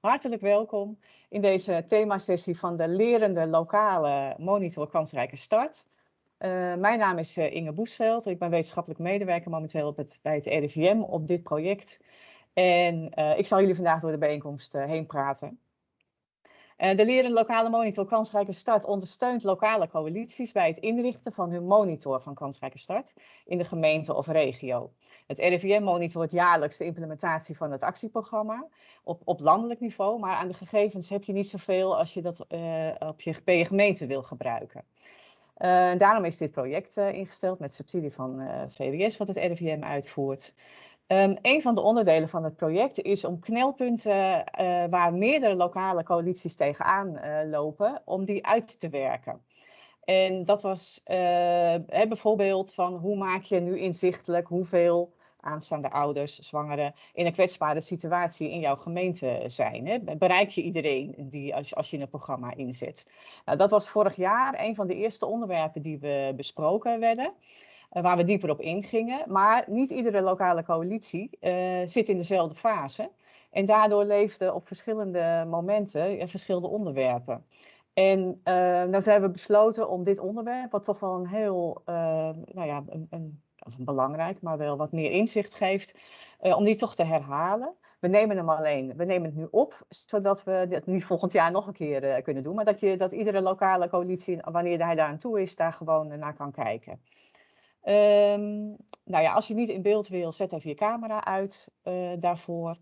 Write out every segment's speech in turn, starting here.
Hartelijk welkom in deze themasessie van de lerende lokale monitor kansrijke start. Uh, mijn naam is uh, Inge Boesveld. Ik ben wetenschappelijk medewerker momenteel op het, bij het RIVM op dit project. En uh, ik zal jullie vandaag door de bijeenkomst heen praten. Uh, de Leren Lokale Monitor Kansrijke Start ondersteunt lokale coalities bij het inrichten van hun monitor van Kansrijke Start in de gemeente of regio. Het RIVM monitort jaarlijks de implementatie van het actieprogramma op, op landelijk niveau, maar aan de gegevens heb je niet zoveel als je dat uh, op je, bij je gemeente wil gebruiken. Uh, daarom is dit project ingesteld met subsidie van VWS wat het RIVM uitvoert. Um, een van de onderdelen van het project is om knelpunten uh, waar meerdere lokale coalities tegenaan uh, lopen, om die uit te werken. En dat was hè, bijvoorbeeld van hoe maak je nu inzichtelijk hoeveel aanstaande ouders, zwangeren in een kwetsbare situatie in jouw gemeente zijn. Hè? Bereik je iedereen die, als, als je een programma inzet? Nou, dat was vorig jaar een van de eerste onderwerpen die we besproken werden. Eh, waar we dieper op ingingen. Maar niet iedere lokale coalitie uh, zit in dezelfde fase. En daardoor leefden op verschillende momenten verschillende onderwerpen. En uh, nou zijn we besloten om dit onderwerp, wat toch wel een heel, nou ja, een, een, een, belangrijk, maar wel wat meer inzicht geeft, om die toch te herhalen. We nemen hem alleen, we nemen het nu op, zodat we het niet volgend jaar nog een keer kunnen doen. Maar dat, je, dat iedere lokale coalitie, wanneer hij daar aan toe is, daar gewoon naar kan kijken. Um, nou ja, als je niet in beeld wil, zet even je camera uit uh, daarvoor.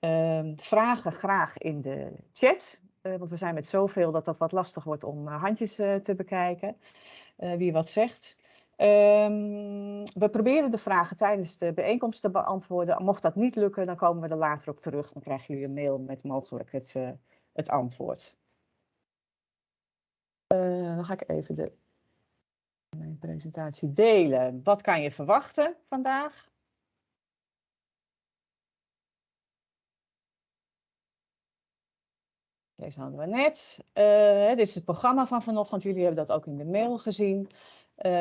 Um, vragen graag in de chat, uh, want we zijn met zoveel dat dat wat lastig wordt om uh, handjes te bekijken. wie wat zegt. Um, we proberen de vragen tijdens de bijeenkomst te beantwoorden. Mocht dat niet lukken, dan komen we er later op terug. Dan krijgen jullie een mail met mogelijk het, het antwoord. dan ga ik even de mijn presentatie delen. Wat kan je verwachten vandaag? Deze hadden we net. Uh, dit is het programma van vanochtend. Jullie hebben dat ook in de mail gezien. Uh,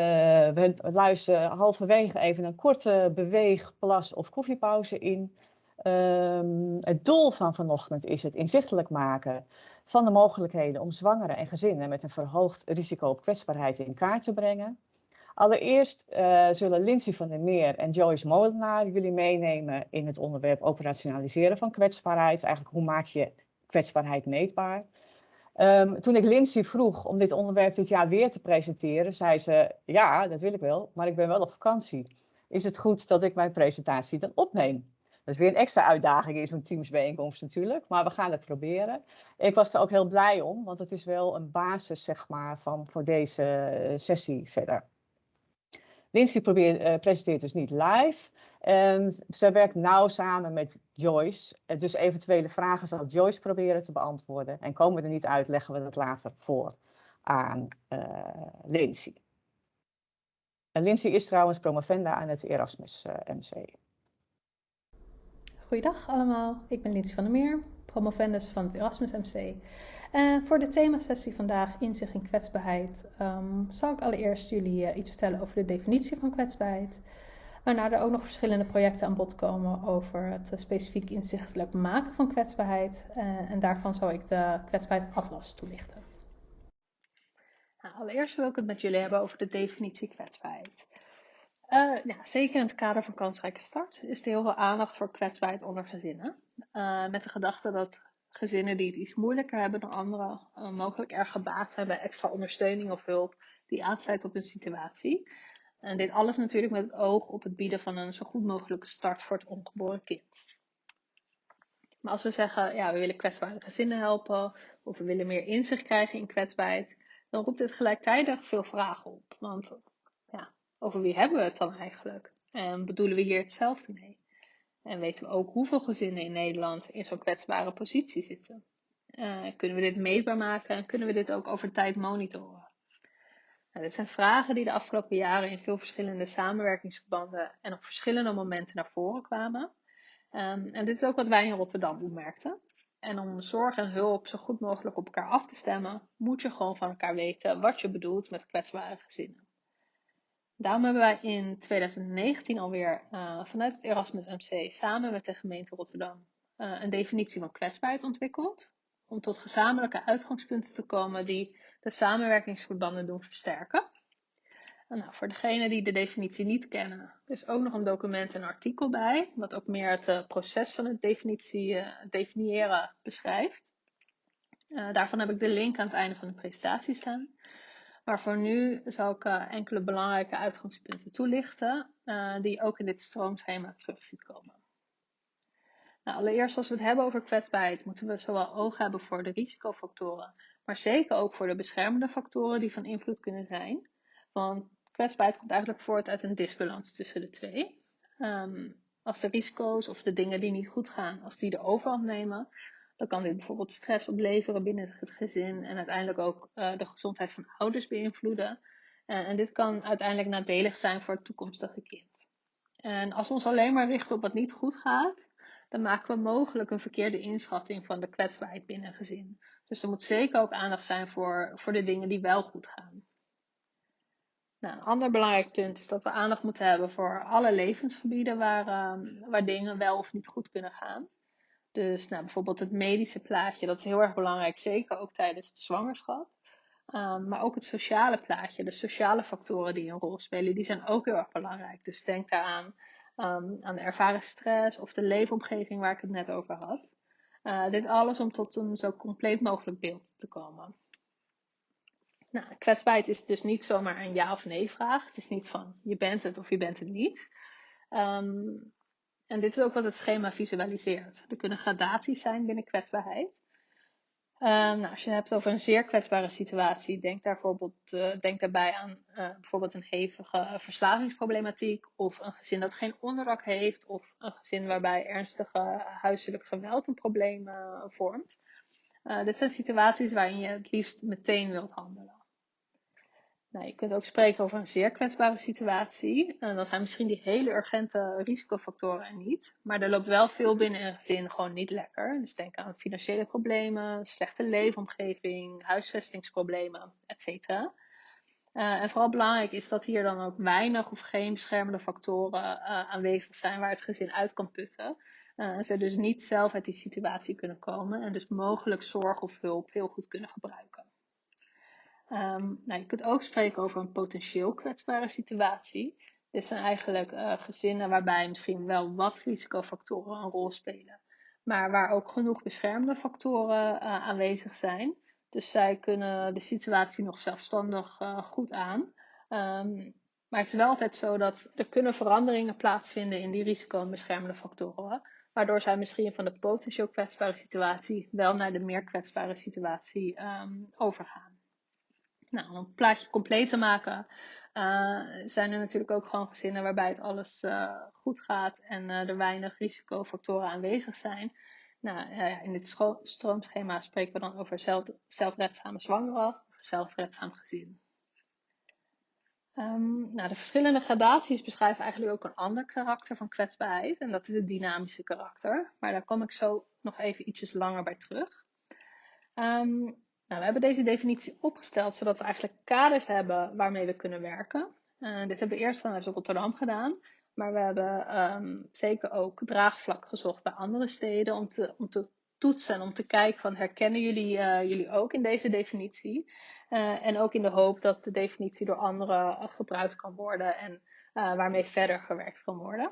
we luisteren halverwege even een korte beweeg, plas of koffiepauze in. Um, het doel van vanochtend is het inzichtelijk maken van de mogelijkheden om zwangeren en gezinnen met een verhoogd risico op kwetsbaarheid in kaart te brengen. Allereerst uh, zullen Lindsay van der Meer en Joyce Molenaar jullie meenemen in het onderwerp operationaliseren van kwetsbaarheid. Eigenlijk hoe maak je kwetsbaarheid meetbaar? Um, toen ik Lindsay vroeg om dit onderwerp dit jaar weer te presenteren, zei ze: Ja, dat wil ik wel, maar ik ben wel op vakantie. Is het goed dat ik mijn presentatie dan opneem? Dat is weer een extra uitdaging in zo'n teamsbijeenkomst natuurlijk, maar we gaan het proberen. Ik was er ook heel blij om, want het is wel een basis zeg maar, van, voor deze eh, sessie verder. Lindsay probeert, uh, presenteert dus niet live. En zij werkt nauw samen met Joyce. Eh, dus eventuele vragen zal Joyce proberen te beantwoorden. En komen we er niet uit, leggen we dat later voor aan uh, Lindsay. En Lindsay is trouwens promovenda aan het Erasmus MC. Goeiedag allemaal, ik ben Lindsay van der Meer, promovendus van het Erasmus MC. Uh, voor de themasessie vandaag, inzicht in kwetsbaarheid, um, zal ik allereerst jullie uh, iets vertellen over de definitie van kwetsbaarheid. Waarna er ook nog verschillende projecten aan bod komen over het uh, specifiek inzichtelijk maken van kwetsbaarheid. en daarvan zal ik de kwetsbaarheid atlas toelichten. Nou, allereerst wil ik het met jullie hebben over de definitie kwetsbaarheid. Ja, zeker in het kader van kansrijke start is er heel veel aandacht voor kwetsbaarheid onder gezinnen. Uh, met de gedachte dat gezinnen die het iets moeilijker hebben dan anderen, uh, mogelijk erg gebaat zijn bij extra ondersteuning of hulp die aansluit op hun situatie. En dit alles natuurlijk met het oog op het bieden van een zo goed mogelijke start voor het ongeboren kind. Maar als we zeggen, ja, we willen kwetsbare gezinnen helpen, of we willen meer inzicht krijgen in kwetsbaarheid, dan roept dit gelijktijdig veel vragen op. Want over wie hebben we het dan eigenlijk? En bedoelen we hier hetzelfde mee? En weten we ook hoeveel gezinnen in Nederland in zo'n kwetsbare positie zitten? Uh, kunnen we dit meetbaar maken en kunnen we dit ook over tijd monitoren? Nou, dit zijn vragen die de afgelopen jaren in veel verschillende samenwerkingsverbanden en op verschillende momenten naar voren kwamen. Um, en dit is ook wat wij in Rotterdam opmerkten. En om zorg en hulp zo goed mogelijk op elkaar af te stemmen, moet je gewoon van elkaar weten wat je bedoelt met kwetsbare gezinnen. Daarom hebben wij in 2019 alweer uh, vanuit het Erasmus MC samen met de gemeente Rotterdam een definitie van kwetsbaarheid ontwikkeld. Om tot gezamenlijke uitgangspunten te komen die de samenwerkingsverbanden doen versterken. Nou, voor degenen die de definitie niet kennen, is ook nog een document en artikel bij, wat ook meer het uh, proces van het definitie, definiëren beschrijft. Daarvan heb ik de link aan het einde van de presentatie staan. Maar voor nu zal ik enkele belangrijke uitgangspunten toelichten, die je ook in dit stroomschema terug ziet komen. Nou, allereerst, als we het hebben over kwetsbaarheid, moeten we zowel oog hebben voor de risicofactoren, maar zeker ook voor de beschermende factoren die van invloed kunnen zijn. Want kwetsbaarheid komt eigenlijk voort uit een disbalans tussen de twee. Um, als de risico's of de dingen die niet goed gaan, als die de overhand nemen, dan kan dit bijvoorbeeld stress opleveren binnen het gezin en uiteindelijk ook uh, de gezondheid van ouders beïnvloeden. Uh, en dit kan uiteindelijk nadelig zijn voor het toekomstige kind. En als we ons alleen maar richten op wat niet goed gaat, dan maken we mogelijk een verkeerde inschatting van de kwetsbaarheid binnen een gezin. Dus er moet zeker ook aandacht zijn voor, voor de dingen die wel goed gaan. Nou, een ander belangrijk punt is dat we aandacht moeten hebben voor alle levensgebieden waar, uh, waar dingen wel of niet goed kunnen gaan. Dus nou, bijvoorbeeld het medische plaatje, dat is heel erg belangrijk, zeker ook tijdens de zwangerschap. Um, maar ook het sociale plaatje, de sociale factoren die een rol spelen, die zijn ook heel erg belangrijk. Dus denk daaraan um, aan de ervaren stress of de leefomgeving waar ik het net over had. Uh, dit alles om tot een zo compleet mogelijk beeld te komen. Nou, kwetsbaarheid is dus niet zomaar een ja of nee vraag. Het is niet van je bent het of je bent het niet. Um, en dit is ook wat het schema visualiseert. Er kunnen gradaties zijn binnen kwetsbaarheid. Um, nou, als je het hebt over een zeer kwetsbare situatie, denk, daar bijvoorbeeld, uh, denk daarbij aan uh, bijvoorbeeld een hevige verslavingsproblematiek of een gezin dat geen onderdak heeft of een gezin waarbij ernstige huiselijk geweld een probleem uh, vormt. dit zijn situaties waarin je het liefst meteen wilt handelen. Nou, je kunt ook spreken over een zeer kwetsbare situatie. En dan zijn misschien die hele urgente risicofactoren niet. Maar er loopt wel veel binnen een gezin gewoon niet lekker. Dus denk aan financiële problemen, slechte leefomgeving, huisvestingsproblemen, etc. Uh, en vooral belangrijk is dat hier dan ook weinig of geen beschermende factoren uh, aanwezig zijn waar het gezin uit kan putten. En ze dus niet zelf uit die situatie kunnen komen en dus mogelijk zorg of hulp heel goed kunnen gebruiken. Um, nou, je kunt ook spreken over een potentieel kwetsbare situatie. Dit zijn eigenlijk uh, gezinnen waarbij misschien wel wat risicofactoren een rol spelen, maar waar ook genoeg beschermende factoren uh, aanwezig zijn. Dus zij kunnen de situatie nog zelfstandig uh, goed aan. Um, maar het is wel altijd zo dat er kunnen veranderingen plaatsvinden in die risico- en beschermende factoren. Waardoor zij misschien van de potentieel kwetsbare situatie wel naar de meer kwetsbare situatie um, overgaan. Nou, om het plaatje compleet te maken, uh, zijn er natuurlijk ook gewoon gezinnen waarbij het alles uh, goed gaat en uh, er weinig risicofactoren aanwezig zijn. Nou, in dit stroomschema spreken we dan over zelf, zelfredzame zwangere of zelfredzaam gezin. Um, nou, de verschillende gradaties beschrijven eigenlijk ook een ander karakter van kwetsbaarheid en dat is het dynamische karakter. Maar daar kom ik zo nog even ietsjes langer bij terug. Um, nou, we hebben deze definitie opgesteld zodat we eigenlijk kaders hebben waarmee we kunnen werken. Uh, dit hebben we eerst vanuit Rotterdam gedaan. Maar we hebben um, zeker ook draagvlak gezocht bij andere steden om te, om te toetsen en om te kijken van herkennen jullie, uh, jullie ook in deze definitie. Uh, en ook in de hoop dat de definitie door anderen gebruikt kan worden en waarmee verder gewerkt kan worden.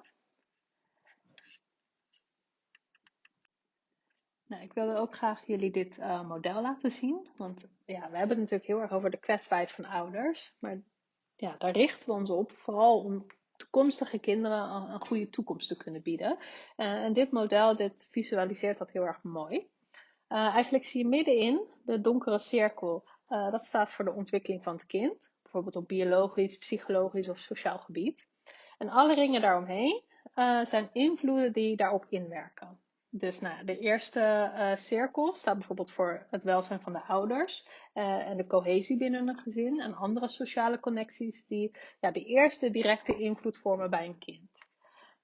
Nou, ik wilde ook graag jullie dit uh, model laten zien. Want ja, we hebben het natuurlijk heel erg over de kwetsbaarheid van ouders. Maar ja, daar richten we ons op, vooral om toekomstige kinderen een, goede toekomst te kunnen bieden. Uh, en dit model, dit visualiseert dat heel erg mooi. Uh, eigenlijk zie je middenin de donkere cirkel. dat staat voor de ontwikkeling van het kind. Bijvoorbeeld op biologisch, psychologisch of sociaal gebied. En alle ringen daaromheen zijn invloeden die daarop inwerken. Dus nou, de eerste uh, cirkel staat bijvoorbeeld voor het welzijn van de ouders uh, en de cohesie binnen een gezin en andere sociale connecties die ja, de eerste directe invloed vormen bij een kind.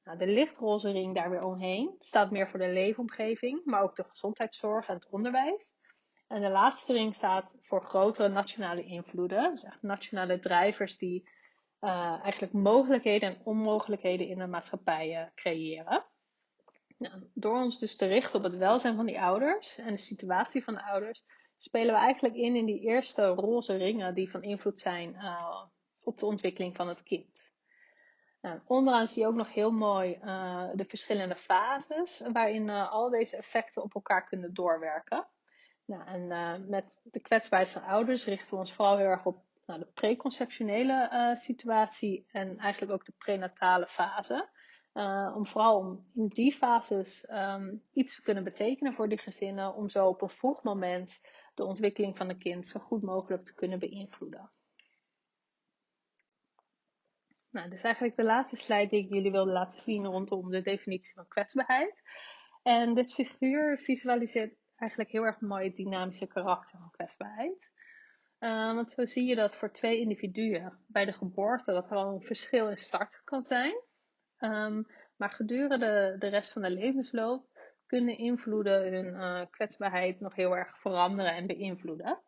Nou, de lichtroze ring daar weer omheen staat meer voor de leefomgeving, maar ook de gezondheidszorg en het onderwijs. En de laatste ring staat voor grotere nationale invloeden, dus echt nationale drijvers die uh, eigenlijk mogelijkheden en onmogelijkheden in de maatschappij creëren. Nou, door ons dus te richten op het welzijn van die ouders en de situatie van de ouders, spelen we eigenlijk in in die eerste roze ringen die van invloed zijn uh, op de ontwikkeling van het kind. Nou, onderaan zie je ook nog heel mooi uh, de verschillende fases waarin uh, al deze effecten op elkaar kunnen doorwerken. Nou, en met de kwetsbaarheid van ouders richten we ons vooral heel erg op nou, de preconceptionele situatie en eigenlijk ook de prenatale fase. Uh, om vooral om in die fases um, iets te kunnen betekenen voor die gezinnen, om zo op een vroeg moment de ontwikkeling van een kind zo goed mogelijk te kunnen beïnvloeden. Nou, dit is eigenlijk de laatste slide die ik jullie wilde laten zien rondom de definitie van kwetsbaarheid. En dit figuur visualiseert eigenlijk heel erg mooi het dynamische karakter van kwetsbaarheid. Uh, want zo zie je dat voor twee individuen bij de geboorte dat er al een verschil in start kan zijn. Um, maar gedurende de rest van de levensloop kunnen invloeden hun uh, kwetsbaarheid nog heel erg veranderen en beïnvloeden.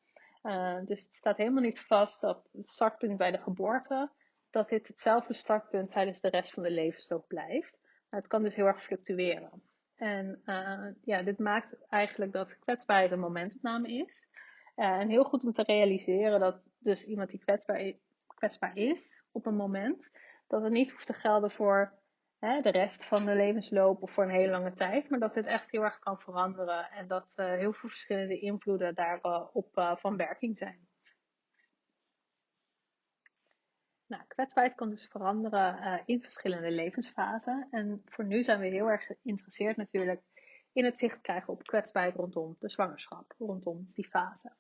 Uh, dus het staat helemaal niet vast dat het startpunt bij de geboorte, dat dit hetzelfde startpunt tijdens de rest van de levensloop blijft. Maar het kan dus heel erg fluctueren. En uh, ja, dit maakt eigenlijk dat kwetsbaarheid een momentopname is. en heel goed om te realiseren dat dus iemand die kwetsbaar, kwetsbaar is op een moment, dat het niet hoeft te gelden voor de rest van de levensloop of voor een hele lange tijd, maar dat dit echt heel erg kan veranderen en dat uh, heel veel verschillende invloeden daarop uh, van werking zijn. Nou, kwetsbaarheid kan dus veranderen uh, in verschillende levensfasen. En voor nu zijn we heel erg geïnteresseerd natuurlijk in het zicht krijgen op kwetsbaarheid rondom de zwangerschap, rondom die fase.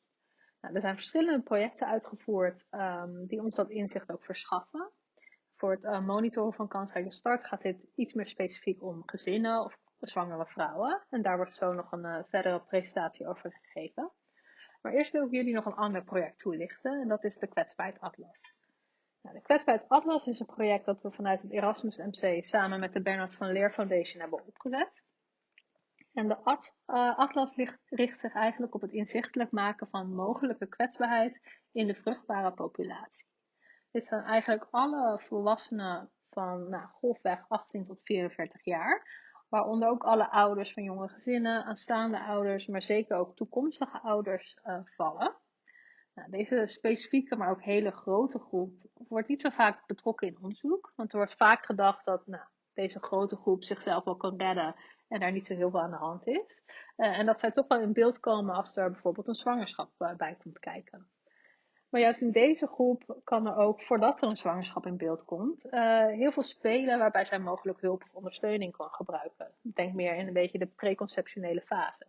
Nou, er zijn verschillende projecten uitgevoerd um, die ons dat inzicht ook verschaffen. Voor het uh, monitoren van kansrijke start gaat dit iets meer specifiek om gezinnen of zwangere vrouwen. En daar wordt zo nog een uh, verdere presentatie over gegeven. Maar eerst wil ik jullie nog een ander project toelichten. En dat is de Kwetsbaarheid Atlas. Nou, de Kwetsbaarheid Atlas is een project dat we vanuit het Erasmus MC samen met de Bernard van Leer Foundation hebben opgezet. En de at, uh, atlas richt zich eigenlijk op het inzichtelijk maken van mogelijke kwetsbaarheid in de vruchtbare populatie. Dit zijn eigenlijk alle volwassenen van nou, golfweg 18 tot 44 jaar. Waaronder ook alle ouders van jonge gezinnen, aanstaande ouders, maar zeker ook toekomstige ouders uh, vallen. Nou, deze specifieke, maar ook hele grote groep wordt niet zo vaak betrokken in onderzoek. Want er wordt vaak gedacht dat nou, deze grote groep zichzelf wel kan redden en daar niet zo heel veel aan de hand is. Uh, en dat zij toch wel in beeld komen als er bijvoorbeeld een zwangerschap uh, bij komt kijken. Maar juist in deze groep kan er ook, voordat er een zwangerschap in beeld komt, uh, heel veel spelen waarbij zij mogelijk hulp of ondersteuning kan gebruiken. Denk meer in een beetje de preconceptionele fase.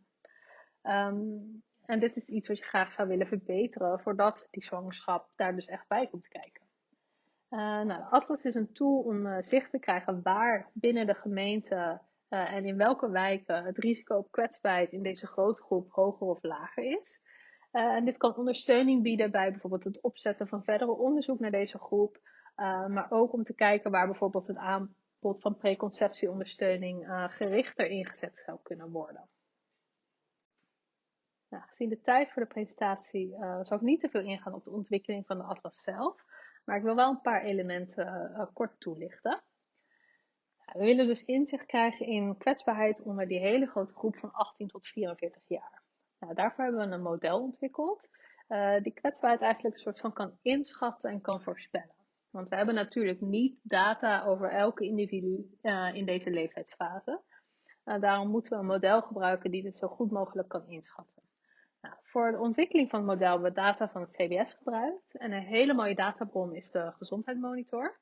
Um, en dit is iets wat je graag zou willen verbeteren voordat die zwangerschap daar dus echt bij komt kijken. Uh, nou, de Atlas is een tool om uh, zicht te krijgen waar binnen de gemeente en in welke wijken het risico op kwetsbaarheid in deze grote groep hoger of lager is. Uh, en dit kan ondersteuning bieden bij bijvoorbeeld het opzetten van verdere onderzoek naar deze groep, uh, maar ook om te kijken waar bijvoorbeeld het aanbod van preconceptieondersteuning uh, gerichter ingezet zou kunnen worden. Nou, gezien de tijd voor de presentatie zal ik niet te veel ingaan op de ontwikkeling van de atlas zelf, maar ik wil wel een paar elementen kort toelichten. We willen dus inzicht krijgen in kwetsbaarheid onder die hele grote groep van 18 tot 44 jaar. Nou, daarvoor hebben we een model ontwikkeld uh, die kwetsbaarheid eigenlijk een soort van kan inschatten en kan voorspellen. Want we hebben natuurlijk niet data over elke individu uh, in deze leeftijdsfase. Uh, daarom moeten we een model gebruiken die dit zo goed mogelijk kan inschatten. Nou, voor de ontwikkeling van het model hebben we data van het CBS gebruikt. En een hele mooie databron is de gezondheidsmonitor.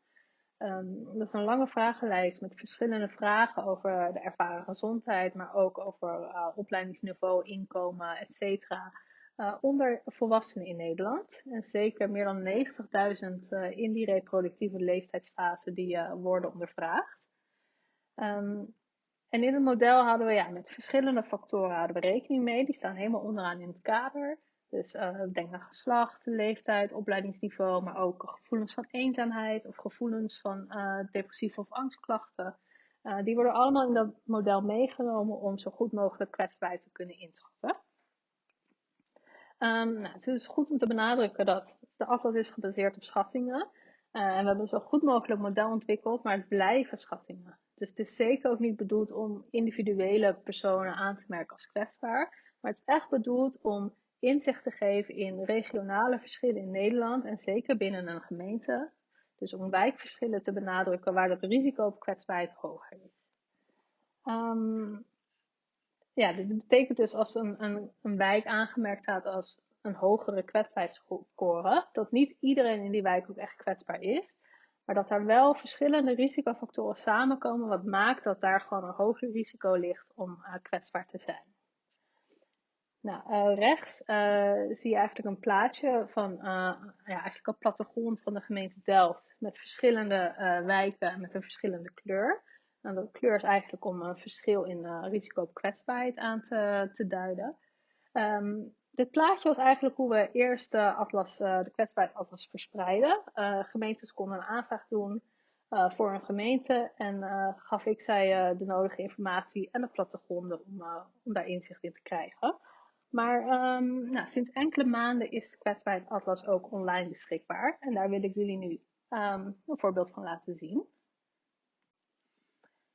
Um, dat is een lange vragenlijst met verschillende vragen over de ervaren gezondheid, maar ook over uh, opleidingsniveau, inkomen, etc. Uh, onder volwassenen in Nederland. En zeker meer dan 90.000 uh, in die reproductieve leeftijdsfase die worden ondervraagd. Um, en in het model hadden we ja, met verschillende factoren hadden we rekening mee. Die staan helemaal onderaan in het kader. Dus uh, denk aan geslacht, leeftijd, opleidingsniveau, maar ook gevoelens van eenzaamheid of gevoelens van uh, depressieve of angstklachten. Uh, die worden allemaal in dat model meegenomen om zo goed mogelijk kwetsbaarheid te kunnen inschatten. Um, nou, het is goed om te benadrukken dat de atlas is gebaseerd op schattingen. en we hebben zo goed mogelijk model ontwikkeld, maar het blijven schattingen. Dus het is zeker ook niet bedoeld om individuele personen aan te merken als kwetsbaar. Maar het is echt bedoeld om inzicht te geven in regionale verschillen in Nederland en zeker binnen een gemeente. Dus om wijkverschillen te benadrukken waar het risico op kwetsbaarheid hoger is. Um, ja, dit betekent dus als een, een, een wijk aangemerkt staat als een hogere kwetsbaarheidsscore, dat niet iedereen in die wijk ook echt kwetsbaar is, maar dat er wel verschillende risicofactoren samenkomen, wat maakt dat daar gewoon een hoger risico ligt om uh, kwetsbaar te zijn. Nou, uh, rechts uh, zie je eigenlijk een plaatje van ja, eigenlijk een plattegrond van de gemeente Delft met verschillende wijken met een verschillende kleur. Nou, de kleur is eigenlijk om een verschil in risico op kwetsbaarheid aan te, te duiden. Um, dit plaatje was eigenlijk hoe we eerst de, uh, de verspreiden. Gemeentes konden een aanvraag doen voor een gemeente en gaf ik zij de nodige informatie en de plattegronden om, om daar inzicht in te krijgen. Maar um, nou, sinds enkele maanden is de kwetsbaarheidsatlas ook online beschikbaar en daar wil ik jullie nu um, een voorbeeld van laten zien.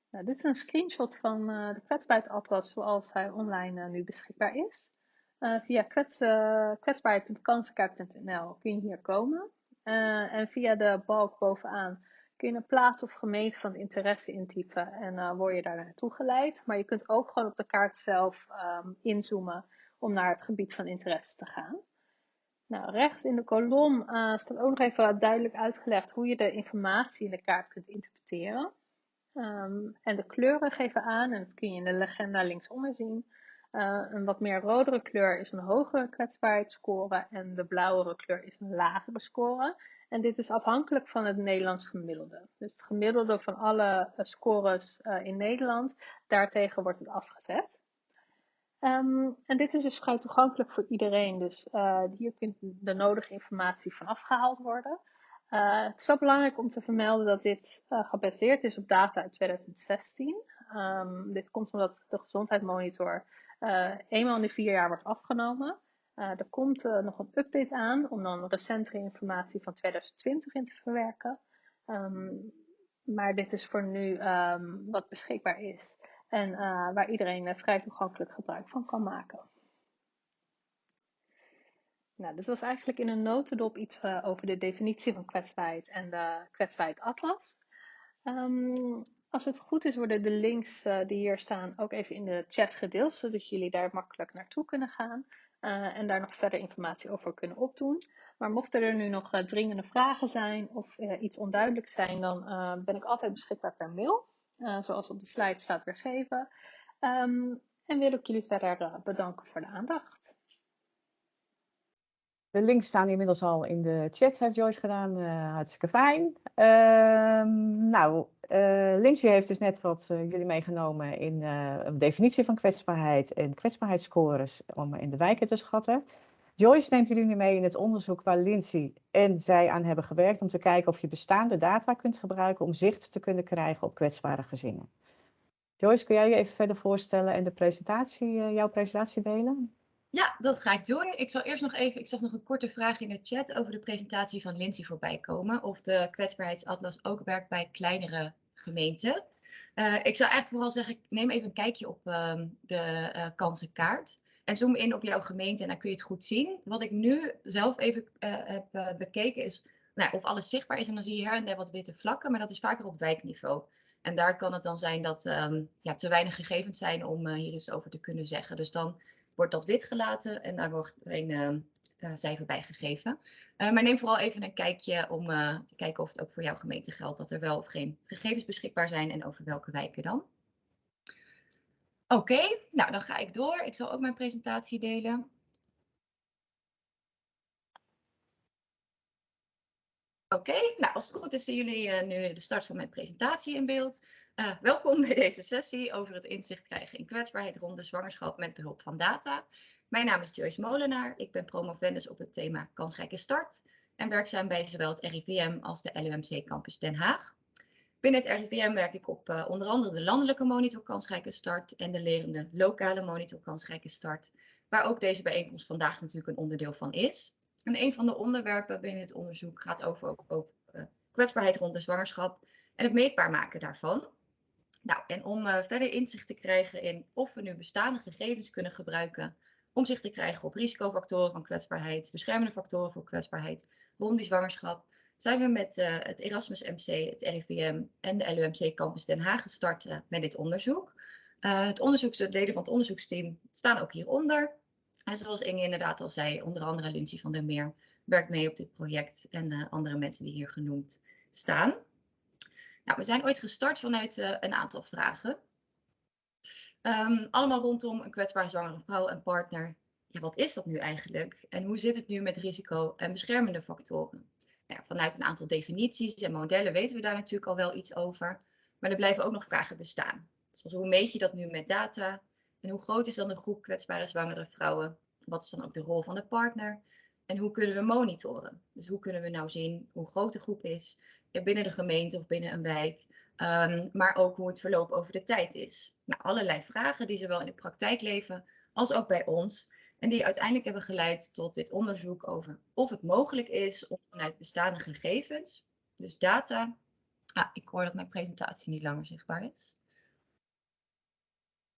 Nou, dit is een screenshot van de kwetsbaarheidsatlas zoals hij online nu beschikbaar is. Uh, via kwets, kwetsbaarheid.kansenkaart.nl kun je hier komen. En via de balk bovenaan kun je een plaats of gemeente van interesse intypen en word je daar naartoe geleid. Maar je kunt ook gewoon op de kaart zelf um, inzoomen om naar het gebied van interesse te gaan. Nou, rechts in de kolom staat ook nog even duidelijk uitgelegd hoe je de informatie in de kaart kunt interpreteren. Um, en de kleuren geven aan, en dat kun je in de legenda linksonder zien, uh, een wat meer rodere kleur is een hogere kwetsbaarheidsscore en de blauwere kleur is een lagere score. En dit is afhankelijk van het Nederlands gemiddelde. Dus het gemiddelde van alle uh, scores uh, in Nederland, daartegen wordt het afgezet. Um, en dit is dus vrij toegankelijk voor iedereen. Dus hier kunt de nodige informatie van afgehaald worden. het is wel belangrijk om te vermelden dat dit gebaseerd is op data uit 2016. Um, ehm, dit komt omdat de gezondheidsmonitor eenmaal in de vier jaar wordt afgenomen. Er komt nog een update aan om dan recentere informatie van 2020 in te verwerken. Um, maar dit is voor nu wat beschikbaar is en waar iedereen vrij toegankelijk gebruik van kan maken. Nou, dit was eigenlijk in een notendop iets over de definitie van kwetsbaarheid en de kwetsbaarheid atlas. Um, als het goed is, worden de links die hier staan ook even in de chat gedeeld, zodat jullie daar makkelijk naartoe kunnen gaan en daar nog verder informatie over kunnen opdoen. Maar mochten er nu nog dringende vragen zijn of iets onduidelijk zijn, dan ben ik altijd beschikbaar per mail, zoals op de slide staat weergeven. Um, en wil ik jullie verder bedanken voor de aandacht. De links staan inmiddels al in de chat, heeft Joyce gedaan. Uh, hartstikke fijn. Uh, nou, uh, heeft dus net wat jullie meegenomen in een definitie van kwetsbaarheid en kwetsbaarheidsscores om in de wijken te schatten. Joyce neemt jullie nu mee in het onderzoek waar Lindsay en zij aan hebben gewerkt om te kijken of je bestaande data kunt gebruiken om zicht te kunnen krijgen op kwetsbare gezinnen. Joyce, kun jij je even verder voorstellen en de presentatie, jouw presentatie delen? Ja, dat ga ik doen. Ik zal eerst nog even, ik zag nog een korte vraag in de chat over de presentatie van Lindsay voorbij komen. Of de kwetsbaarheidsatlas ook werkt bij kleinere gemeenten. Uh, ik zou eigenlijk vooral zeggen, neem even een kijkje op uh, de uh, kansenkaart. En zoom in op jouw gemeente en dan kun je het goed zien. Wat ik nu zelf even eh, heb bekeken is nou, of alles zichtbaar is. En dan zie je her en der wat witte vlakken, maar dat is vaker op wijkniveau. En daar kan het dan zijn dat um, ja, te weinig gegevens zijn om hier iets over te kunnen zeggen. Dus dan wordt dat wit gelaten en daar wordt een uh, cijfer bij gegeven. Maar neem vooral even een kijkje om te kijken of het ook voor jouw gemeente geldt dat er wel of geen gegevens beschikbaar zijn en over welke wijken dan. Oké, nou dan ga ik door. Ik zal ook mijn presentatie delen. Oké, nou als het goed is zien jullie nu de start van mijn presentatie in beeld. Uh, welkom bij deze sessie over het inzicht krijgen in kwetsbaarheid rond de zwangerschap met behulp van data. Mijn naam is Joyce Molenaar. Ik ben promovendus op het thema kansrijke start en werkzaam bij zowel het RIVM als de LUMC Campus Den Haag. Binnen het RIVM werk ik op uh, onder andere de landelijke monitor kansrijke start en de lerende lokale monitor kansrijke start, waar ook deze bijeenkomst vandaag natuurlijk een onderdeel van is. En een van de onderwerpen binnen het onderzoek gaat over, over, uh, kwetsbaarheid rond de zwangerschap en het meetbaar maken daarvan. Nou, en om uh, verder inzicht te krijgen in of we nu bestaande gegevens kunnen gebruiken om zich te krijgen op risicofactoren van kwetsbaarheid, beschermende factoren voor kwetsbaarheid rond die zwangerschap, zijn we met uh, het Erasmus MC, het RIVM en de LUMC Campus Den Haag gestart uh, met dit onderzoek. Uh, het onderzoek, de leden van het onderzoeksteam staan ook hieronder. En zoals Inge inderdaad al zei, onder andere Lindsay van der Meer werkt mee op dit project en andere mensen die hier genoemd staan. Nou, we zijn ooit gestart vanuit een aantal vragen. Um, allemaal rondom een kwetsbare zwangere vrouw en partner. Ja, wat is dat nu eigenlijk? En hoe zit het nu met risico en beschermende factoren? Vanuit een aantal definities en modellen weten we daar natuurlijk al wel iets over. Maar er blijven ook nog vragen bestaan. Zoals hoe meet je dat nu met data? En hoe groot is dan de groep kwetsbare zwangere vrouwen? Wat is dan ook de rol van de partner? En hoe kunnen we monitoren? Dus hoe kunnen we nou zien hoe groot de groep is binnen de gemeente of binnen een wijk? Um, maar ook hoe het verloop over de tijd is. Nou, allerlei vragen die zowel in de praktijk leven als ook bij ons. En die uiteindelijk hebben geleid tot dit onderzoek over of het mogelijk is om vanuit bestaande gegevens, dus data. Ah, ik hoor dat mijn presentatie niet langer zichtbaar is.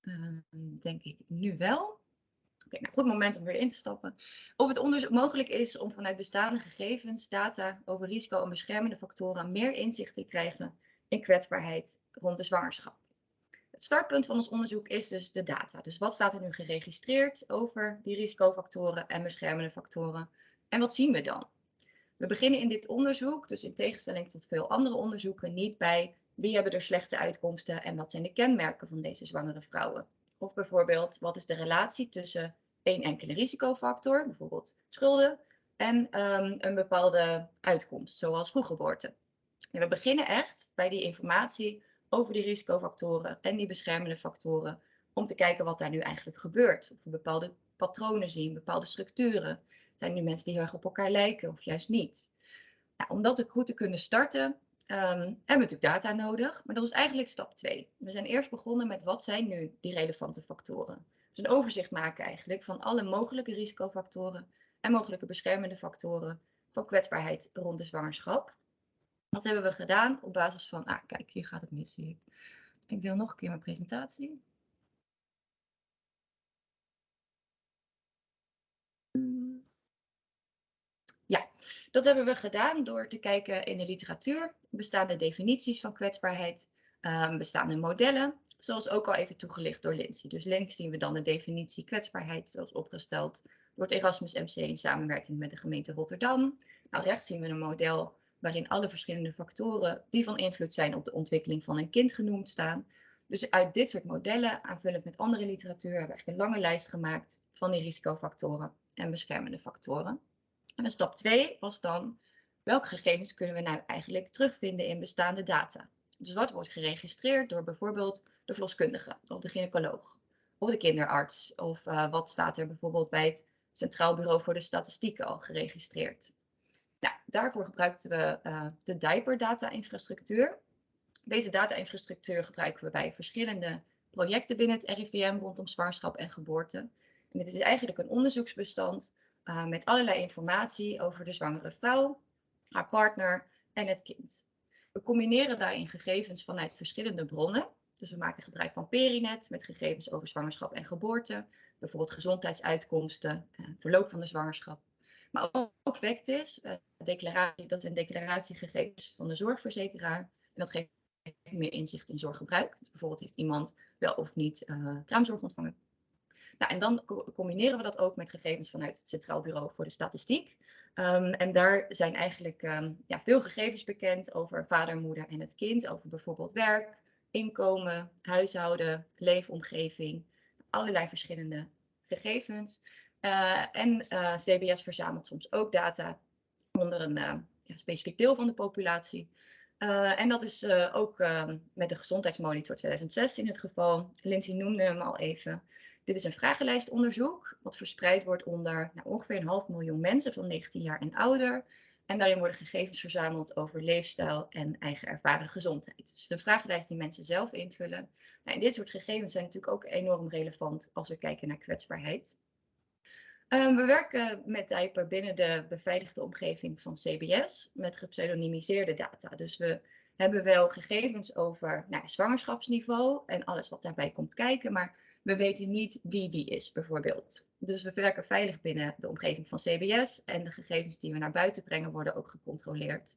Uh, denk ik nu wel. Oké, nou goed moment om weer in te stappen. Of het onderzoek mogelijk is om vanuit bestaande gegevens, data over risico en beschermende factoren meer inzicht te krijgen in kwetsbaarheid rond de zwangerschap. Het startpunt van ons onderzoek is dus de data. Dus wat staat er nu geregistreerd over die risicofactoren en beschermende factoren? En wat zien we dan? We beginnen in dit onderzoek, dus in tegenstelling tot veel andere onderzoeken, niet bij wie hebben er slechte uitkomsten en wat zijn de kenmerken van deze zwangere vrouwen. Of bijvoorbeeld, wat is de relatie tussen één enkele risicofactor, bijvoorbeeld schulden, en um, een bepaalde uitkomst, zoals vroeggeboorte. we beginnen echt bij die informatie over die risicofactoren en die beschermende factoren. Om te kijken wat daar nu eigenlijk gebeurt. Of we bepaalde patronen zien, bepaalde structuren. Zijn nu mensen die heel erg op elkaar lijken of juist niet? Nou, om dat goed te kunnen starten, um, hebben we natuurlijk data nodig. Maar dat is eigenlijk stap 2. We zijn eerst begonnen met wat zijn nu die relevante factoren. Dus een overzicht maken eigenlijk van alle mogelijke risicofactoren en mogelijke beschermende factoren van kwetsbaarheid rond de zwangerschap. Dat hebben we gedaan op basis van, ah kijk, hier gaat het mis, ik. Ik deel nog een keer mijn presentatie. Ja, dat hebben we gedaan door te kijken in de literatuur, bestaande definities van kwetsbaarheid, um, bestaande modellen, zoals ook al even toegelicht door Lindsay. Dus links zien we dan de definitie kwetsbaarheid, zoals opgesteld door het Erasmus MC in samenwerking met de gemeente Rotterdam. Nou, rechts zien we een model waarin alle verschillende factoren die van invloed zijn op de ontwikkeling van een kind genoemd staan. Dus uit dit soort modellen, aanvullend met andere literatuur, hebben we een lange lijst gemaakt van die risicofactoren en beschermende factoren. En stap 2 was dan, welke gegevens kunnen we nou eigenlijk terugvinden in bestaande data? Dus wat wordt geregistreerd door bijvoorbeeld de verloskundige of de gynaecoloog of de kinderarts? Of uh, wat staat er bijvoorbeeld bij het Centraal Bureau voor de Statistieken al geregistreerd? Nou, daarvoor gebruikten we uh, de diaper data infrastructuur. Deze data-infrastructuur gebruiken we bij verschillende projecten binnen het RIVM rondom zwangerschap en geboorte. En dit is eigenlijk een onderzoeksbestand uh, met allerlei informatie over de zwangere vrouw, haar partner en het kind. We combineren daarin gegevens vanuit verschillende bronnen. Dus we maken gebruik van Perinet met gegevens over zwangerschap en geboorte, bijvoorbeeld gezondheidsuitkomsten, uh, verloop van de zwangerschap. Maar ook, Vectis, uh, declaratie, dat zijn declaratiegegevens van de zorgverzekeraar. En dat geeft meer inzicht in zorggebruik. Dus bijvoorbeeld heeft iemand wel of niet uh, kraamzorg ontvangen. Nou, en dan combineren we dat ook met gegevens vanuit het Centraal Bureau voor de Statistiek. Um, en daar zijn eigenlijk um, ja, veel gegevens bekend over vader, moeder en het kind. Over bijvoorbeeld werk, inkomen, huishouden, leefomgeving. Allerlei verschillende gegevens. Uh, en uh, CBS verzamelt soms ook data onder een uh, ja, specifiek deel van de populatie. en dat is ook ehm, met de gezondheidsmonitor 2016 het geval. Lindsay noemde hem al even. Dit is een vragenlijstonderzoek wat verspreid wordt onder nou, ongeveer een half miljoen mensen van 19 jaar en ouder. En daarin worden gegevens verzameld over leefstijl en eigen ervaren gezondheid. Dus de vragenlijst die mensen zelf invullen. Nou, en dit soort gegevens zijn natuurlijk ook enorm relevant als we kijken naar kwetsbaarheid. Um, we werken met Dijper binnen de beveiligde omgeving van CBS met gepseudonymiseerde data. Dus we hebben wel gegevens over nou, zwangerschapsniveau en alles wat daarbij komt kijken, maar we weten niet wie wie is, bijvoorbeeld. Dus we werken veilig binnen de omgeving van CBS en de gegevens die we naar buiten brengen worden ook gecontroleerd.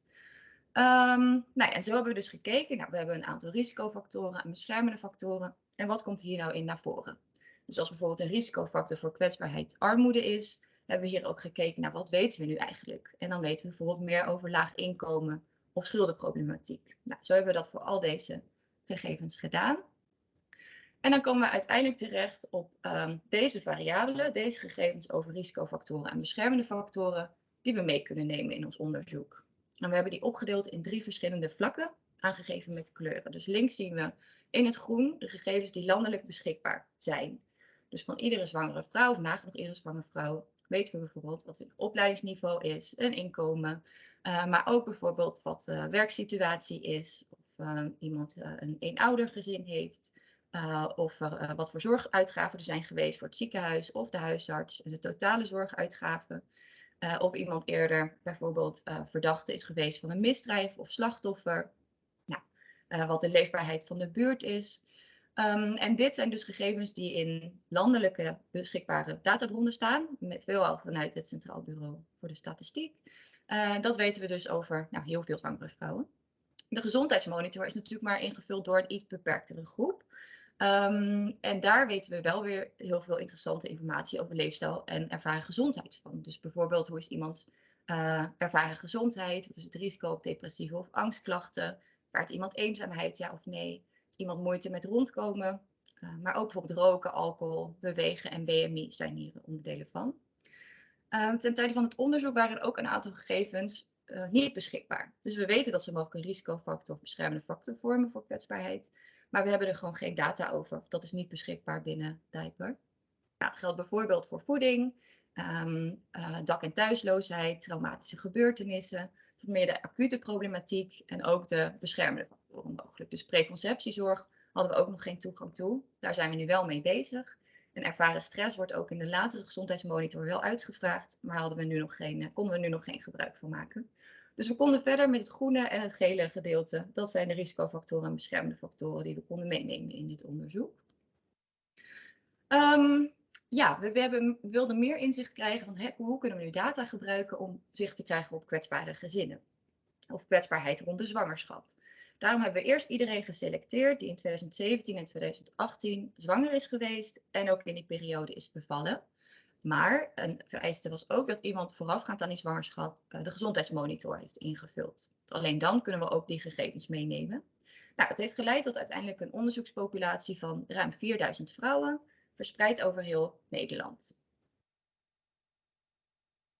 Um, nou, en zo hebben we dus gekeken. Nou, we hebben een aantal risicofactoren en beschermende factoren. En wat komt hier nou in naar voren? Dus als bijvoorbeeld een risicofactor voor kwetsbaarheid armoede is, hebben we hier ook gekeken naar wat weten we nu eigenlijk. En dan weten we bijvoorbeeld meer over laag inkomen of schuldenproblematiek. Nou, zo hebben we dat voor al deze gegevens gedaan. En dan komen we uiteindelijk terecht op um, deze variabelen, deze gegevens over risicofactoren en beschermende factoren, die we mee kunnen nemen in ons onderzoek. En we hebben die opgedeeld in drie verschillende vlakken, aangegeven met kleuren. Dus links zien we in het groen de gegevens die landelijk beschikbaar zijn. Dus van iedere zwangere vrouw, of nagenoeg iedere zwangere vrouw, weten we bijvoorbeeld wat het opleidingsniveau is, een inkomen, uh, maar ook bijvoorbeeld wat de werksituatie is, of uh, iemand uh, een eenoudergezin heeft, of er, wat voor zorguitgaven er zijn geweest voor het ziekenhuis of de huisarts, de totale zorguitgaven. of iemand eerder bijvoorbeeld verdachte is geweest van een misdrijf of slachtoffer. Nou, wat de leefbaarheid van de buurt is. Um, en dit zijn dus gegevens die in landelijke beschikbare databronnen staan, met veelal vanuit het Centraal Bureau voor de Statistiek. Uh, dat weten we dus over nou, heel veel zwangere vrouwen. De gezondheidsmonitor is natuurlijk maar ingevuld door een iets beperktere groep. Um, en daar weten we wel weer heel veel interessante informatie over leefstijl en ervaren gezondheid van. Dus bijvoorbeeld hoe is iemands uh, ervaren gezondheid, wat is het risico op depressieve of angstklachten, vaart iemand eenzaamheid, ja of nee iemand moeite met rondkomen. Uh, maar ook bijvoorbeeld roken, alcohol, bewegen en BMI zijn hier onderdelen van. Uh, ten tijde van het onderzoek waren ook een aantal gegevens uh, niet beschikbaar. Dus we weten dat ze mogelijk een risicofactor of beschermende factor vormen voor kwetsbaarheid. Maar we hebben er gewoon geen data over. Dat is niet beschikbaar binnen Diaper. Nou, dat geldt bijvoorbeeld voor voeding, um, dak- en thuisloosheid, traumatische gebeurtenissen, meer de acute problematiek en ook de beschermende factoren mogelijk. Dus preconceptiezorg hadden we ook nog geen toegang toe. Daar zijn we nu wel mee bezig. En ervaren stress wordt ook in de latere gezondheidsmonitor wel uitgevraagd, maar hadden we nu nog geen, eh, konden we nu nog geen gebruik van maken. Dus we konden verder met het groene en het gele gedeelte. Dat zijn de risicofactoren en beschermende factoren die we konden meenemen in dit onderzoek. Um, ja, we, we, hebben, we, wilden meer inzicht krijgen van hoe kunnen we nu data gebruiken om zicht te krijgen op kwetsbare gezinnen. Of kwetsbaarheid rond de zwangerschap. Daarom hebben we eerst iedereen geselecteerd die in 2017 en 2018 zwanger is geweest en ook in die periode is bevallen. Maar een vereiste was ook dat iemand voorafgaand aan die zwangerschap uh, de gezondheidsmonitor heeft ingevuld. Alleen dan kunnen we ook die gegevens meenemen. Nou, het heeft geleid tot uiteindelijk een onderzoekspopulatie van ruim 4000 vrouwen, verspreid over heel Nederland.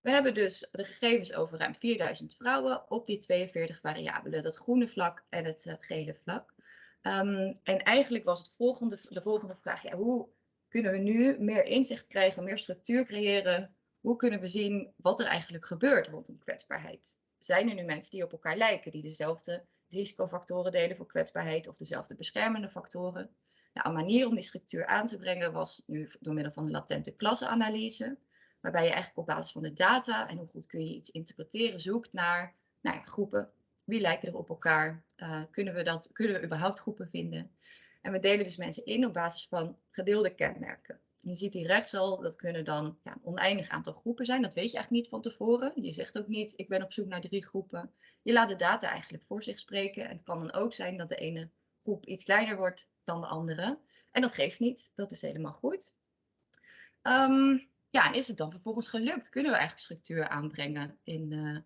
We hebben dus de gegevens over ruim 4000 vrouwen op die 42 variabelen, dat groene vlak en het uh, gele vlak. Um, en eigenlijk was het volgende, de volgende vraag, hoe kunnen we nu meer inzicht krijgen, meer structuur creëren? Hoe kunnen we zien wat er eigenlijk gebeurt rondom kwetsbaarheid? Zijn er nu mensen die op elkaar lijken, die dezelfde risicofactoren delen voor kwetsbaarheid of dezelfde beschermende factoren? Nou, een manier om die structuur aan te brengen was nu door middel van een latente klassenanalyse waarbij je eigenlijk op basis van de data en hoe goed kun je iets interpreteren zoekt naar nou ja, groepen. Wie lijken er op elkaar? Uh, kunnen, we dat, kunnen we überhaupt groepen vinden? En we delen dus mensen in op basis van gedeelde kenmerken. je ziet hier rechts al, dat kunnen dan ja, een oneindig aantal groepen zijn. Dat weet je eigenlijk niet van tevoren. Je zegt ook niet, ik ben op zoek naar drie groepen. Je laat de data eigenlijk voor zich spreken. En het kan dan ook zijn dat de ene groep iets kleiner wordt dan de andere. En dat geeft niet, dat is helemaal goed. Um, ja, en is het dan vervolgens gelukt? Kunnen we eigenlijk structuur aanbrengen in uh,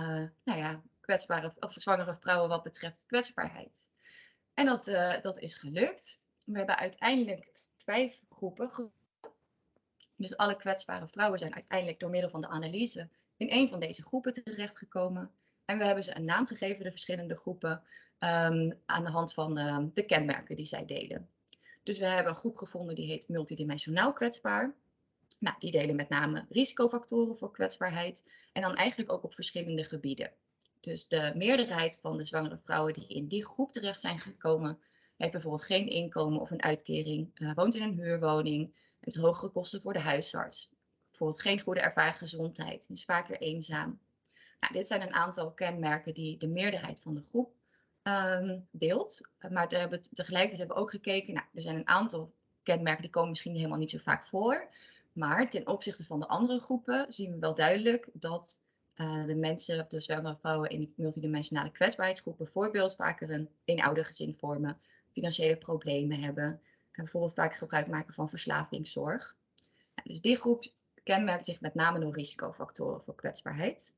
uh, nou ja, kwetsbare of zwangere vrouwen wat betreft kwetsbaarheid? En dat, uh, dat is gelukt. We hebben uiteindelijk vijf groepen. Dus alle kwetsbare vrouwen zijn uiteindelijk door middel van de analyse in een van deze groepen terechtgekomen. En we hebben ze een naam gegeven, de verschillende groepen, um, aan de hand van uh, de kenmerken die zij delen. Dus we hebben een groep gevonden die heet multidimensionaal kwetsbaar. Nou, die delen met name risicofactoren voor kwetsbaarheid en dan eigenlijk ook op verschillende gebieden. Dus de meerderheid van de zwangere vrouwen die in die groep terecht zijn gekomen, heeft bijvoorbeeld geen inkomen of een uitkering, uh, woont in een huurwoning, heeft hogere kosten voor de huisarts, bijvoorbeeld geen goede ervaren gezondheid, is vaker eenzaam. Nou, dit zijn een aantal kenmerken die de meerderheid van de groep ehm, deelt. Maar tegelijkertijd hebben we ook gekeken, nou, er zijn een aantal kenmerken die komen misschien helemaal niet zo vaak voor. Maar ten opzichte van de andere groepen zien we wel duidelijk dat uh, de mensen, de zwangere vrouwen in de multidimensionale kwetsbaarheidsgroep bijvoorbeeld vaker een eenoudergezin vormen, financiële problemen hebben en bijvoorbeeld vaak gebruik maken van verslavingszorg. dus die groep kenmerkt zich met name door risicofactoren voor kwetsbaarheid.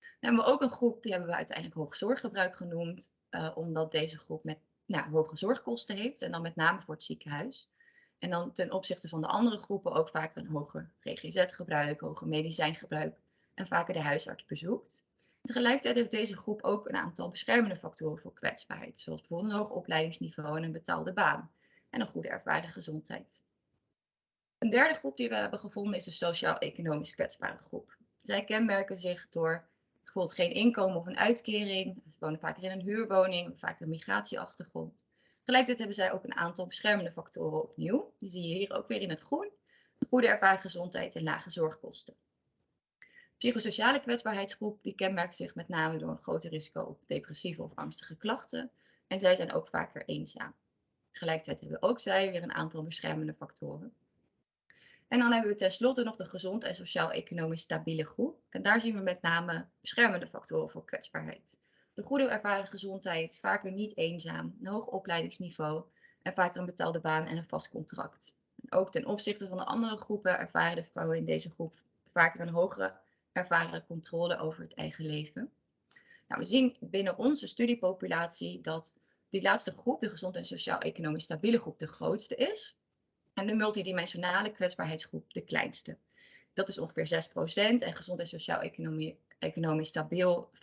Dan hebben we ook een groep, die hebben we uiteindelijk hoog zorggebruik genoemd, uh, omdat deze groep met nou, hoge zorgkosten heeft en dan met name voor het ziekenhuis. En dan ten opzichte van de andere groepen ook vaker een hoger GGZ-gebruik, hoger medicijngebruik en vaker de huisarts bezoekt. Tegelijkertijd heeft deze groep ook een aantal beschermende factoren voor kwetsbaarheid, zoals bijvoorbeeld een hoog opleidingsniveau en een betaalde baan en een goede ervaren gezondheid. Een derde groep die we hebben gevonden is de sociaal-economisch kwetsbare groep. Zij kenmerken zich door bijvoorbeeld geen inkomen of een uitkering, ze wonen vaker in een huurwoning, vaak een migratieachtergrond. Tegelijkertijd hebben zij ook een aantal beschermende factoren opnieuw. Die zie je hier ook weer in het groen. Goede ervaren gezondheid en lage zorgkosten. Psychosociale kwetsbaarheidsgroep die kenmerkt zich met name door een groter risico op depressieve of angstige klachten. En zij zijn ook vaker eenzaam. Tegelijkertijd hebben ook zij weer een aantal beschermende factoren. En dan hebben we tenslotte nog de gezond en sociaal-economisch stabiele groep. En daar zien we met name beschermende factoren voor kwetsbaarheid. De goede ervaren gezondheid, vaker niet eenzaam, een hoog opleidingsniveau en vaker een betaalde baan en een vast contract. Ook ten opzichte van de andere groepen ervaren de vrouwen in deze groep vaker een hogere ervaren controle over het eigen leven. Nou, we zien binnen onze studiepopulatie dat die laatste groep, de gezond en sociaal-economisch stabiele groep, de grootste is. En de multidimensionale kwetsbaarheidsgroep de kleinste. Dat is ongeveer 6% en gezond en sociaal-economisch stabiel 50%.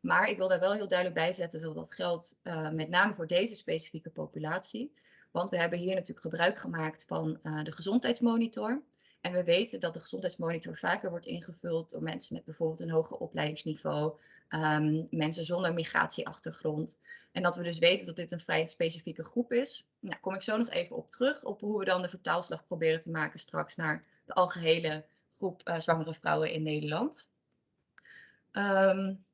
Maar ik wil daar wel heel duidelijk bij zetten dat dat geldt uh, met name voor deze specifieke populatie. Want we hebben hier natuurlijk gebruik gemaakt van uh, de gezondheidsmonitor. En we weten dat de gezondheidsmonitor vaker wordt ingevuld door mensen met bijvoorbeeld een hoger opleidingsniveau, um, mensen zonder migratieachtergrond. En dat we dus weten dat dit een vrij specifieke groep is. Nou, kom ik zo nog even op terug, op hoe we dan de vertaalslag proberen te maken straks naar de algehele groep uh, zwangere vrouwen in Nederland. Um,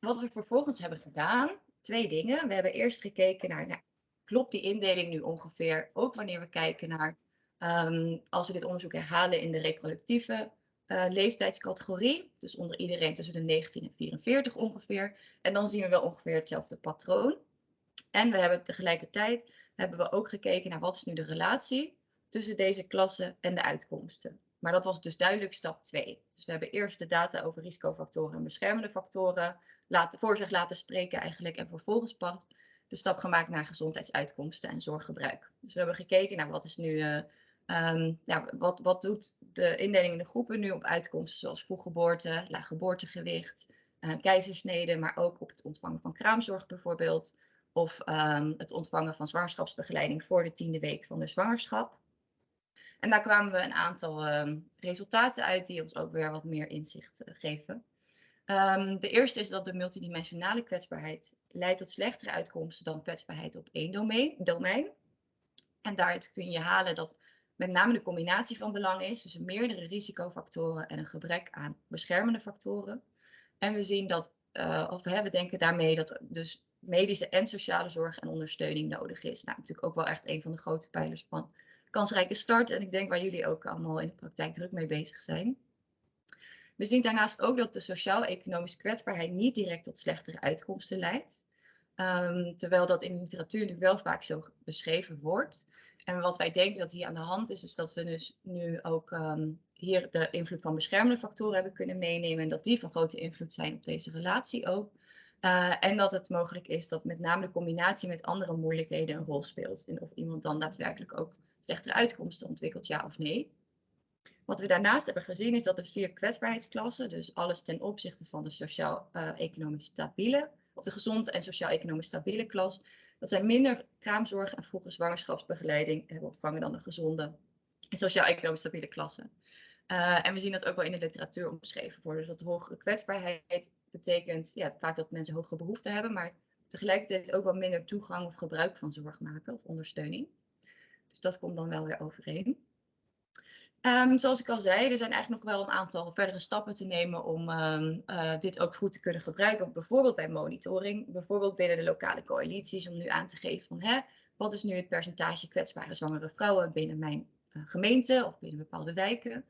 wat we vervolgens hebben gedaan, twee dingen. We hebben eerst gekeken naar, nou, klopt die indeling nu ongeveer, ook wanneer we kijken naar Um, als we dit onderzoek herhalen in de reproductieve uh, leeftijdscategorie, dus onder iedereen tussen de 19 en 44 ongeveer, en dan zien we wel ongeveer hetzelfde patroon. En we hebben tegelijkertijd hebben we ook gekeken naar wat is nu de relatie tussen deze klassen en de uitkomsten. Maar dat was dus duidelijk stap 2. Dus we hebben eerst de data over risicofactoren en beschermende factoren voor zich laten spreken eigenlijk en vervolgens pas de stap gemaakt naar gezondheidsuitkomsten en zorggebruik. Dus we hebben gekeken naar wat is nu uh, Um, ja, wat, wat doet de indeling in de groepen nu op uitkomsten zoals vroeggeboorte, laag geboortegewicht, uh, keizersnede, maar ook op het ontvangen van kraamzorg bijvoorbeeld. Of um, het ontvangen van zwangerschapsbegeleiding voor de tiende week van de zwangerschap. En daar kwamen we een aantal um, resultaten uit die ons ook weer wat meer inzicht uh, geven. de eerste is dat de multidimensionale kwetsbaarheid leidt tot slechtere uitkomsten dan kwetsbaarheid op één domein. domein. En daaruit kun je halen dat met name de combinatie van belang is, dus meerdere risicofactoren en een gebrek aan beschermende factoren. En we zien dat, uh, of we denken daarmee dat dus medische en sociale zorg en ondersteuning nodig is. Nou, natuurlijk ook wel echt een van de grote pijlers van kansrijke start. En ik denk waar jullie ook allemaal in de praktijk druk mee bezig zijn. We zien daarnaast ook dat de sociaal-economische kwetsbaarheid niet direct tot slechtere uitkomsten leidt. Um, terwijl dat in de literatuur natuurlijk wel vaak zo beschreven wordt. En wat wij denken dat hier aan de hand is, is dat we dus nu ook um, hier de invloed van beschermende factoren hebben kunnen meenemen. En dat die van grote invloed zijn op deze relatie ook. Uh, en dat het mogelijk is dat met name de combinatie met andere moeilijkheden een rol speelt. En of iemand dan daadwerkelijk ook slechtere uitkomsten ontwikkelt, ja of nee. Wat we daarnaast hebben gezien is dat de vier kwetsbaarheidsklassen, dus alles ten opzichte van de sociaal-economisch stabiele, of de gezond en sociaal-economisch stabiele klas, dat zij minder kraamzorg en vroege zwangerschapsbegeleiding hebben ontvangen dan de gezonde en sociaal-economisch stabiele klassen. Uh, en we zien dat ook wel in de literatuur omschreven worden. Dus dat hogere kwetsbaarheid betekent ja, vaak dat mensen hogere behoeften hebben, maar tegelijkertijd ook wel minder toegang of gebruik van zorg maken of ondersteuning. Dus dat komt dan wel weer overeen. Ehm, zoals ik al zei, er zijn eigenlijk nog wel een aantal verdere stappen te nemen om ehm, eh, dit ook goed te kunnen gebruiken. Bijvoorbeeld bij monitoring, bijvoorbeeld binnen de lokale coalities, om nu aan te geven van hè, wat is nu het percentage kwetsbare zwangere vrouwen binnen mijn uh, gemeente of binnen bepaalde wijken.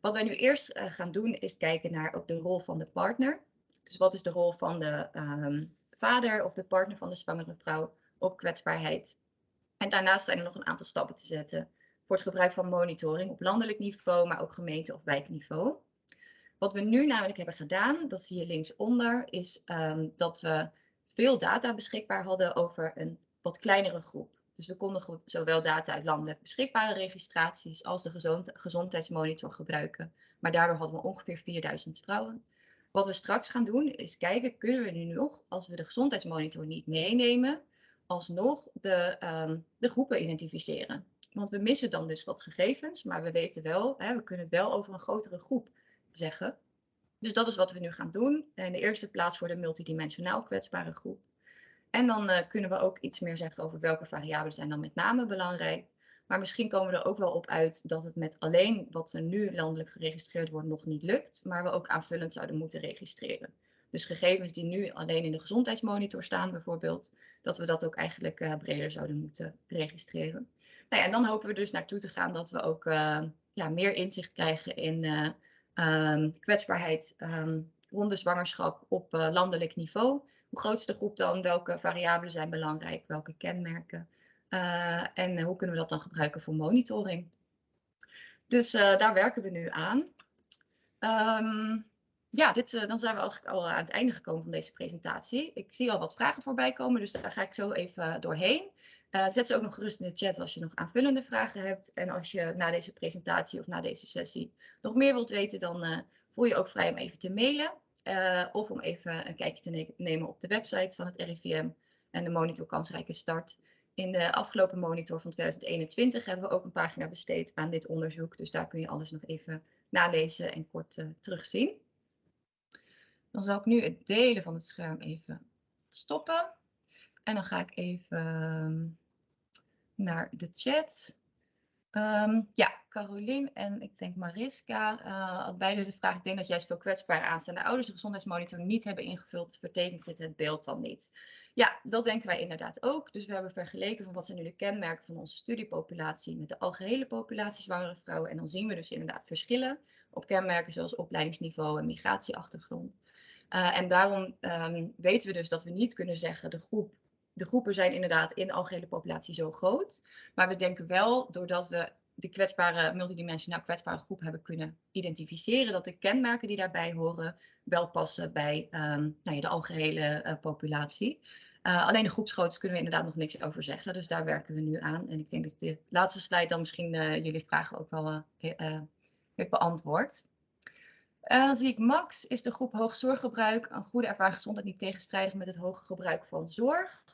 Wat wij nu eerst eh, gaan doen is kijken naar ook de rol van de partner. Dus wat is de rol van de ehm, vader of de partner van de zwangere vrouw op kwetsbaarheid. En daarnaast zijn er nog een aantal stappen te zetten voor het gebruik van monitoring op landelijk niveau, maar ook gemeente- of wijkniveau. Wat we nu namelijk hebben gedaan, dat zie je linksonder, is um, dat we veel data beschikbaar hadden over een wat kleinere groep. Dus we konden zowel data uit landelijk beschikbare registraties als de gezond, gezondheidsmonitor gebruiken. Maar daardoor hadden we ongeveer 4000 vrouwen. Wat we straks gaan doen is kijken, kunnen we nu nog, als we de gezondheidsmonitor niet meenemen, alsnog de, um, de groepen identificeren. Want we missen dan dus wat gegevens, maar we weten wel, hè, we kunnen het wel over een grotere groep zeggen. Dus dat is wat we nu gaan doen. In de eerste plaats voor de multidimensionaal kwetsbare groep. En dan uh, kunnen we ook iets meer zeggen over welke variabelen zijn dan met name belangrijk. Maar misschien komen we er ook wel op uit dat het met alleen wat er nu landelijk geregistreerd wordt nog niet lukt, maar we ook aanvullend zouden moeten registreren. Dus gegevens die nu alleen in de gezondheidsmonitor staan bijvoorbeeld, dat we dat ook eigenlijk uh, breder zouden moeten registreren. Nou ja, en dan hopen we dus naartoe te gaan dat we ook uh, ja, meer inzicht krijgen in uh, um, kwetsbaarheid um, rond de zwangerschap op landelijk niveau. Hoe groot is de groep dan? Welke variabelen zijn belangrijk? Welke kenmerken? en hoe kunnen we dat dan gebruiken voor monitoring? Dus daar werken we nu aan. Um, ja, dit, uh, dan zijn we eigenlijk al aan het einde gekomen van deze presentatie. Ik zie al wat vragen voorbij komen, dus daar ga ik zo even doorheen. Uh, zet ze ook nog gerust in de chat als je nog aanvullende vragen hebt. En als je na deze presentatie of na deze sessie nog meer wilt weten, dan voel je ook vrij om even te mailen. of om even een kijkje te ne nemen op de website van het RIVM en de monitor kansrijke start. In de afgelopen monitor van 2021 hebben we ook een pagina besteed aan dit onderzoek. Dus daar kun je alles nog even nalezen en kort terugzien. Dan zal ik nu het delen van het scherm even stoppen. En dan ga ik even ehm, naar de chat. Um, ja, Carolien en ik denk Mariska uh, beide de vraag. Ik denk dat juist veel kwetsbare aanstaande ouders de gezondheidsmonitor niet hebben ingevuld. Vertekent dit het beeld dan niet? Ja, dat denken wij inderdaad ook. Dus we hebben vergeleken van wat zijn nu de kenmerken van onze studiepopulatie met de algehele populatie zwangere vrouwen. En dan zien we dus inderdaad verschillen op kenmerken zoals opleidingsniveau en migratieachtergrond. Uh, en daarom um, weten we dus dat we niet kunnen zeggen de groep de groepen zijn inderdaad in de algehele populatie zo groot. Maar we denken wel, doordat we de kwetsbare, multidimensionaal kwetsbare groep hebben kunnen identificeren, dat de kenmerken die daarbij horen wel passen bij um, nou ja, de algehele uh, populatie. Uh, alleen de groepsgrootte kunnen we inderdaad nog niks over zeggen, dus daar werken we nu aan. En ik denk dat de laatste slide dan misschien jullie vragen ook wel heeft beantwoord. Uh, dan zie ik Max, is de groep hoog zorggebruik een goede ervaring gezondheid niet tegenstrijdig met het hoge gebruik van zorg?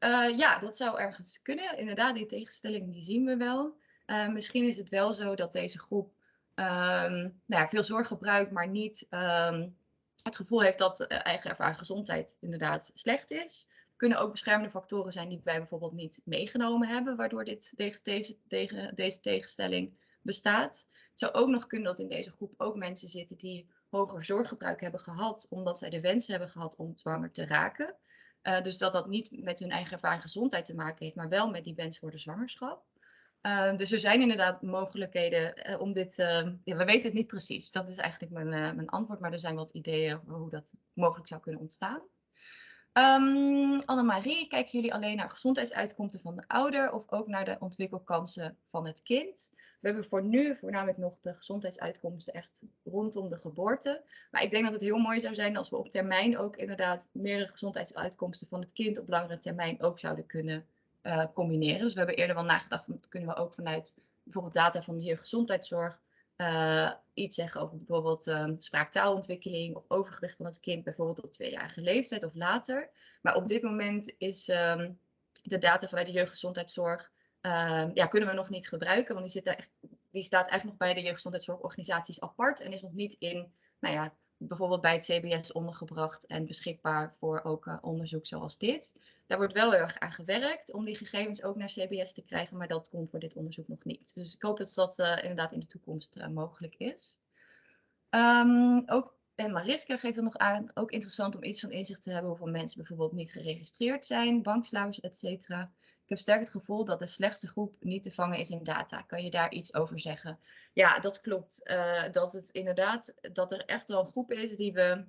Uh, ja, dat zou ergens kunnen. Inderdaad, die tegenstelling die zien we wel. Uh, misschien is het wel zo dat deze groep um, nou ja, veel zorg gebruikt, maar niet um, het gevoel heeft dat eigen ervaring gezondheid inderdaad slecht is. Kunnen ook beschermende factoren zijn die wij bijvoorbeeld niet meegenomen hebben, waardoor dit, deze, deze, deze tegenstelling bestaat. Zou ook nog kunnen dat in deze groep ook mensen zitten die hoger zorggebruik hebben gehad, omdat zij de wens hebben gehad om zwanger te raken. Uh, dus dat dat niet met hun eigen ervaring gezondheid te maken heeft, maar wel met die wens voor de zwangerschap. Uh, dus er zijn inderdaad mogelijkheden uh, om dit. ja, we weten het niet precies. Dat is eigenlijk mijn, mijn antwoord, maar er zijn wat ideeën hoe dat mogelijk zou kunnen ontstaan. Um, Annemarie, kijken jullie alleen naar gezondheidsuitkomsten van de ouder of ook naar de ontwikkelkansen van het kind? We hebben voor nu voornamelijk nog de gezondheidsuitkomsten echt rondom de geboorte. Maar ik denk dat het heel mooi zou zijn als we op termijn ook inderdaad meerdere gezondheidsuitkomsten van het kind op langere termijn ook zouden kunnen uh, combineren. Dus we hebben eerder wel nagedacht, van, kunnen we ook vanuit bijvoorbeeld data van de jeugdgezondheidszorg uh, iets zeggen over bijvoorbeeld uh, spraaktaalontwikkeling of overgewicht van het kind, bijvoorbeeld op tweejarige leeftijd of later. Maar op dit moment is um, de data vanuit de jeugdgezondheidszorg, uh, ja, kunnen we nog niet gebruiken, want die, zit echt, die staat eigenlijk nog bij de jeugdgezondheidszorgorganisaties apart en is nog niet in, nou ja, bijvoorbeeld bij het CBS ondergebracht en beschikbaar voor ook onderzoek zoals dit. Daar wordt wel erg aan gewerkt om die gegevens ook naar CBS te krijgen, maar dat komt voor dit onderzoek nog niet. Dus ik hoop dat dat inderdaad in de toekomst mogelijk is. Um, ook en Mariska geeft er nog aan, ook interessant om iets van inzicht te hebben hoeveel mensen bijvoorbeeld niet geregistreerd zijn, bankslavers, etc. Ik heb sterk het gevoel dat de slechtste groep niet te vangen is in data. Kan je daar iets over zeggen? Ja, dat klopt. Uh, dat het inderdaad, dat er echt wel een groep is die we,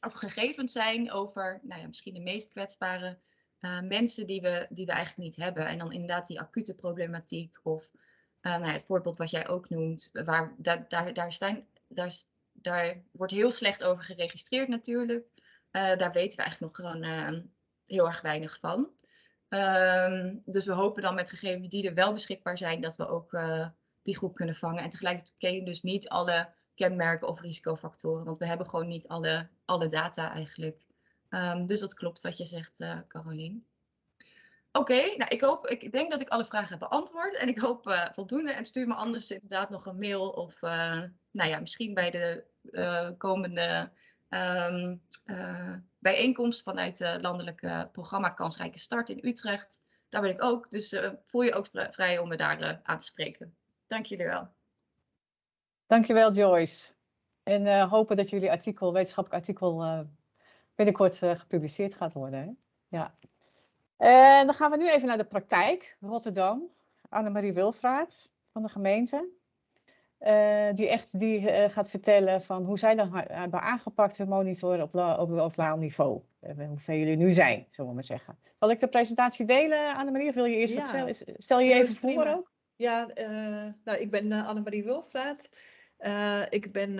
of gegevens zijn over, nou ja, misschien de meest kwetsbare uh, mensen die we, die we eigenlijk niet hebben. En dan inderdaad die acute problematiek of uh, nou ja, het voorbeeld wat jij ook noemt, waar daar, daar, daar, staan, daar daar wordt heel slecht over geregistreerd natuurlijk. Daar weten we eigenlijk nog gewoon heel erg weinig van. Um, dus we hopen dan met gegevens die er wel beschikbaar zijn, dat we ook uh, die groep kunnen vangen. En tegelijkertijd ken je dus niet alle kenmerken of risicofactoren, want we hebben gewoon niet alle, alle data eigenlijk. Um, dus dat klopt wat je zegt, Carolien. Oké, okay, nou ik hoop, ik denk dat ik alle vragen heb beantwoord en ik hoop voldoende. En stuur me anders inderdaad nog een mail of nou ja, misschien bij de uh, komende um, uh, bijeenkomst vanuit het landelijke programma Kansrijke Start in Utrecht. Daar ben ik ook, dus uh, voel je ook vrij om me daar aan te spreken. Dank jullie wel. Dankjewel Joyce. En hopen dat jullie artikel, wetenschappelijk artikel binnenkort gepubliceerd gaat worden. Hè? Ja. En dan gaan we nu even naar de praktijk. Rotterdam. Annemarie Wilfraat van de gemeente. Uh, die echt die, uh, gaat vertellen van hoe zij dan hebben aangepakt hun monitor op, op, lokaal niveau. Uh, hoeveel jullie nu zijn, zullen we maar zeggen. Zal ik de presentatie delen, Annemarie? Of wil je eerst ja. wat stel, stel je even voor prima. ook? Ja, nou, ik ben Annemarie Wilflaat. ik ben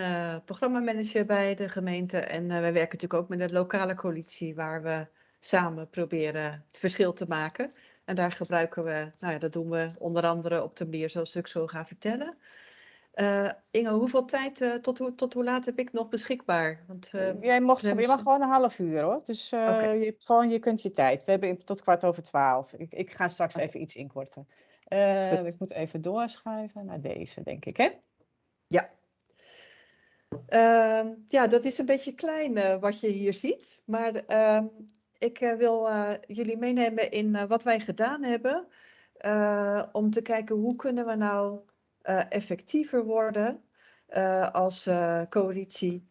programmamanager bij de gemeente en wij werken natuurlijk ook met de lokale coalitie waar we samen proberen het verschil te maken. En daar gebruiken we, nou ja, dat doen we onder andere op de manier zoals ik zo ga vertellen. Uh, Inge, hoeveel tijd, uh, tot, hoe, tot hoe laat heb ik nog beschikbaar? Want, uh, Jij mocht, je mag gewoon een half uur hoor. Dus okay. je, hebt gewoon, je kunt je tijd. We hebben tot kwart over twaalf. Ik, ik ga straks okay. even iets inkorten. ik moet even doorschuiven naar deze, denk ik, hè? Ja. Ehm, ja, dat is een beetje klein wat je hier ziet. Maar ehm, ik wil jullie meenemen in wat wij gedaan hebben. om te kijken hoe kunnen we nou effectiever worden uh, als uh, coalitie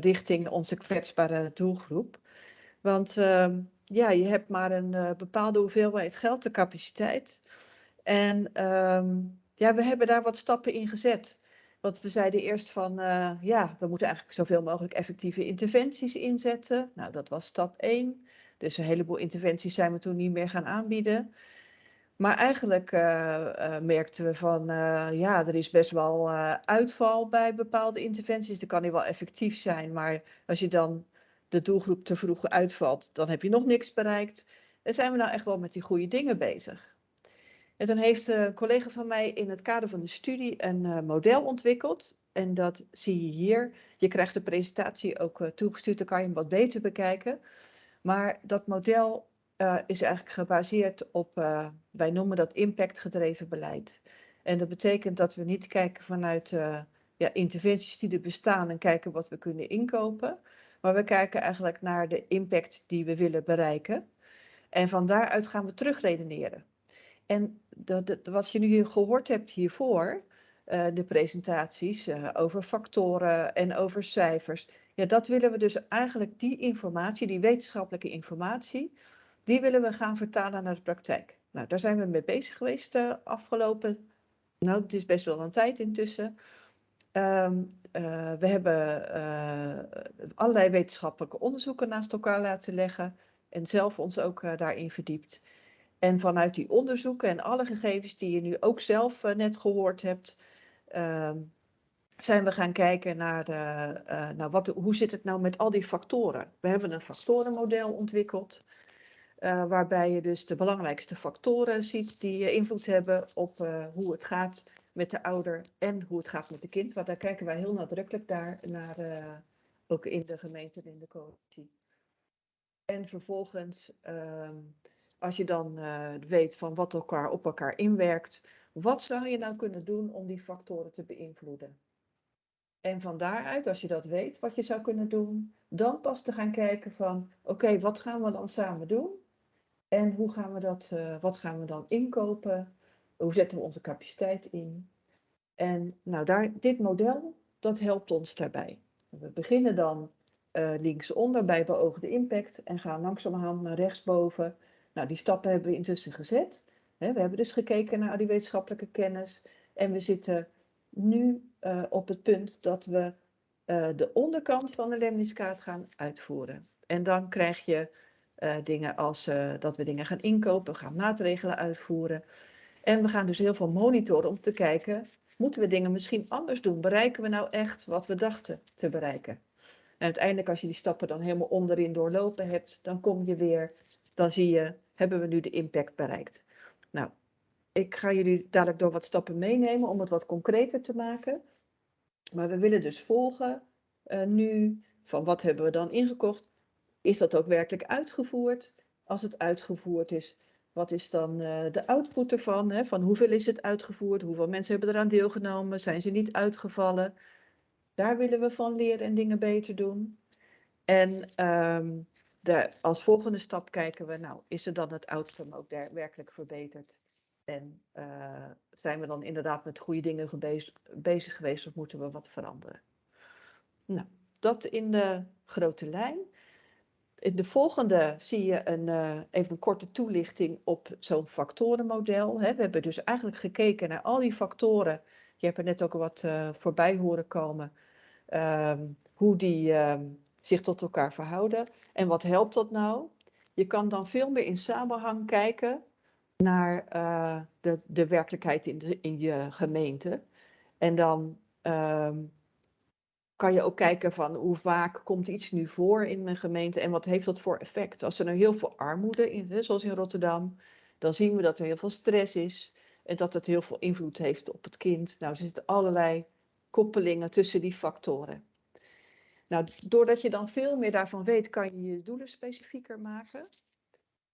richting onze kwetsbare doelgroep. Want ehm, ja, je hebt maar een bepaalde hoeveelheid geld, de capaciteit. En ehm, ja, we hebben daar wat stappen in gezet. Want we zeiden eerst van, ja, we moeten eigenlijk zoveel mogelijk effectieve interventies inzetten. Nou, dat was stap 1. Dus een heleboel interventies zijn we toen niet meer gaan aanbieden. Maar eigenlijk uh, merkten we van, uh, ja, er is best wel uitval bij bepaalde interventies. Dat kan niet wel effectief zijn, maar als je dan de doelgroep te vroeg uitvalt, dan heb je nog niks bereikt. En zijn we nou echt wel met die goede dingen bezig. En toen heeft een collega van mij in het kader van de studie een model ontwikkeld. En dat zie je hier. Je krijgt de presentatie ook toegestuurd, dan kan je hem wat beter bekijken. Maar dat model uh, is eigenlijk gebaseerd op, uh, wij noemen dat impactgedreven beleid. En dat betekent dat we niet kijken vanuit uh, ja, interventies die er bestaan en kijken wat we kunnen inkopen. Maar we kijken eigenlijk naar de impact die we willen bereiken. En van daaruit gaan we terugredeneren. En dat, dat, wat je nu gehoord hebt hiervoor, de presentaties over factoren en over cijfers. Ja, dat willen we dus eigenlijk die informatie, die wetenschappelijke informatie, die willen we gaan vertalen naar de praktijk. Nou, daar zijn we mee bezig geweest de uh, afgelopen, nou het is best wel een tijd intussen. Um, uh, we hebben uh, allerlei wetenschappelijke onderzoeken naast elkaar laten leggen en zelf ons ook daarin verdiept. En vanuit die onderzoeken en alle gegevens die je nu ook zelf net gehoord hebt, ehm, zijn we gaan kijken naar, de, nou wat, hoe zit het nou met al die factoren. We hebben een factorenmodel ontwikkeld. Uh, waarbij je dus de belangrijkste factoren ziet die invloed hebben op uh, hoe het gaat met de ouder en hoe het gaat met de kind. Want daar kijken wij heel nadrukkelijk naar, ook in de gemeente en in de coalitie. En vervolgens, ehm, als je dan weet van wat elkaar op elkaar inwerkt, wat zou je nou kunnen doen om die factoren te beïnvloeden? En van daaruit, als je dat weet, wat je zou kunnen doen, dan pas te gaan kijken van, oké, wat gaan we dan samen doen? En hoe gaan we dat, uh, wat gaan we dan inkopen? Hoe zetten we onze capaciteit in? En nou, daar, dit model, dat helpt ons daarbij. We beginnen dan uh, linksonder bij beoogde impact en gaan langzamerhand naar rechtsboven. Nou, die stappen hebben we intussen gezet. we hebben dus gekeken naar die wetenschappelijke kennis. En we zitten nu uh, op het punt dat we de onderkant van de lemniskaart gaan uitvoeren. En dan krijg je uh, dingen als dat we dingen gaan inkopen, we gaan maatregelen uitvoeren. En we gaan dus heel veel monitoren om te kijken, moeten we dingen misschien anders doen? Bereiken we nou echt wat we dachten te bereiken? En uiteindelijk als je die stappen dan helemaal onderin doorlopen hebt, dan kom je weer, dan zie je, hebben we nu de impact bereikt? Nou, ik ga jullie dadelijk door wat stappen meenemen om het wat concreter te maken. Maar we willen dus volgen uh, nu van wat hebben we dan ingekocht? Is dat ook werkelijk uitgevoerd? Als het uitgevoerd is, wat is dan uh, de output ervan? Hè? Van hoeveel is het uitgevoerd? Hoeveel mensen hebben eraan deelgenomen? Zijn ze niet uitgevallen? Daar willen we van leren en dingen beter doen. En um, de, als volgende stap kijken we, nou, is er dan het outcome ook werkelijk verbeterd? En uh, zijn we dan inderdaad met goede dingen bezig geweest of moeten we wat veranderen? Nou, dat in de grote lijn. In de volgende zie je een, uh, even een korte toelichting op zo'n factorenmodel. We hebben dus eigenlijk gekeken naar al die factoren. Je hebt er net ook wat uh, voorbij horen komen. Um, hoe die um, zich tot elkaar verhouden. En wat helpt dat nou? Je kan dan veel meer in samenhang kijken naar uh, de, de werkelijkheid in, de, in je gemeente. En dan um, kan je ook kijken van hoe vaak komt iets nu voor in mijn gemeente en wat heeft dat voor effect. Als er nou heel veel armoede is, zoals in Rotterdam, dan zien we dat er heel veel stress is en dat het heel veel invloed heeft op het kind. Nou, er zitten allerlei koppelingen tussen die factoren. Nou, doordat je dan veel meer daarvan weet, kan je je doelen specifieker maken.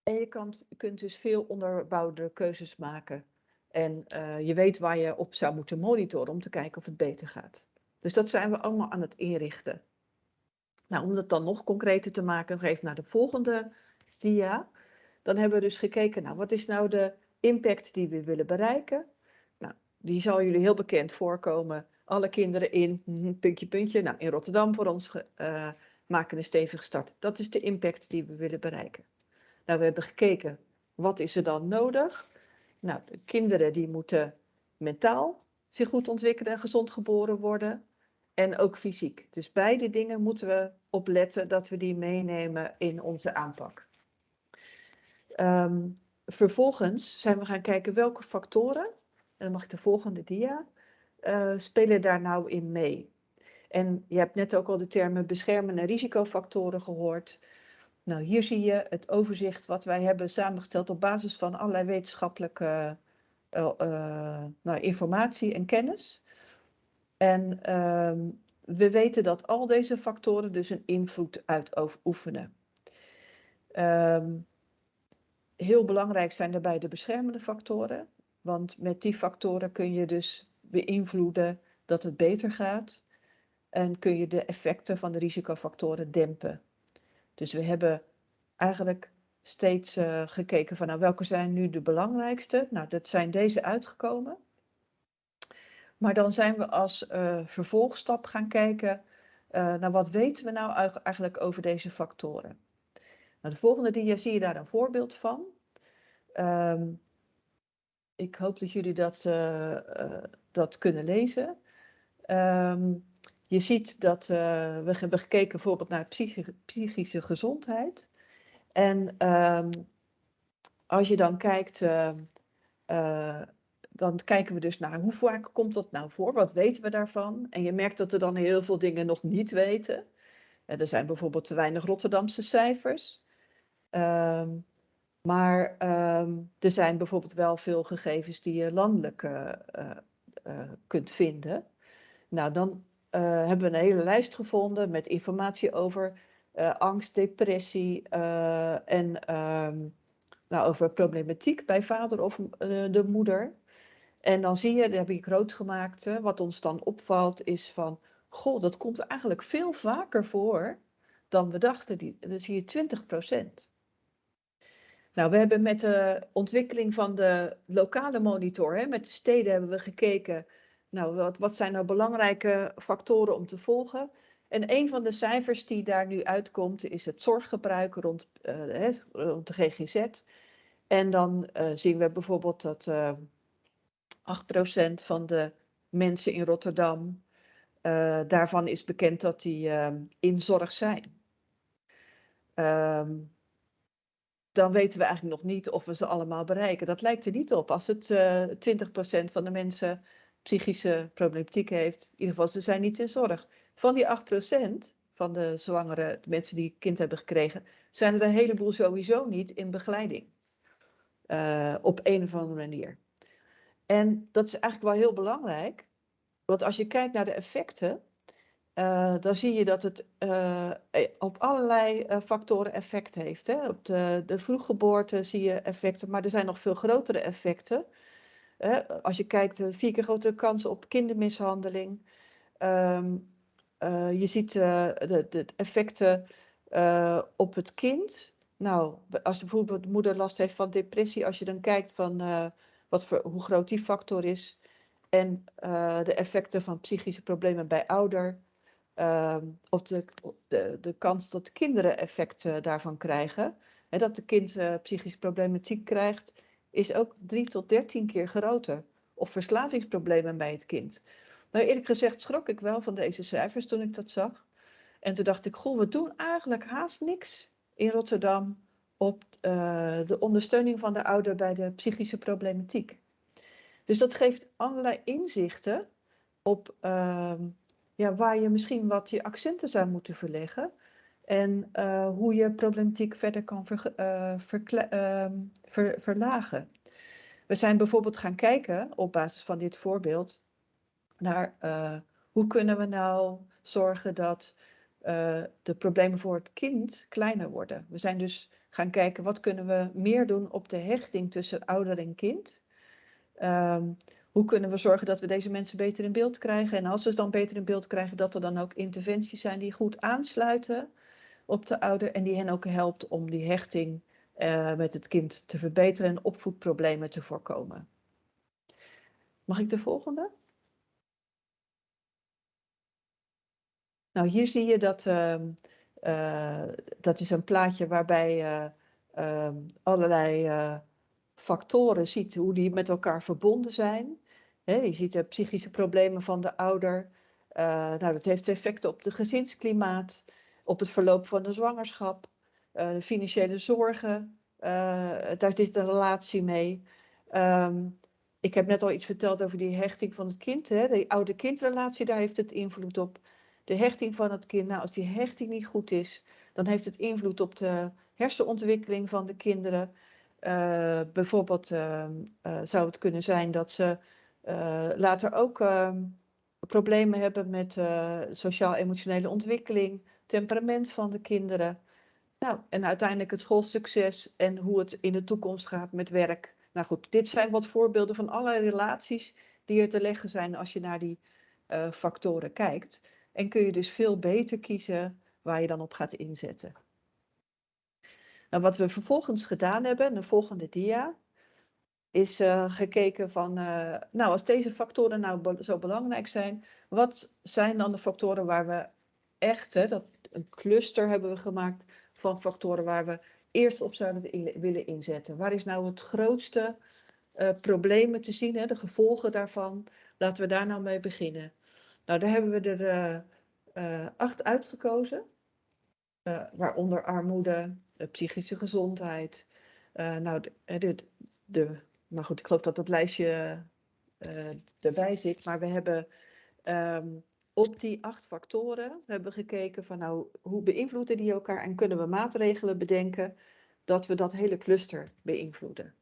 En je kunt dus veel onderbouwde keuzes maken. En uh, je weet waar je op zou moeten monitoren om te kijken of het beter gaat. Dus dat zijn we allemaal aan het inrichten. Nou, om dat dan nog concreter te maken, even naar de volgende dia. Dan hebben we dus gekeken, nou, wat is nou de impact die we willen bereiken? Nou, die zal jullie heel bekend voorkomen. Alle kinderen in, hm, puntje, puntje. Nou, in Rotterdam voor ons uh, maken een stevige start. Dat is de impact die we willen bereiken. Nou, we hebben gekeken, wat is er dan nodig? Nou, de kinderen die moeten mentaal zich goed ontwikkelen en gezond geboren worden. En ook fysiek. Dus beide dingen moeten we opletten dat we die meenemen in onze aanpak. Um, vervolgens zijn we gaan kijken welke factoren, en dan mag ik de volgende dia, uh, spelen daar nou in mee. En je hebt net ook al de termen beschermende risicofactoren gehoord. Nou, hier zie je het overzicht wat wij hebben samengesteld op basis van allerlei wetenschappelijke uh, uh, nou, informatie en kennis. En um, we weten dat al deze factoren dus een invloed uitoefenen. Um, heel belangrijk zijn daarbij de beschermende factoren, want met die factoren kun je dus beïnvloeden dat het beter gaat en kun je de effecten van de risicofactoren dempen. Dus we hebben eigenlijk steeds uh, gekeken van nou, welke zijn nu de belangrijkste. Nou, dat zijn deze uitgekomen. Maar dan zijn we als uh, vervolgstap gaan kijken uh, naar wat weten we nou eigenlijk over deze factoren. Nou, de volgende dia zie je daar een voorbeeld van. Um, ik hoop dat jullie dat, uh, dat kunnen lezen. Um, je ziet dat we hebben gekeken bijvoorbeeld naar psychische, psychische gezondheid. En um, als je dan kijkt, dan kijken we dus naar hoe vaak komt dat nou voor? Wat weten we daarvan? En je merkt dat er dan heel veel dingen nog niet weten. En er zijn bijvoorbeeld te weinig Rotterdamse cijfers. Um, maar um, er zijn bijvoorbeeld wel veel gegevens die je landelijk kunt vinden. Nou, dan hebben we een hele lijst gevonden met informatie over angst, depressie en um, nou, over problematiek bij vader of de moeder. En dan zie je, dat heb ik groot gemaakt, wat ons dan opvalt is van goh, dat komt eigenlijk veel vaker voor dan we dachten. Die, dan zie je 20 procent. Nou, we hebben met de ontwikkeling van de lokale monitor, hè, met de steden hebben we gekeken, nou, wat, wat zijn nou belangrijke factoren om te volgen? En een van de cijfers die daar nu uitkomt is het zorggebruik rond, uh, rond de GGZ. En dan uh, zien we bijvoorbeeld dat eh, 8% van de mensen in Rotterdam, daarvan is bekend dat die in zorg zijn. Um, dan weten we eigenlijk nog niet of we ze allemaal bereiken. Dat lijkt er niet op. Als het uh, 20% van de mensen psychische problematiek heeft, in ieder geval ze zijn niet in zorg. Van die 8% van de zwangere de mensen die kind hebben gekregen, zijn er een heleboel sowieso niet in begeleiding. Uh, op een of andere manier. En dat is eigenlijk wel heel belangrijk, want als je kijkt naar de effecten, uh, dan zie je dat het uh, op allerlei factoren effect heeft. Hè? Op de, de vroeggeboorte zie je effecten, maar er zijn nog veel grotere effecten. als je kijkt, vier keer grotere kansen op kindermishandeling. Uh, je ziet de, effecten op het kind. Nou, als bijvoorbeeld de moeder last heeft van depressie, als je dan kijkt van wat voor, hoe groot die factor is. En de effecten van psychische problemen bij ouder. Ehm, op de, de, de kans dat kinderen effecten daarvan krijgen. Hè, dat de kind psychische problematiek krijgt, is ook drie tot dertien keer groter. Of verslavingsproblemen bij het kind. Nou, eerlijk gezegd schrok ik wel van deze cijfers toen ik dat zag. En toen dacht ik, goh, we doen eigenlijk haast niks in Rotterdam op uh, de ondersteuning van de ouder bij de psychische problematiek. Dus dat geeft allerlei inzichten op uh, ja, waar je misschien wat je accenten zou moeten verleggen. En uh, hoe je problematiek verder kan ver, uh, ver, verlagen. We zijn bijvoorbeeld gaan kijken op basis van dit voorbeeld naar hoe kunnen we nou zorgen dat uh, de problemen voor het kind kleiner worden. We zijn dus gaan kijken wat kunnen we meer doen op de hechting tussen ouder en kind. Um, hoe kunnen we zorgen dat we deze mensen beter in beeld krijgen? En als we ze dan beter in beeld krijgen, dat er dan ook interventies zijn die goed aansluiten op de ouder en die hen ook helpt om die hechting uh, met het kind te verbeteren en opvoedproblemen te voorkomen. Mag ik de volgende? Nou, hier zie je dat, uh, uh, dat is een plaatje waarbij je uh, allerlei eh, factoren ziet, hoe die met elkaar verbonden zijn. Je ziet de psychische problemen van de ouder. Eh, nou, dat heeft effecten op het gezinsklimaat, op het verloop van de zwangerschap, eh, de financiële zorgen. daar zit een relatie mee. Um, ik heb net al iets verteld over die hechting van het kind. Hè? De oude-kindrelatie, daar heeft het invloed op de hechting van het kind. Nou, als die hechting niet goed is, dan heeft het invloed op de hersenontwikkeling van de kinderen. Uh, bijvoorbeeld uh, uh, zou het kunnen zijn dat ze later ook ehm, problemen hebben met sociaal-emotionele ontwikkeling, temperament van de kinderen. Nou, en uiteindelijk het schoolsucces en hoe het in de toekomst gaat met werk. Nou goed, dit zijn wat voorbeelden van allerlei relaties die er te leggen zijn als je naar die factoren kijkt. En kun je dus veel beter kiezen waar je dan op gaat inzetten. Nou, wat we vervolgens gedaan hebben, de volgende dia, is uh, gekeken van, uh, nou als deze factoren nou zo belangrijk zijn, wat zijn dan de factoren waar we echt, hè, dat, een cluster hebben we gemaakt van factoren waar we eerst op zouden willen inzetten. Waar is nou het grootste uh, problemen te zien, hè, de gevolgen daarvan? Laten we daar nou mee beginnen. Nou, daar hebben we er uh, acht uitgekozen. Uh, waaronder armoede, psychische gezondheid. Nou, de, de, de, maar goed, ik geloof dat dat lijstje erbij zit. Maar we hebben um, op die acht factoren hebben gekeken van nou, hoe beïnvloeden die elkaar en kunnen we maatregelen bedenken dat we dat hele cluster beïnvloeden.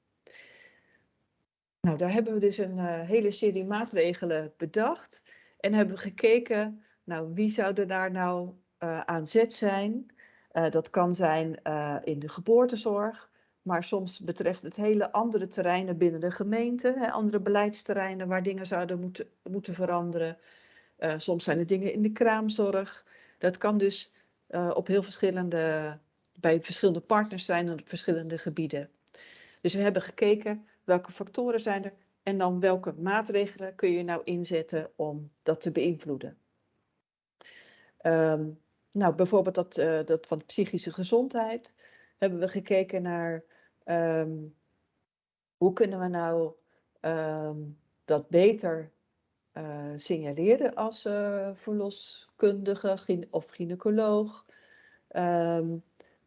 Nou, daar hebben we dus een hele serie maatregelen bedacht en hebben gekeken nou, wie zou er daar nou uh, aan zet zijn? Uh, dat kan zijn uh, in de geboortezorg, maar soms betreft het hele andere terreinen binnen de gemeente, hè, andere beleidsterreinen waar dingen zouden moeten, moeten veranderen. Soms zijn er dingen in de kraamzorg. Dat kan dus op heel verschillende, bij verschillende partners zijn en op verschillende gebieden. Dus we hebben gekeken welke factoren zijn er en dan welke maatregelen kun je nou inzetten om dat te beïnvloeden. Um, nou, bijvoorbeeld dat, uh, dat van psychische gezondheid hebben we gekeken naar um, hoe kunnen we nou um, dat beter uh, signaleren als uh, verloskundige of gynaecoloog.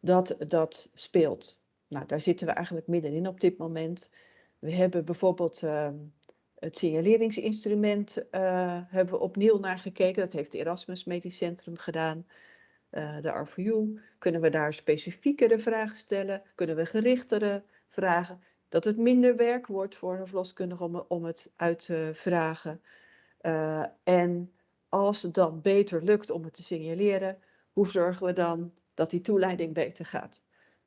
dat dat speelt. Nou, daar zitten we eigenlijk middenin op dit moment. We hebben bijvoorbeeld het signaleringsinstrument uh, hebben opnieuw naar gekeken. Dat heeft het Erasmus Medisch Centrum gedaan. Uh, de RVU. Kunnen we daar specifiekere vragen stellen? Kunnen we gerichtere vragen? Dat het minder werk wordt voor een verloskundige om, om het uit te vragen. Uh, en als het dan beter lukt om het te signaleren, hoe zorgen we dan dat die toeleiding beter gaat?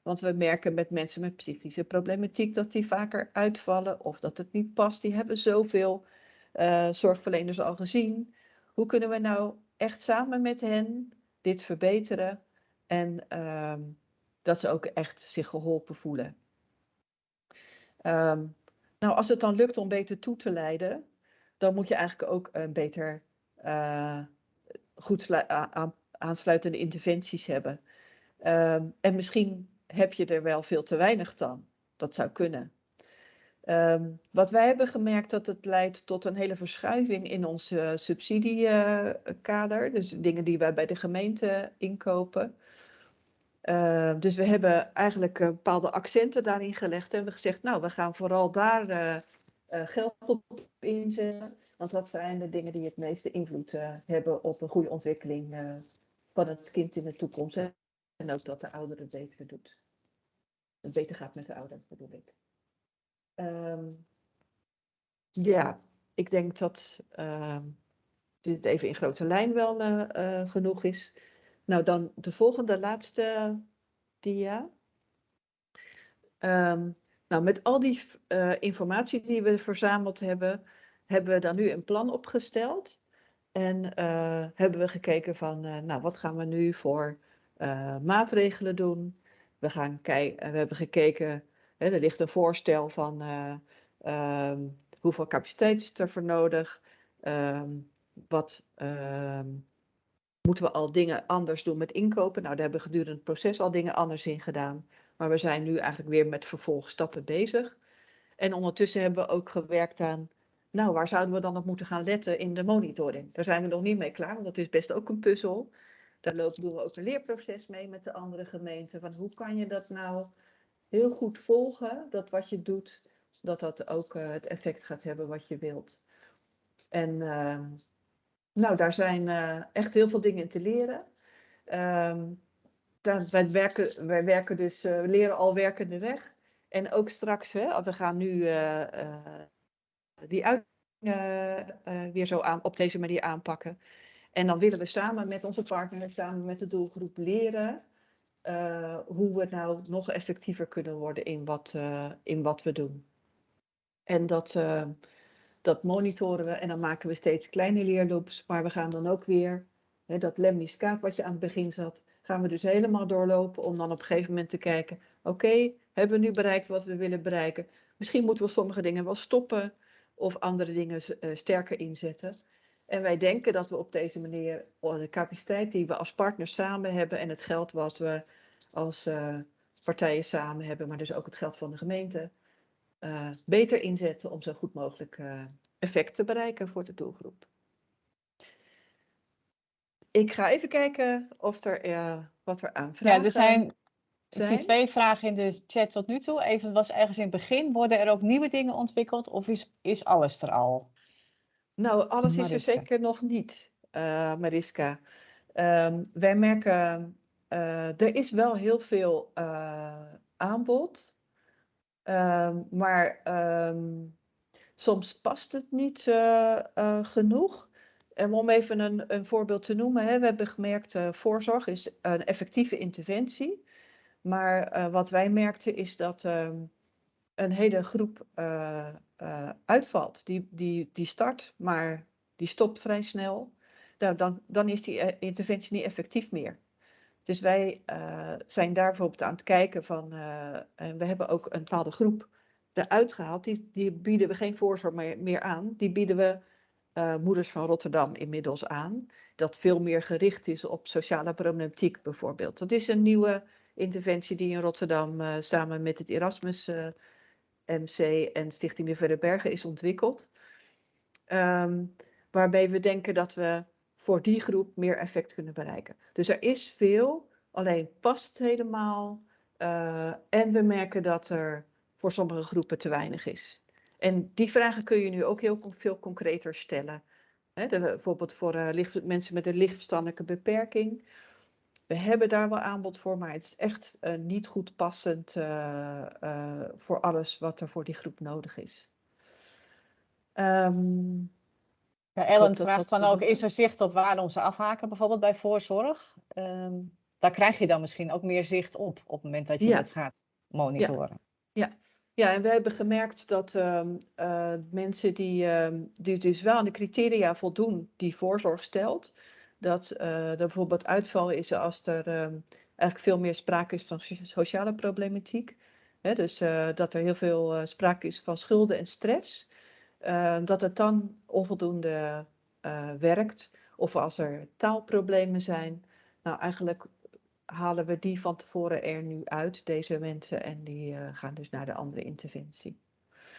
Want we merken met mensen met psychische problematiek dat die vaker uitvallen of dat het niet past. Die hebben zoveel uh, zorgverleners al gezien. Hoe kunnen we nou echt samen met hen dit verbeteren en uh, dat ze ook echt zich geholpen voelen? Um, nou, als het dan lukt om beter toe te leiden, dan moet je eigenlijk ook een beter uh, goed aansluitende interventies hebben. Um, en misschien heb je er wel veel te weinig dan. Dat zou kunnen. Um, wat wij hebben gemerkt dat het leidt tot een hele verschuiving in ons uh, subsidiekader. dus dingen die wij bij de gemeente inkopen. Uh, dus we hebben eigenlijk uh, bepaalde accenten daarin gelegd. En hebben gezegd, nou, we gaan vooral daar uh, geld op inzetten. Want dat zijn de dingen die het meeste invloed hebben op een goede ontwikkeling van het kind in de toekomst. Ook dat de ouder het beter doet. Het beter gaat met de ouder, bedoel ik. Um, ja, ik denk dat uh, dit even in grote lijn wel uh, uh, genoeg is. Nou, dan de volgende, laatste dia. Um, nou, met al die uh, informatie die we verzameld hebben, hebben we dan nu een plan opgesteld. En hebben we gekeken van, nou, wat gaan we nu voor maatregelen doen? We, gaan kijken, we hebben gekeken, hè, er ligt een voorstel van uh, um, hoeveel capaciteit is er voor nodig. Um, wat um, moeten we al dingen anders doen met inkopen? Nou, daar hebben we gedurende het proces al dingen anders in gedaan. Maar we zijn nu eigenlijk weer met vervolgstappen bezig. En ondertussen hebben we ook gewerkt aan, nou, waar zouden we dan op moeten gaan letten in de monitoring? Daar zijn we nog niet mee klaar, want dat is best ook een puzzel. Daar lopen, we ook een leerproces mee met de andere gemeenten. Van hoe kan je dat nou heel goed volgen, dat wat je doet, dat dat ook uh, het effect gaat hebben wat je wilt. En uh, nou, daar zijn uh, echt heel veel dingen in te leren. Daar, wij, werken, wij werken dus, we leren al werkende weg. En ook straks, hè, we gaan nu die uit weer zo aan, op deze manier aanpakken. En dan willen we samen met onze partner, samen met de doelgroep leren uh, hoe we nou nog effectiever kunnen worden in wat, uh, in wat we doen. En dat, uh, dat monitoren we en dan maken we steeds kleine leerloops, maar we gaan dan ook weer, hè, dat lemniscaat wat je aan het begin zat, gaan we dus helemaal doorlopen om dan op een gegeven moment te kijken, oké, hebben we nu bereikt wat we willen bereiken? Misschien moeten we sommige dingen wel stoppen of andere dingen sterker inzetten. En wij denken dat we op deze manier de capaciteit die we als partners samen hebben en het geld wat we als uh, partijen samen hebben, maar dus ook het geld van de gemeente, uh, beter inzetten om zo goed mogelijk uh, effect te bereiken voor de doelgroep. Ik ga even kijken of er wat er aan vragen Ja, er zijn, zijn. Ik zie twee vragen in de chat tot nu toe. Even was ergens in het begin, worden er ook nieuwe dingen ontwikkeld of is, is alles er al? Nou, alles Mariska. is er zeker nog niet, uh, Mariska. Um, wij merken, uh, er is wel heel veel uh, aanbod, um, maar um, soms past het niet genoeg. En om even een, een voorbeeld te noemen, hè, we hebben gemerkt, voorzorg is een effectieve interventie. Maar wat wij merkten is dat een hele groep uh, uh, uitvalt. Die, die, die start, maar die stopt vrij snel. nou, dan, dan is die interventie niet effectief meer. Dus wij zijn daar bijvoorbeeld aan het kijken van, en we hebben ook een bepaalde groep eruit gehaald, die, die bieden we geen voorzorg meer, meer aan. Die bieden we Moeders van Rotterdam inmiddels aan. Dat veel meer gericht is op sociale problematiek bijvoorbeeld. Dat is een nieuwe interventie die in Rotterdam uh, samen met het Erasmus uh, eh, MC en Stichting de Verre Bergen is ontwikkeld. Um, waarbij we denken dat we voor die groep meer effect kunnen bereiken. Dus er is veel, alleen past het helemaal. Uh, en we merken dat er voor sommige groepen te weinig is. En die vragen kun je nu ook heel veel concreter stellen. Bijvoorbeeld voor licht, mensen met een lichtverstandelijke beperking we hebben daar wel aanbod voor, maar het is echt uh, niet goed passend uh, uh, voor alles wat er voor die groep nodig is. Um, ja, Ellen vraagt dan ook, is er zicht op waar onze afhaken bijvoorbeeld bij voorzorg? Um, daar krijg je dan misschien ook meer zicht op, op het moment dat je ja. het gaat monitoren. Ja. ja. Ja, en we hebben gemerkt dat um, mensen die, die dus wel aan de criteria voldoen die voorzorg stelt, dat uh, er bijvoorbeeld uitval is als er uh, eigenlijk veel meer sprake is van sociale problematiek. Dus uh, dat er heel veel uh, sprake is van schulden en stress. dat het dan onvoldoende werkt. Of als er taalproblemen zijn. Nou, eigenlijk halen we die van tevoren er nu uit, deze mensen. En die gaan dus naar de andere interventie.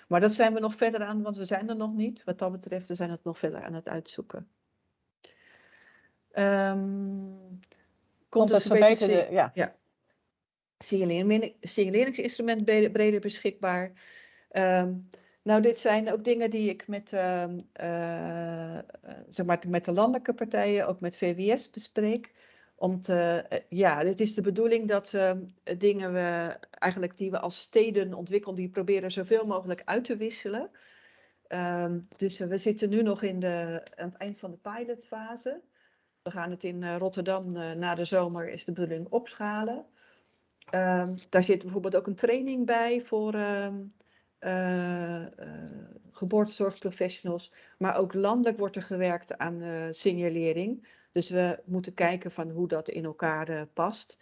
Maar dat zijn we nog verder aan, want we zijn er nog niet. Wat dat betreft, we zijn het nog verder aan het uitzoeken. Um, komt het verbeterde, ja. ja. Signaleringsinstrument breder, breder beschikbaar. Um, nou, dit zijn ook dingen die ik met, uh, uh, zeg maar, met de landelijke partijen, ook met VWS bespreek. Om te, uh, ja, het is de bedoeling dat dingen we eigenlijk die we als steden ontwikkelen, die proberen zoveel mogelijk uit te wisselen. Um, dus we zitten nu nog in de, aan het eind van de pilotfase. We gaan het in eh, Rotterdam uh, na de zomer is de bedoeling opschalen. Um, daar zit bijvoorbeeld ook een training bij voor um, uh, geboortezorgprofessionals. Maar ook landelijk wordt er gewerkt aan signalering. Dus we moeten kijken van hoe dat in elkaar past.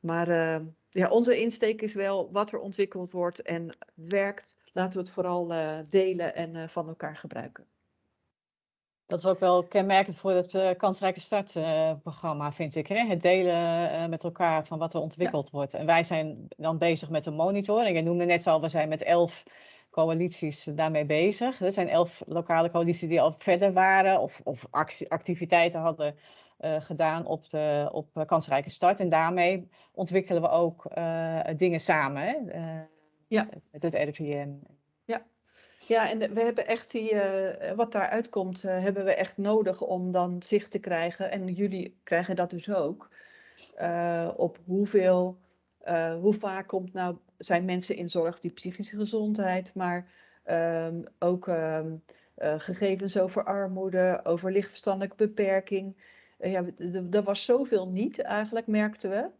Maar ehm, ja, onze insteek is wel wat er ontwikkeld wordt en werkt. Laten we het vooral delen en van elkaar gebruiken. Dat is ook wel kenmerkend voor het uh, kansrijke startprogramma, uh, vind ik. Hè? Het delen uh, met elkaar van wat er ontwikkeld ja. wordt. En wij zijn dan bezig met de monitoring. Je noemde net al, we zijn met elf coalities daarmee bezig. Er zijn elf lokale coalities die al verder waren of, of actie, activiteiten hadden uh, gedaan op, de, op kansrijke start. En daarmee ontwikkelen we ook dingen samen. Hè? ja. Met het RIVM ja, en we hebben echt die, uh, wat daaruit komt, uh, hebben we echt nodig om dan zicht te krijgen. En jullie krijgen dat dus ook. Uh, op hoeveel, hoe vaak komt nou, zijn mensen in zorg die psychische gezondheid, maar um, ook um, gegevens over armoede, over lichtverstandelijke beperking. ja, er was zoveel niet eigenlijk, merkten we.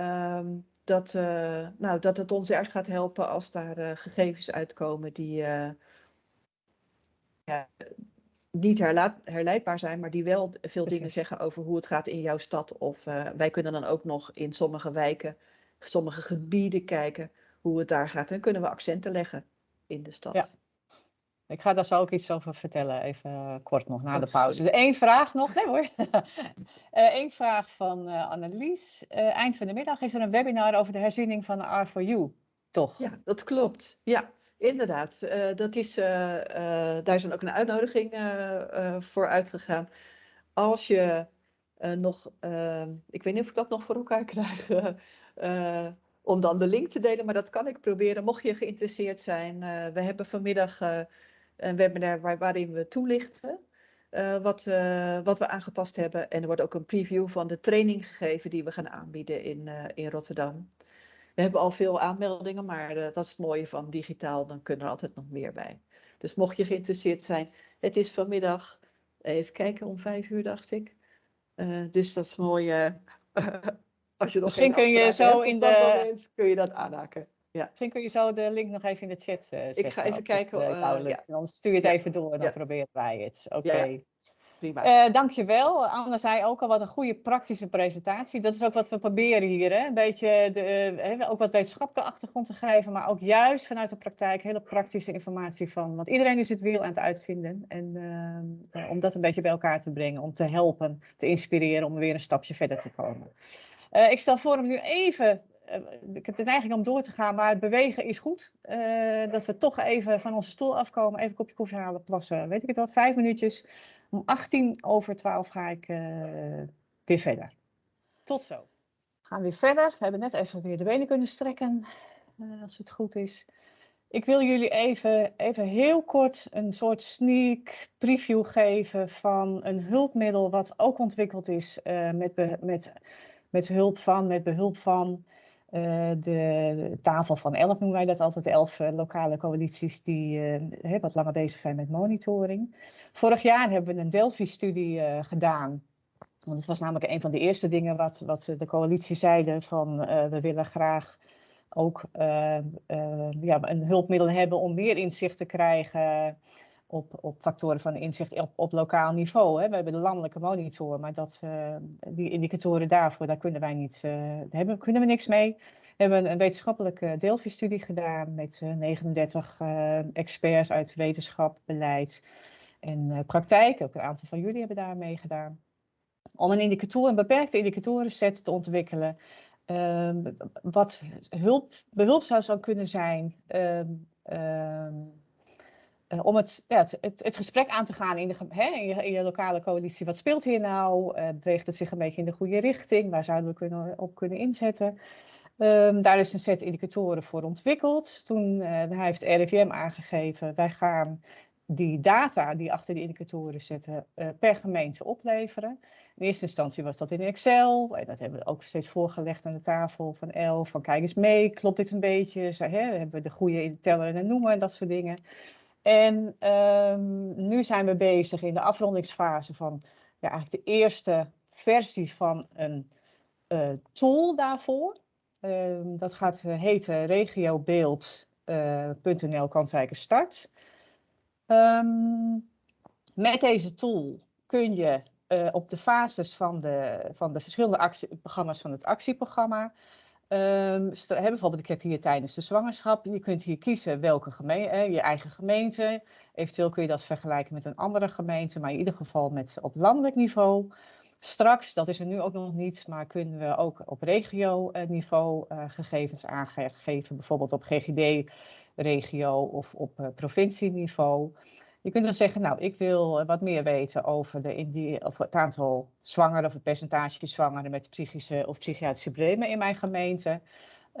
Um, dat, uh, nou, dat het ons erg gaat helpen als daar uh, gegevens uitkomen die uh, ja, niet herleidbaar zijn, maar die wel veel Precies. dingen zeggen over hoe het gaat in jouw stad. Of wij kunnen dan ook nog in sommige wijken, sommige gebieden kijken hoe het daar gaat. En kunnen we accenten leggen in de stad. Ja. Ik ga daar zo ook iets over vertellen, even kort nog na oh, de pauze. Dus één vraag nog, nee hoor. Eén uh, vraag van uh, Annelies. Eind van de middag is er een webinar over de herziening van de R4U, toch? Ja, dat klopt. Ja, inderdaad. dat is, daar is dan ook een uitnodiging voor uitgegaan. Als je nog, ik weet niet of ik dat nog voor elkaar krijg, om dan de link te delen, maar dat kan ik proberen. Mocht je geïnteresseerd zijn, we hebben vanmiddag een webinar waar, waarin we toelichten uh, wat, uh, wat we aangepast hebben. En er wordt ook een preview van de training gegeven die we gaan aanbieden in, uh, in Rotterdam. We hebben al veel aanmeldingen, maar dat is het mooie van digitaal, dan kunnen er altijd nog meer bij. Dus mocht je geïnteresseerd zijn, het is vanmiddag, even kijken, om vijf uur dacht ik. dus dat is mooi. als je nog Misschien kun je zo in de... Moment, kun je dat aanhaken. Ja. Misschien kun je zo de link nog even in de chat uh, zetten. Ik ga even kijken. Het, uh, ja. Dan stuur je het even door en dan proberen wij het. Oké. Okay. prima. Uh, dankjewel. Anne zei ook al wat een goede praktische presentatie. Dat is ook wat we proberen hier. Hè? Een beetje de, uh, ook wat wetenschappelijke achtergrond te geven, maar ook juist vanuit de praktijk hele praktische informatie van. Want iedereen is het wiel aan het uitvinden. En uh, om dat een beetje bij elkaar te brengen, om te helpen, te inspireren om weer een stapje verder te komen. ik stel voor om nu even ik heb de neiging om door te gaan, maar bewegen is goed. Uh, dat we toch even van onze stoel afkomen, even een kopje koffie halen, plassen, weet ik het wat, vijf minuutjes. Om 18 over 12 ga ik uh, weer verder. Tot zo. We gaan weer verder. We hebben net even weer de benen kunnen strekken, als het goed is. Ik wil jullie even, even heel kort een soort sneak preview geven van een hulpmiddel wat ook ontwikkeld is met, met, met hulp van, met behulp van de tafel van elf noemen wij dat altijd, elf uh, lokale coalities die uh, wat langer bezig zijn met monitoring. Vorig jaar hebben we een Delphi-studie gedaan. Want het was namelijk een van de eerste dingen wat, wat de coalitie zeiden van we willen graag ook ja, een hulpmiddel hebben om meer inzicht te krijgen op, op factoren van inzicht op, lokaal niveau. Hè. We hebben de landelijke monitor, maar dat, uh, die indicatoren daarvoor, daar kunnen wij niet, uh, hebben, kunnen we niks mee. We hebben een wetenschappelijke Delphi-studie gedaan met uh, 39 experts uit wetenschap, beleid en praktijk. Ook een aantal van jullie hebben daar meegedaan. Om een indicator, een beperkte indicatorenset te ontwikkelen. Ehm, wat hulp, behulpzaam zou kunnen zijn. Ehm, ehm, om het, ja, het, het, gesprek aan te gaan in, de, hè, in, je, lokale coalitie. Wat speelt hier nou? Uh, beweegt het zich een beetje in de goede richting? Waar zouden we kunnen, op kunnen inzetten? Um, daar is een set indicatoren voor ontwikkeld. Toen uh, heeft RIVM aangegeven, wij gaan die data die achter die indicatoren zitten per gemeente opleveren. In eerste instantie was dat in Excel. Dat hebben we ook steeds voorgelegd aan de tafel van ELF. Van kijk eens mee, klopt dit een beetje? hè, hebben we de goede teller en noemen en dat soort dingen. En um, nu zijn we bezig in de afrondingsfase van ja, eigenlijk de eerste versie van een uh, tool daarvoor. Um, dat gaat heten regiobeeld.nl uh, kansrijke start. Um, met deze tool kun je op de fases van de, van de verschillende actieprogramma's van het actieprogramma Um, bijvoorbeeld, ik heb hier tijdens de zwangerschap, je kunt hier kiezen welke gemeente, je eigen gemeente. Eventueel kun je dat vergelijken met een andere gemeente, maar in ieder geval met, op landelijk niveau. Straks, dat is er nu ook nog niet, maar kunnen we ook op regio-niveau uh, gegevens aangeven, bijvoorbeeld op GGD-regio of op uh, provincieniveau. Je kunt dan zeggen, nou, ik wil wat meer weten over, de, of het aantal zwangeren of het percentage zwangeren met psychische of psychiatrische problemen in mijn gemeente.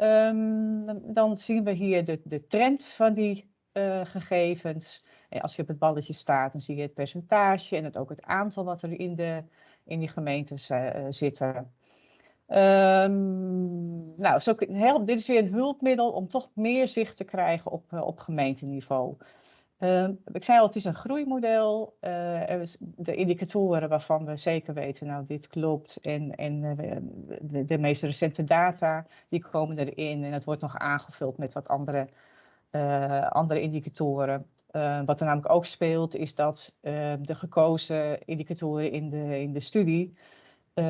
Um, dan zien we hier de, de trend van die uh, gegevens. En als je op het balletje staat, dan zie je het percentage en het, ook het aantal wat er in, de, in die gemeentes uh, zitten. Um, nou, zo, help, dit is weer een hulpmiddel om toch meer zicht te krijgen op, op gemeenteniveau. Uh, ik zei al, het is een groeimodel. Uh, de indicatoren waarvan we zeker weten, nou dit klopt. En, en uh, de, de, meest recente data, die komen erin. En het wordt nog aangevuld met wat andere, eh, andere indicatoren. wat er namelijk ook speelt, is dat de gekozen indicatoren in de, in de studie...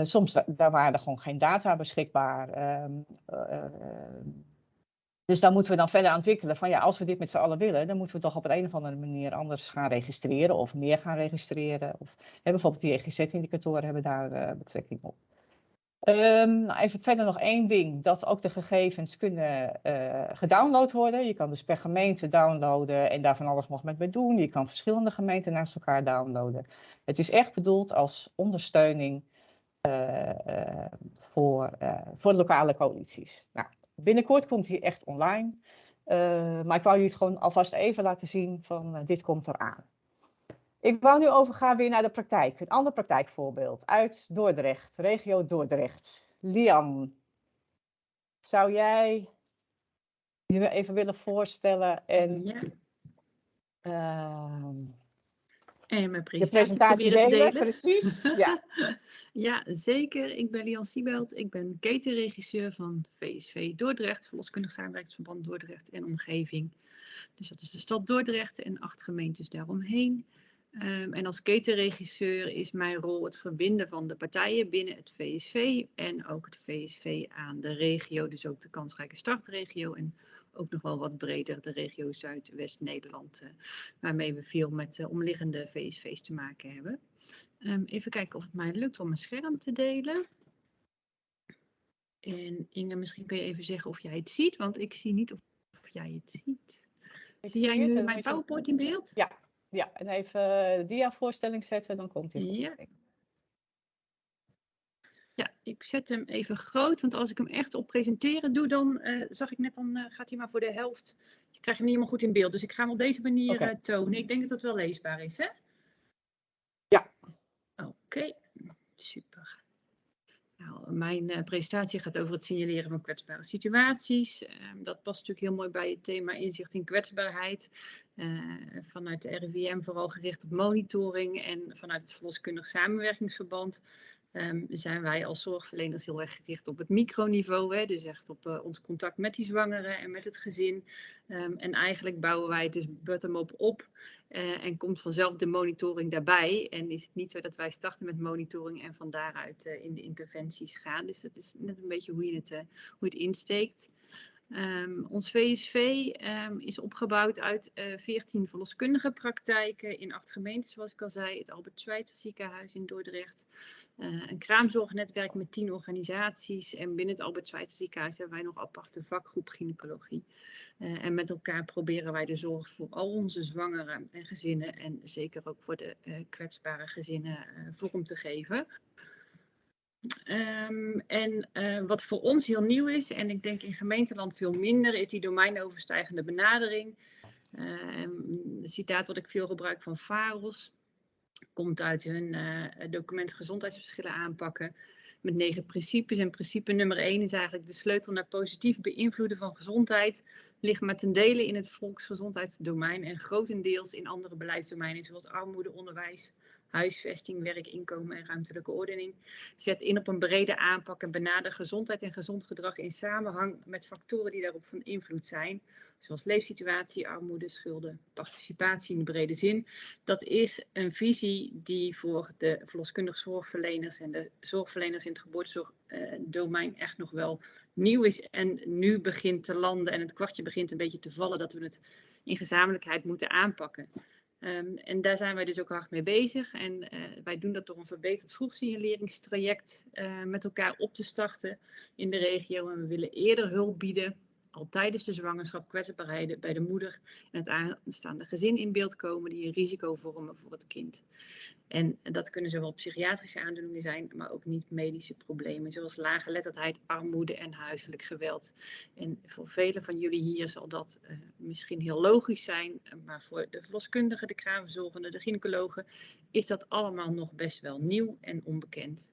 soms daar waren er gewoon geen data beschikbaar. Ehm, dus daar moeten we dan verder aan ontwikkelen van ja, als we dit met z'n allen willen, dan moeten we toch op een, of andere manier anders gaan registreren of meer gaan registreren. Of hè, bijvoorbeeld die EGZ-indicatoren hebben daar uh, betrekking op. Um, nou even verder nog één ding, dat ook de gegevens kunnen uh, gedownload worden. Je kan dus per gemeente downloaden en daar van alles nog met doen. Je kan verschillende gemeenten naast elkaar downloaden. Het is echt bedoeld als ondersteuning uh, voor, voor lokale coalities. Nou, Binnenkort komt hij echt online. Uh, maar ik wou jullie het gewoon alvast even laten zien van uh, dit komt eraan. Ik wou nu overgaan weer naar de praktijk. Een ander praktijkvoorbeeld uit Dordrecht, regio Dordrecht. Lian, zou jij je even willen voorstellen en ja. uh, en mijn de presentatie, presentatie te delen? delen. Precies. Ja. Ja, zeker. Ik ben Lian Siebelt. Ik ben ketenregisseur van VSV Dordrecht, Verloskundig Samenwerkingsverband Dordrecht en omgeving. Dus dat is de stad Dordrecht en acht gemeentes daaromheen. Ehm, en als ketenregisseur is mijn rol het verbinden van de partijen binnen het VSV en ook het VSV aan de regio, dus ook de kansrijke startregio en ook nog wel wat breder de regio Zuidwest-Nederland, uh, waarmee we veel met uh, omliggende VSV's te maken hebben. Um, even kijken of het mij lukt om mijn scherm te delen. En Inge, misschien kun je even zeggen of jij het ziet, want ik zie niet of, of jij het ziet. Ik zie jij nu mijn PowerPoint in beeld? Ja, ja, en even de dia-voorstelling zetten, dan komt hij. Ja, ik zet hem even groot, want als ik hem echt op presenteren doe, dan uh, zag ik net, dan uh, gaat hij maar voor de helft. Je krijgt hem niet helemaal goed in beeld, dus ik ga hem op deze manier uh, tonen. Ik denk dat het wel leesbaar is, hè? Ja. Oké, super. Nou, mijn presentatie gaat over het signaleren van kwetsbare situaties. Uh, dat past natuurlijk heel mooi bij het thema inzicht in kwetsbaarheid. Vanuit de RIVM vooral gericht op monitoring en vanuit het verloskundig samenwerkingsverband. Um, zijn wij als zorgverleners heel erg gericht op het microniveau, hè, dus echt op uh, ons contact met die zwangeren en met het gezin. Um, en eigenlijk bouwen wij het dus bottom-up op uh, en komt vanzelf de monitoring daarbij. En is het niet zo dat wij starten met monitoring en van daaruit uh, in de interventies gaan. Dus dat is net een beetje hoe je het, hoe het insteekt. Um, ons VSV um, is opgebouwd uit uh, 14 verloskundige praktijken in acht gemeenten, zoals ik al zei. Het Albert Schweitzer ziekenhuis in Dordrecht. Uh, een kraamzorgnetwerk met 10 organisaties. En binnen het Albert Schweitzer ziekenhuis hebben wij nog aparte vakgroep gynaecologie. Uh, en met elkaar proberen wij de zorg voor al onze zwangeren en gezinnen. En zeker ook voor de kwetsbare gezinnen vorm te geven. Um, en uh, wat voor ons heel nieuw is, en ik denk in gemeenteland veel minder, is die domeinoverstijgende benadering. Uh, een citaat wat ik veel gebruik van VAROS, komt uit hun uh, document gezondheidsverschillen aanpakken. Met negen principes. En principe nummer één is eigenlijk de sleutel naar positief beïnvloeden van gezondheid. Ligt maar ten dele in het volksgezondheidsdomein en grotendeels in andere beleidsdomeinen, zoals armoede, onderwijs, huisvesting, werk, inkomen en ruimtelijke ordening. Zet in op een brede aanpak en benader gezondheid en gezond gedrag in samenhang met factoren die daarop van invloed zijn. Zoals leefsituatie, armoede, schulden, participatie in de brede zin. Dat is een visie die voor de verloskundige zorgverleners en de zorgverleners in het geboortezorgdomein echt nog wel nieuw is. En nu begint te landen en het kwartje begint een beetje te vallen dat we het in gezamenlijkheid moeten aanpakken. Um, en daar zijn wij dus ook hard mee bezig. En uh, wij doen dat door een verbeterd vroegsignaleringstraject uh, met elkaar op te starten in de regio. En we willen eerder hulp bieden, al tijdens de zwangerschap, kwetsbaarheden bij de moeder en het aanstaande gezin in beeld komen die een risico vormen voor het kind. En dat kunnen zowel psychiatrische aandoeningen zijn, maar ook niet-medische problemen, zoals lage letterdheid, armoede en huiselijk geweld. En voor velen van jullie hier zal dat uh, misschien heel logisch zijn, maar voor de verloskundigen, de kraamverzorgenden, de gynaecologen is dat allemaal nog best wel nieuw en onbekend.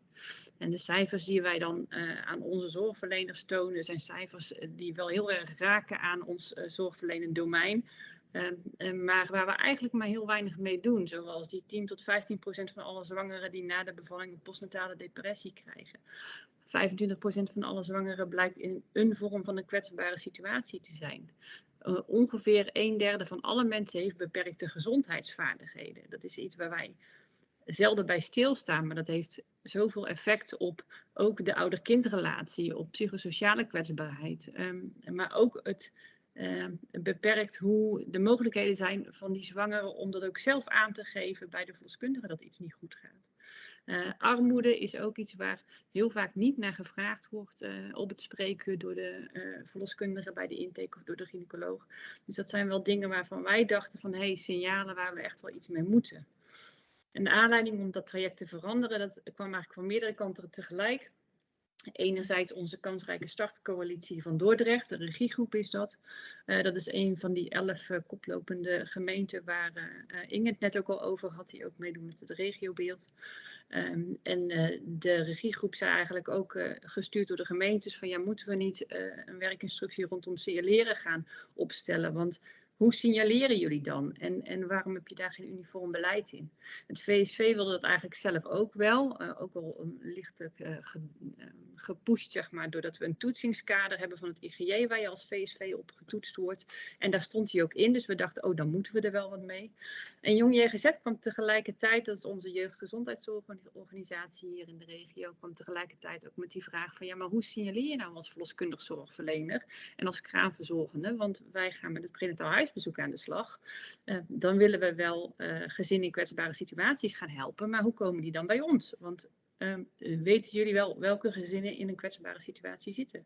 En de cijfers die wij dan uh, aan onze zorgverleners tonen, zijn cijfers die wel heel erg raken aan ons uh, zorgverlenend domein. Uh, uh, maar waar we eigenlijk maar heel weinig mee doen. Zoals die 10 tot 15 procent van alle zwangeren die na de bevalling een postnatale depressie krijgen. 25 procent van alle zwangeren blijkt in een vorm van een kwetsbare situatie te zijn. Ongeveer een derde van alle mensen heeft beperkte gezondheidsvaardigheden. Dat is iets waar wij zelden bij stilstaan, maar dat heeft zoveel effect op ook de ouder-kindrelatie, op psychosociale kwetsbaarheid, um, maar ook het uh, beperkt hoe de mogelijkheden zijn van die zwangeren om dat ook zelf aan te geven bij de verloskundige dat iets niet goed gaat. Uh, armoede is ook iets waar heel vaak niet naar gevraagd wordt uh, op het spreekuur door de uh, verloskundige bij de intake of door de gynaecoloog. Dus dat zijn wel dingen waarvan wij dachten van hé, hey, signalen waar we echt wel iets mee moeten. En de aanleiding om dat traject te veranderen, dat kwam eigenlijk van meerdere kanten tegelijk. Enerzijds onze kansrijke startcoalitie van Dordrecht, de regiegroep is dat. Uh, dat is een van die elf uh, koplopende gemeenten waar uh, Inge het net ook al over had, die ook meedoen met het regiobeeld. Um, en de regiegroep zei eigenlijk ook gestuurd door de gemeentes van ja, moeten we niet een werkinstructie rondom signaleren gaan opstellen? Want hoe signaleren jullie dan? En, en waarom heb je daar geen uniform beleid in? Het VSV wilde dat eigenlijk zelf ook wel, uh, ook al lichtelijk uh, ge, uh, gepusht, zeg maar, doordat we een toetsingskader hebben van het IGJ waar je als VSV op getoetst wordt. En daar stond hij ook in, dus we dachten, oh, dan moeten we er wel wat mee. En Jong JGZ kwam tegelijkertijd, dat is onze jeugdgezondheidszorgorganisatie hier in de regio, kwam tegelijkertijd ook met die vraag van, ja, maar hoe signaleer je nou als verloskundig zorgverlener en als kraamverzorgende? Want wij gaan met het prenataal huisbezoek aan de slag. Uh, dan willen we wel uh, gezinnen in kwetsbare situaties gaan helpen, maar hoe komen die dan bij ons? Want um, weten jullie wel welke gezinnen in een kwetsbare situatie zitten?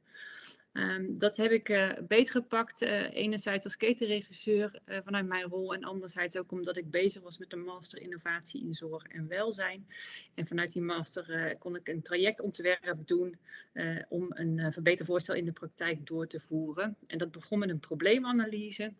Um, dat heb ik uh, beter gepakt. Uh, enerzijds als ketenregisseur vanuit mijn rol. En anderzijds ook omdat ik bezig was met de master innovatie in zorg en welzijn. En vanuit die master kon ik een trajectontwerp doen om een verbetervoorstel in de praktijk door te voeren. En dat begon met een probleemanalyse.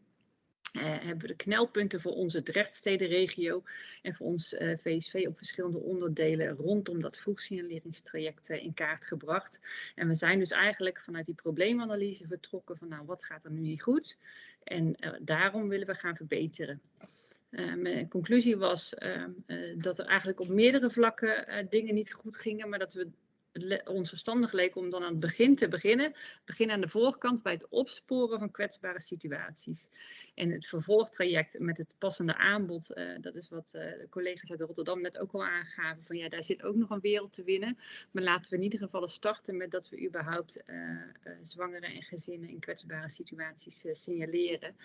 Uh, hebben we de knelpunten voor onze Drechtstedenregio en voor ons uh, VSV op verschillende onderdelen rondom dat vroegsignaleringstraject uh, in kaart gebracht. En we zijn dus eigenlijk vanuit die probleemanalyse vertrokken van nou wat gaat er nu niet goed en daarom willen we gaan verbeteren. mijn conclusie was dat er eigenlijk op meerdere vlakken dingen niet goed gingen, maar dat we ons verstandig leek om dan aan het begin te beginnen. Begin aan de voorkant bij het opsporen van kwetsbare situaties. En het vervolgtraject met het passende aanbod, uh, dat is wat uh, de collega's uit Rotterdam net ook al aangaven. Van ja, daar zit ook nog een wereld te winnen. Maar laten we in ieder geval starten met dat we überhaupt uh, zwangeren en gezinnen in kwetsbare situaties signaleren.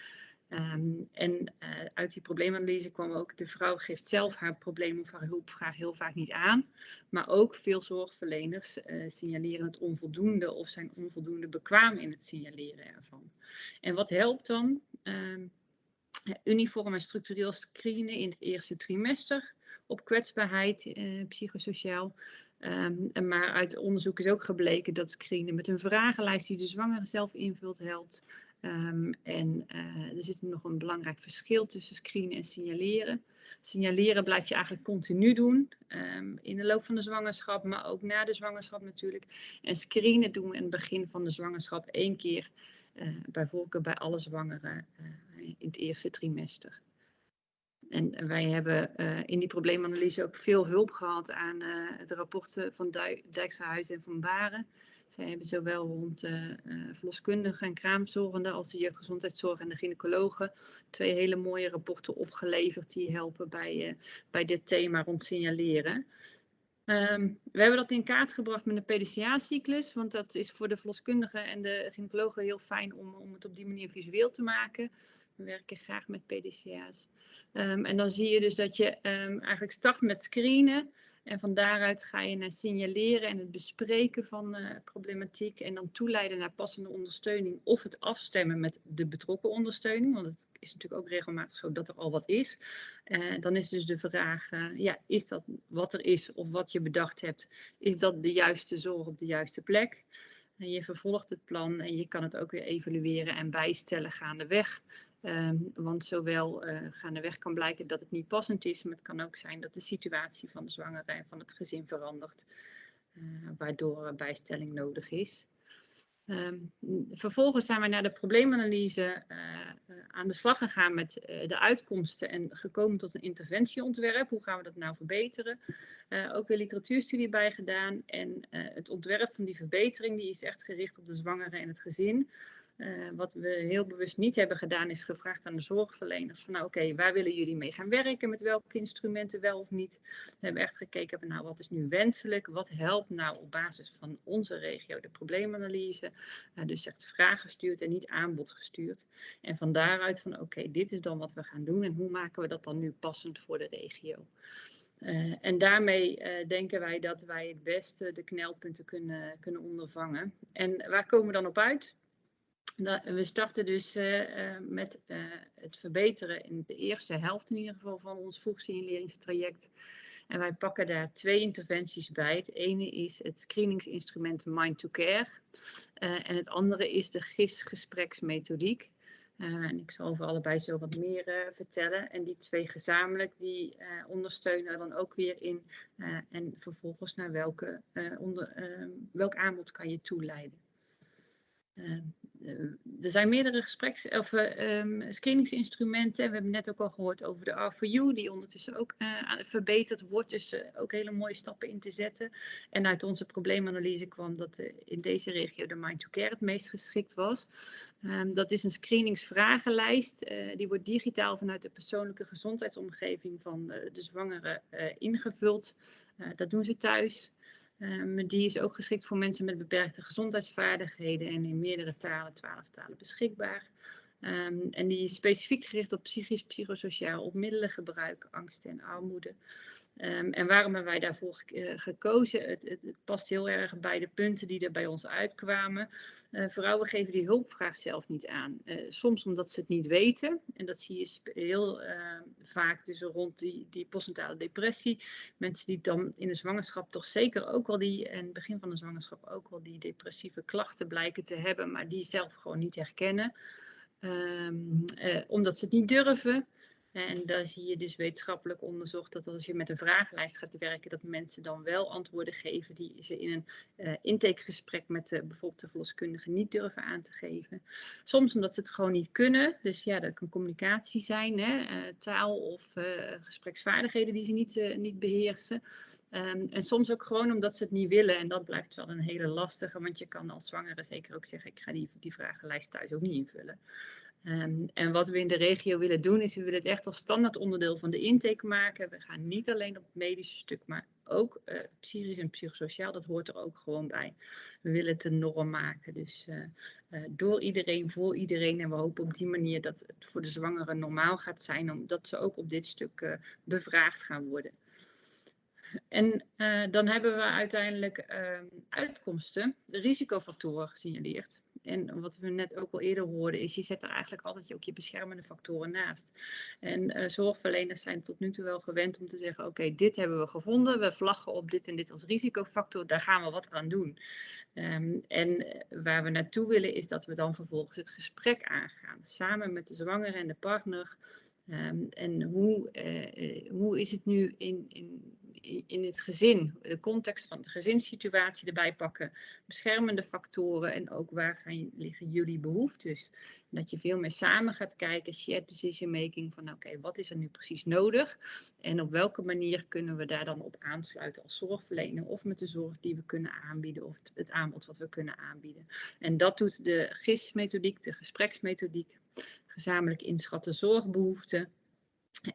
Um, en uh, uit die probleemanalyse kwam ook, de vrouw geeft zelf haar probleem of haar hulpvraag heel vaak niet aan. Maar ook veel zorgverleners uh, signaleren het onvoldoende of zijn onvoldoende bekwaam in het signaleren ervan. En wat helpt dan? Um, uniform en structureel screenen in het eerste trimester op kwetsbaarheid uh, psychosociaal. Um, maar uit onderzoek is ook gebleken dat screenen met een vragenlijst die de zwangere zelf invult helpt. Um, en uh, er zit nog een belangrijk verschil tussen screenen en signaleren. Signaleren blijf je eigenlijk continu doen, um, in de loop van de zwangerschap, maar ook na de zwangerschap natuurlijk. En screenen doen we in het begin van de zwangerschap één keer, uh, bij voorkeur bij alle zwangeren uh, in het eerste trimester. En wij hebben in die probleemanalyse ook veel hulp gehad aan het rapporten van Dijk, Dijksterhuis en van Baren. Zij hebben zowel rond uh, verloskundigen en kraamzorgenden als de jeugdgezondheidszorg en de gynaecologen twee hele mooie rapporten opgeleverd die helpen bij, uh, bij dit thema rond signaleren. Um, we hebben dat in kaart gebracht met de PDCA-cyclus, want dat is voor de verloskundigen en de gynaecologen heel fijn om, om het op die manier visueel te maken. We werken graag met PDCA's. Um, en dan zie je dus dat je um, eigenlijk start met screenen. En van daaruit ga je naar signaleren en het bespreken van uh, problematiek. En dan toeleiden naar passende ondersteuning of het afstemmen met de betrokken ondersteuning. Want het is natuurlijk ook regelmatig zo dat er al wat is. Uh, dan is dus de vraag, uh, ja, is dat wat er is of wat je bedacht hebt, is dat de juiste zorg op de juiste plek? En je vervolgt het plan en je kan het ook weer evalueren en bijstellen gaandeweg. Um, want zowel uh, gaandeweg kan blijken dat het niet passend is, maar het kan ook zijn dat de situatie van de zwangere en van het gezin verandert, uh, waardoor bijstelling nodig is. Um, vervolgens zijn we naar de probleemanalyse uh, aan de slag gegaan met de uitkomsten en gekomen tot een interventieontwerp. Hoe gaan we dat nou verbeteren? ook weer literatuurstudie bij gedaan en het ontwerp van die verbetering die is echt gericht op de zwangere en het gezin. Uh, wat we heel bewust niet hebben gedaan, is gevraagd aan de zorgverleners van nou oké, waar willen jullie mee gaan werken, met welke instrumenten wel of niet. We hebben echt gekeken van nou wat is nu wenselijk, wat helpt nou op basis van onze regio de probleemanalyse. Uh, dus echt vragen gestuurd en niet aanbod gestuurd. En van daaruit van oké, dit is dan wat we gaan doen en hoe maken we dat dan nu passend voor de regio. Uh, en daarmee denken wij dat wij het beste de knelpunten kunnen, kunnen ondervangen. En waar komen we dan op uit? We starten dus uh, met uh, het verbeteren in de eerste helft in ieder geval van ons vroegsignaleringstraject. En wij pakken daar twee interventies bij. Het ene is het screeningsinstrument Mind to Care. En het andere is de GIS-gespreksmethodiek. en ik zal over allebei zo wat meer vertellen. En die twee gezamenlijk, die ondersteunen dan ook weer in. en vervolgens naar welke, onder, welk aanbod kan je toeleiden. Uh, er zijn meerdere gespreks- of um, screeningsinstrumenten. We hebben net ook al gehoord over de R4U, die ondertussen ook uh, verbeterd wordt. Dus ook hele mooie stappen in te zetten. En uit onze probleemanalyse kwam dat in deze regio de Mind to Care het meest geschikt was. Um, dat is een screeningsvragenlijst. die wordt digitaal vanuit de persoonlijke gezondheidsomgeving van de zwangere ingevuld. dat doen ze thuis. Um, die is ook geschikt voor mensen met beperkte gezondheidsvaardigheden en in meerdere talen, twaalf talen beschikbaar. Um, en die is specifiek gericht op psychisch, psychosociaal, op middelengebruik, angst en armoede. Um, en waarom hebben wij daarvoor uh, gekozen? Het, het, het, past heel erg bij de punten die er bij ons uitkwamen. Uh, vrouwen geven die hulpvraag zelf niet aan. Uh, soms omdat ze het niet weten. En dat zie je heel vaak dus rond die, die postnatale depressie. Mensen die dan in de zwangerschap toch zeker ook wel die, en begin van de zwangerschap ook wel die depressieve klachten blijken te hebben, maar die zelf gewoon niet herkennen. Um, omdat ze het niet durven. En daar zie je dus wetenschappelijk onderzocht dat als je met een vragenlijst gaat werken, dat mensen dan wel antwoorden geven die ze in een uh, intakegesprek met de, bijvoorbeeld de verloskundige niet durven aan te geven. Soms omdat ze het gewoon niet kunnen. Dus ja, dat kan communicatie zijn, hè, uh, taal of uh, gespreksvaardigheden die ze niet, niet beheersen. Um, en soms ook gewoon omdat ze het niet willen. En dat blijft wel een hele lastige, want je kan als zwangere zeker ook zeggen, ik ga die, die vragenlijst thuis ook niet invullen. Um, en wat we in de regio willen doen, is we willen het echt als standaard onderdeel van de intake maken. We gaan niet alleen op het medische stuk, maar ook uh, psychisch en psychosociaal, dat hoort er ook gewoon bij. We willen het een norm maken. Dus uh, uh, door iedereen, voor iedereen. En we hopen op die manier dat het voor de zwangeren normaal gaat zijn, omdat ze ook op dit stuk bevraagd gaan worden. En dan hebben we uiteindelijk ehm, uitkomsten, risicofactoren gesignaleerd. En wat we net ook al eerder hoorden, is je zet er eigenlijk altijd ook je beschermende factoren naast. En uh, zorgverleners zijn tot nu toe wel gewend om te zeggen: oké, dit hebben we gevonden, we vlaggen op dit en dit als risicofactor, daar gaan we wat aan doen. Um, en eh, waar we naartoe willen, is dat we dan vervolgens het gesprek aangaan, samen met de zwangere en de partner. Um, en hoe, uh, hoe is het nu in, in in het gezin, de context van de gezinssituatie erbij pakken, beschermende factoren en ook waar zijn, liggen jullie behoeftes. Dat je veel meer samen gaat kijken, shared decision making, van oké, wat is er nu precies nodig en op welke manier kunnen we daar dan op aansluiten als zorgverlener of met de zorg die we kunnen aanbieden of het, het aanbod wat we kunnen aanbieden. En dat doet de GIS-methodiek, de gespreksmethodiek, gezamenlijk inschatten zorgbehoeften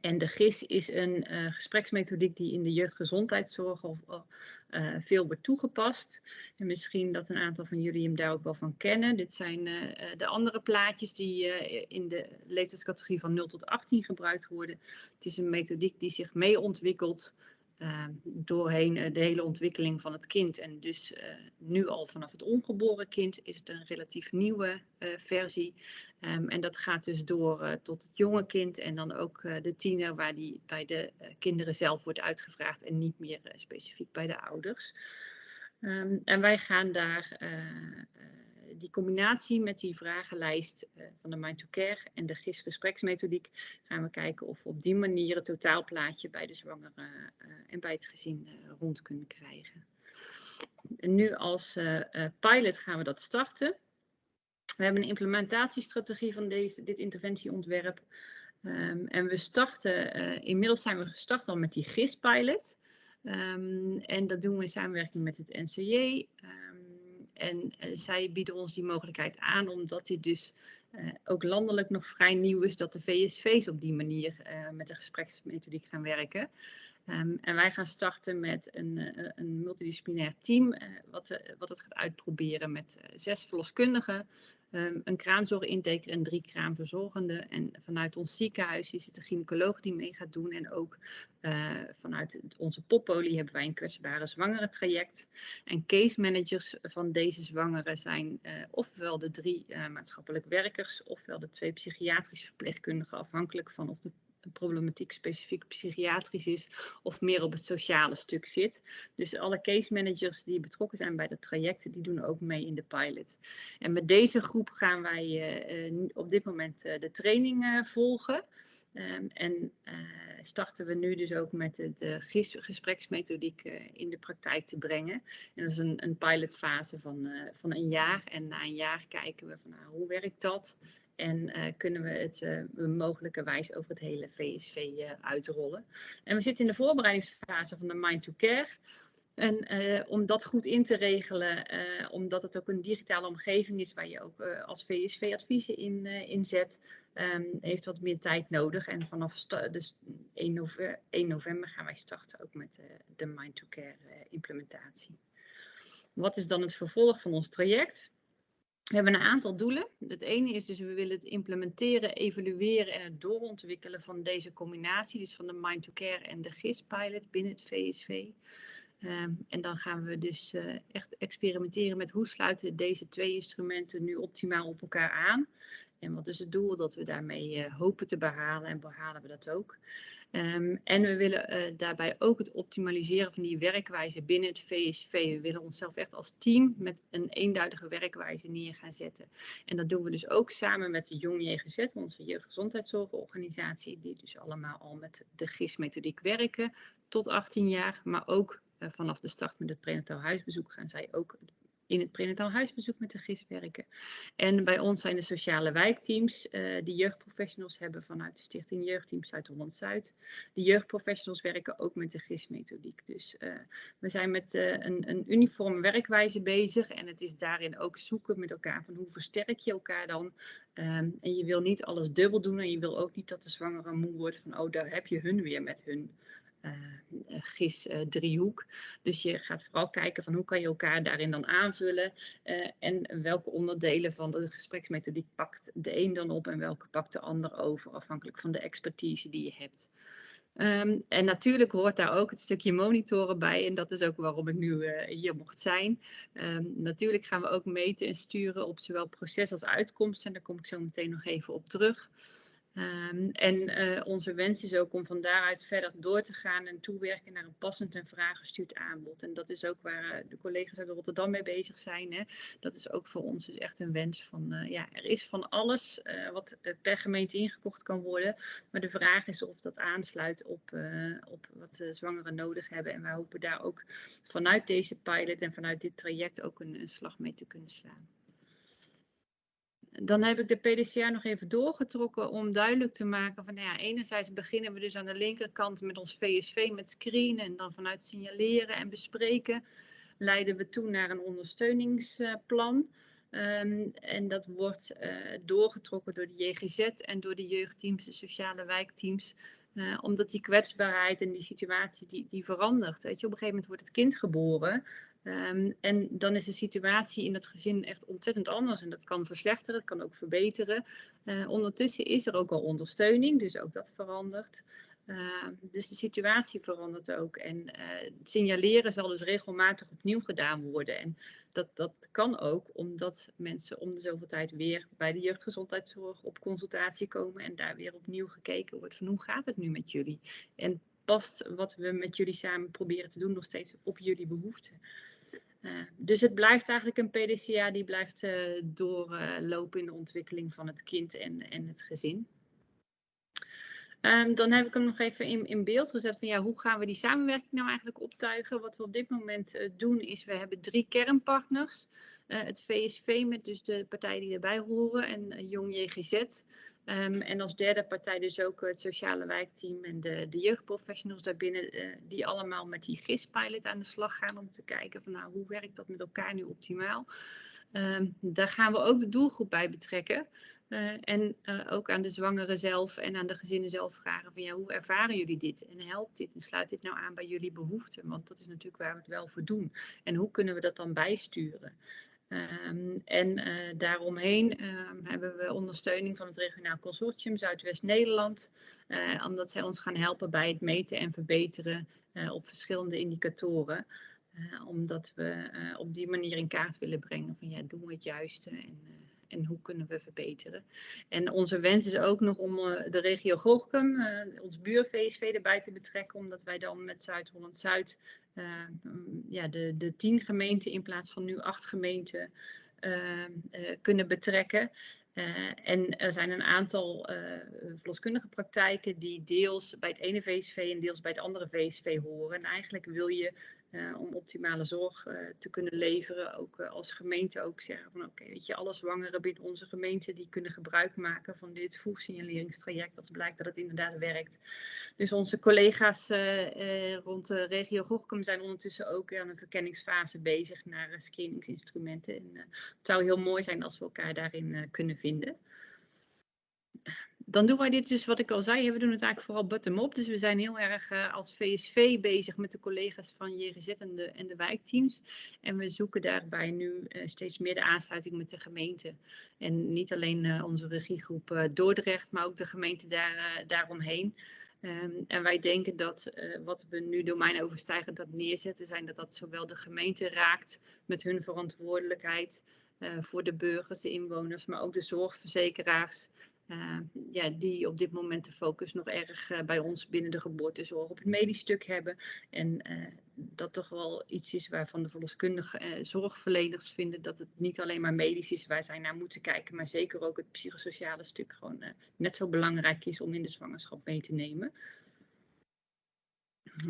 en de GIS is een uh, gespreksmethodiek die in de jeugdgezondheidszorg of, uh, veel wordt toegepast. En misschien dat een aantal van jullie hem daar ook wel van kennen. Dit zijn uh, de andere plaatjes die in de leeftijdscategorie van 0 tot 18 gebruikt worden. Het is een methodiek die zich mee ontwikkelt doorheen uh, de hele ontwikkeling van het kind. En dus uh, nu al vanaf het ongeboren kind is het een relatief nieuwe versie. Um, en dat gaat dus door tot het jonge kind en dan ook de tiener, waar die bij de kinderen zelf wordt uitgevraagd en niet meer specifiek bij de ouders. Um, en wij gaan daar die combinatie met die vragenlijst uh, van de Mind to Care en de GIS-gespreksmethodiek gaan we kijken of we op die manier het totaalplaatje bij de zwangere uh, en bij het gezin uh, rond kunnen krijgen. En nu als pilot gaan we dat starten. We hebben een implementatiestrategie van deze, dit interventieontwerp. Um, en we starten, inmiddels zijn we gestart al met die GIS-pilot. Um, en dat doen we in samenwerking met het NCJ. Um, en uh, zij bieden ons die mogelijkheid aan, omdat dit dus uh, ook landelijk nog vrij nieuw is, dat de VSV's op die manier uh, met de gespreksmethodiek gaan werken. Um, en wij gaan starten met een, een multidisciplinair team, wat, wat het gaat uitproberen met zes verloskundigen, um, een kraamzorginteker en drie kraamverzorgenden. En vanuit ons ziekenhuis is het de gynaecoloog die mee gaat doen. En ook vanuit onze poppolie hebben wij een kwetsbare zwangere traject. En case managers van deze zwangeren zijn ofwel de drie maatschappelijk werkers, ofwel de twee psychiatrische verpleegkundigen, afhankelijk van of de problematiek specifiek psychiatrisch is of meer op het sociale stuk zit. Dus alle case managers die betrokken zijn bij de trajecten, die doen ook mee in de pilot. En met deze groep gaan wij uh, op dit moment uh, de training volgen. Ehm, en starten we nu dus ook met de, gespreksmethodiek in de praktijk te brengen. En dat is een, een pilotfase van, van een jaar. En na een jaar kijken we van nou, hoe werkt dat? En kunnen we het mogelijkerwijs over het hele VSV uitrollen. En we zitten in de voorbereidingsfase van de Mind to Care. En uh, om dat goed in te regelen, uh, omdat het ook een digitale omgeving is waar je ook uh, als VSV adviezen in inzet, um, heeft wat meer tijd nodig. En vanaf dus 1, november, 1 november gaan wij starten ook met de Mind to Care implementatie. Wat is dan het vervolg van ons traject? We hebben een aantal doelen. Het ene is dus we willen het implementeren, evalueren en het doorontwikkelen van deze combinatie, dus van de Mind to Care en de GIS-pilot binnen het VSV. Um, en dan gaan we dus uh, echt experimenteren met hoe sluiten deze twee instrumenten nu optimaal op elkaar aan. En wat is het doel dat we daarmee uh, hopen te behalen en behalen we dat ook. Um, en we willen uh, daarbij ook het optimaliseren van die werkwijze binnen het VSV. We willen onszelf echt als team met een eenduidige werkwijze neer gaan zetten. En dat doen we dus ook samen met de Jong JGZ, onze jeugdgezondheidszorgorganisatie, die dus allemaal al met de GIS-methodiek werken tot 18 jaar, maar ook uh, vanaf de start met het prenataal huisbezoek gaan zij ook in het prenataal huisbezoek met de GIS werken. En bij ons zijn de sociale wijkteams uh, die jeugdprofessionals hebben vanuit de Stichting Jeugdteam Zuid-Holland-Zuid. De jeugdprofessionals werken ook met de GIS-methodiek. Dus uh, we zijn met uh, een, een uniforme werkwijze bezig en het is daarin ook zoeken met elkaar van hoe versterk je elkaar dan. Um, en je wil niet alles dubbel doen en je wil ook niet dat de zwangere moe wordt van oh daar heb je hun weer met hun uh, GIS uh, driehoek. Dus je gaat vooral kijken van hoe kan je elkaar daarin dan aanvullen en welke onderdelen van de gespreksmethodiek pakt de een dan op en welke pakt de ander over, afhankelijk van de expertise die je hebt. Um, en natuurlijk hoort daar ook het stukje monitoren bij. En dat is ook waarom ik nu hier mocht zijn. Um, natuurlijk gaan we ook meten en sturen op zowel proces als uitkomst. En daar kom ik zo meteen nog even op terug. Um, en uh, onze wens is ook om van daaruit verder door te gaan en toewerken naar een passend en vraaggestuurd aanbod. En dat is ook waar uh, de collega's uit Rotterdam mee bezig zijn. Hè. Dat is ook voor ons dus echt een wens van, uh, ja, er is van alles wat per gemeente ingekocht kan worden. Maar de vraag is of dat aansluit op, op wat de zwangeren nodig hebben. En wij hopen daar ook vanuit deze pilot en vanuit dit traject ook een slag mee te kunnen slaan. Dan heb ik de PDCA nog even doorgetrokken om duidelijk te maken van, nou ja, enerzijds beginnen we dus aan de linkerkant met ons VSV met screenen en dan vanuit signaleren en bespreken leiden we toe naar een ondersteuningsplan. Um, en dat wordt uh, doorgetrokken door de JGZ en door de jeugdteams, de sociale wijkteams. Uh, omdat die kwetsbaarheid en die situatie die, die verandert. Weet je, op een gegeven moment wordt het kind geboren. Um, en dan is de situatie in het gezin echt ontzettend anders. En dat kan verslechteren, het kan ook verbeteren. Uh, ondertussen is er ook al ondersteuning, dus ook dat verandert. Uh, dus de situatie verandert ook. En uh, signaleren zal dus regelmatig opnieuw gedaan worden. En dat, dat kan ook omdat mensen om de zoveel tijd weer bij de jeugdgezondheidszorg op consultatie komen. En daar weer opnieuw gekeken wordt van hoe gaat het nu met jullie? En past wat we met jullie samen proberen te doen nog steeds op jullie behoeften? Uh, dus het blijft eigenlijk een PDCA die blijft uh, doorlopen in de ontwikkeling van het kind en, en het gezin. Um, dan heb ik hem nog even in, in beeld gezet van ja, hoe gaan we die samenwerking nou eigenlijk optuigen? Wat we op dit moment uh, doen is, we hebben drie kernpartners. het VSV met dus de partijen die erbij horen en Jong JGZ. Um, en als derde partij dus ook het sociale wijkteam en de, de jeugdprofessionals daarbinnen, uh, die allemaal met die GIS-pilot aan de slag gaan om te kijken van nou, hoe werkt dat met elkaar nu optimaal. Um, daar gaan we ook de doelgroep bij betrekken. Uh, en uh, ook aan de zwangeren zelf en aan de gezinnen zelf vragen van ja, hoe ervaren jullie dit? En helpt dit? En sluit dit nou aan bij jullie behoeften? Want dat is natuurlijk waar we het wel voor doen. En hoe kunnen we dat dan bijsturen? Um, en uh, daaromheen um, hebben we ondersteuning van het regionaal consortium Zuidwest-Nederland, omdat zij ons gaan helpen bij het meten en verbeteren op verschillende indicatoren. omdat we op die manier in kaart willen brengen van ja, doen we het juiste en en hoe kunnen we verbeteren. En onze wens is ook nog om uh, de regio Gorkum, uh, ons buur-VSV erbij te betrekken, omdat wij dan met Zuid-Holland-Zuid uh, ja, de, de tien gemeenten in plaats van nu acht gemeenten kunnen betrekken. En er zijn een aantal uh, verloskundige praktijken die deels bij het ene VSV en deels bij het andere VSV horen. En eigenlijk wil je uh, om optimale zorg te kunnen leveren, ook als gemeente ook zeggen van oké, weet je, alle zwangeren binnen onze gemeente die kunnen gebruik maken van dit vroegsignaleringstraject als blijkt dat het inderdaad werkt. Dus onze collega's rond de regio Gochem zijn ondertussen ook aan een verkenningsfase bezig naar screeningsinstrumenten. En het zou heel mooi zijn als we elkaar daarin kunnen vinden. Dan doen wij dit dus, wat ik al zei, we doen het eigenlijk vooral bottom-up. Dus we zijn heel erg uh, als VSV bezig met de collega's van JGZ en de, wijkteams. En we zoeken daarbij nu uh, steeds meer de aansluiting met de gemeente. En niet alleen uh, onze regiegroep Dordrecht, maar ook de gemeente daar, daaromheen. Um, en wij denken dat wat we nu domeinoverstijgend dat neerzetten, zijn dat dat zowel de gemeente raakt met hun verantwoordelijkheid voor de burgers, de inwoners, maar ook de zorgverzekeraars. Uh, ja, die op dit moment de focus nog erg uh, bij ons binnen de geboortezorg op het medisch stuk hebben. En dat toch wel iets is waarvan de verloskundige zorgverleners vinden dat het niet alleen maar medisch is waar zij naar moeten kijken, maar zeker ook het psychosociale stuk gewoon net zo belangrijk is om in de zwangerschap mee te nemen.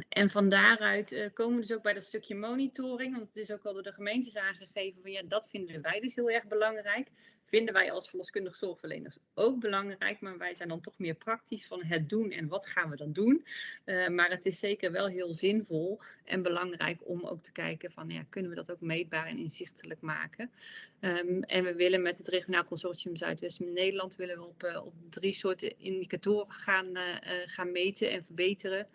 En van daaruit uh, komen we dus ook bij dat stukje monitoring. Want het is ook al door de gemeentes aangegeven van ja, dat vinden wij dus heel erg belangrijk vinden wij als verloskundig zorgverleners ook belangrijk. Maar wij zijn dan toch meer praktisch van het doen en wat gaan we dan doen. Uh, maar het is zeker wel heel zinvol en belangrijk om ook te kijken van ja, kunnen we dat ook meetbaar en inzichtelijk maken. Um, en we willen met het regionaal consortium Zuidwesten Nederland willen we op, uh, op drie soorten indicatoren gaan, uh, gaan meten en verbeteren.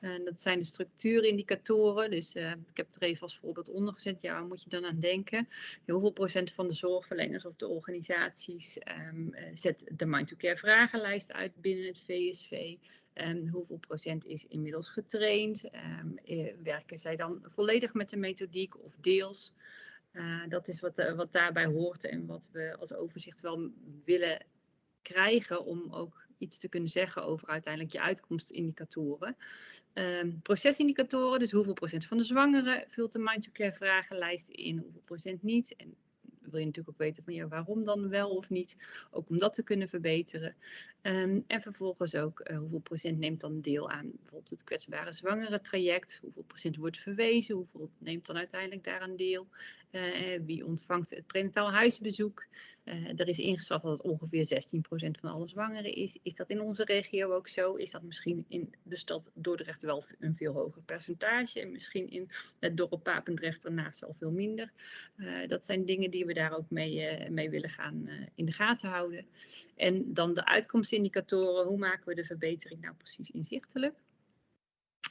En dat zijn de structuurindicatoren. Dus ik heb er even als voorbeeld onder gezet. Ja, waar moet je dan aan denken? Hoeveel procent van de zorgverleners of de organisaties organisaties um, zet de Mind to Care vragenlijst uit binnen het VSV. Um, ehm, hoeveel procent is inmiddels getraind? Um, werken zij dan volledig met de methodiek of deels? Uh, dat is wat, wat daarbij hoort en wat we als overzicht wel willen krijgen om ook iets te kunnen zeggen over uiteindelijk je uitkomstindicatoren. Um, procesindicatoren, dus hoeveel procent van de zwangeren vult de Mind to Care vragenlijst in, hoeveel procent niet. Wil je natuurlijk ook weten van ja, waarom dan wel of niet. Ook om dat te kunnen verbeteren. Um, en vervolgens ook uh, hoeveel procent neemt dan deel aan bijvoorbeeld het kwetsbare zwangere traject. Hoeveel procent wordt verwezen. Hoeveel neemt dan uiteindelijk daaraan deel. Uh, wie ontvangt het prenataal huisbezoek. Er is ingeschat dat het ongeveer 16% van alle zwangeren is. Is dat in onze regio ook zo? Is dat misschien in de stad Dordrecht wel een veel hoger percentage? En misschien in het dorp Papendrecht daarnaast wel veel minder? dat zijn dingen die we daar ook mee, mee willen gaan in de gaten houden. En dan de uitkomstindicatoren. Hoe maken we de verbetering nou precies inzichtelijk?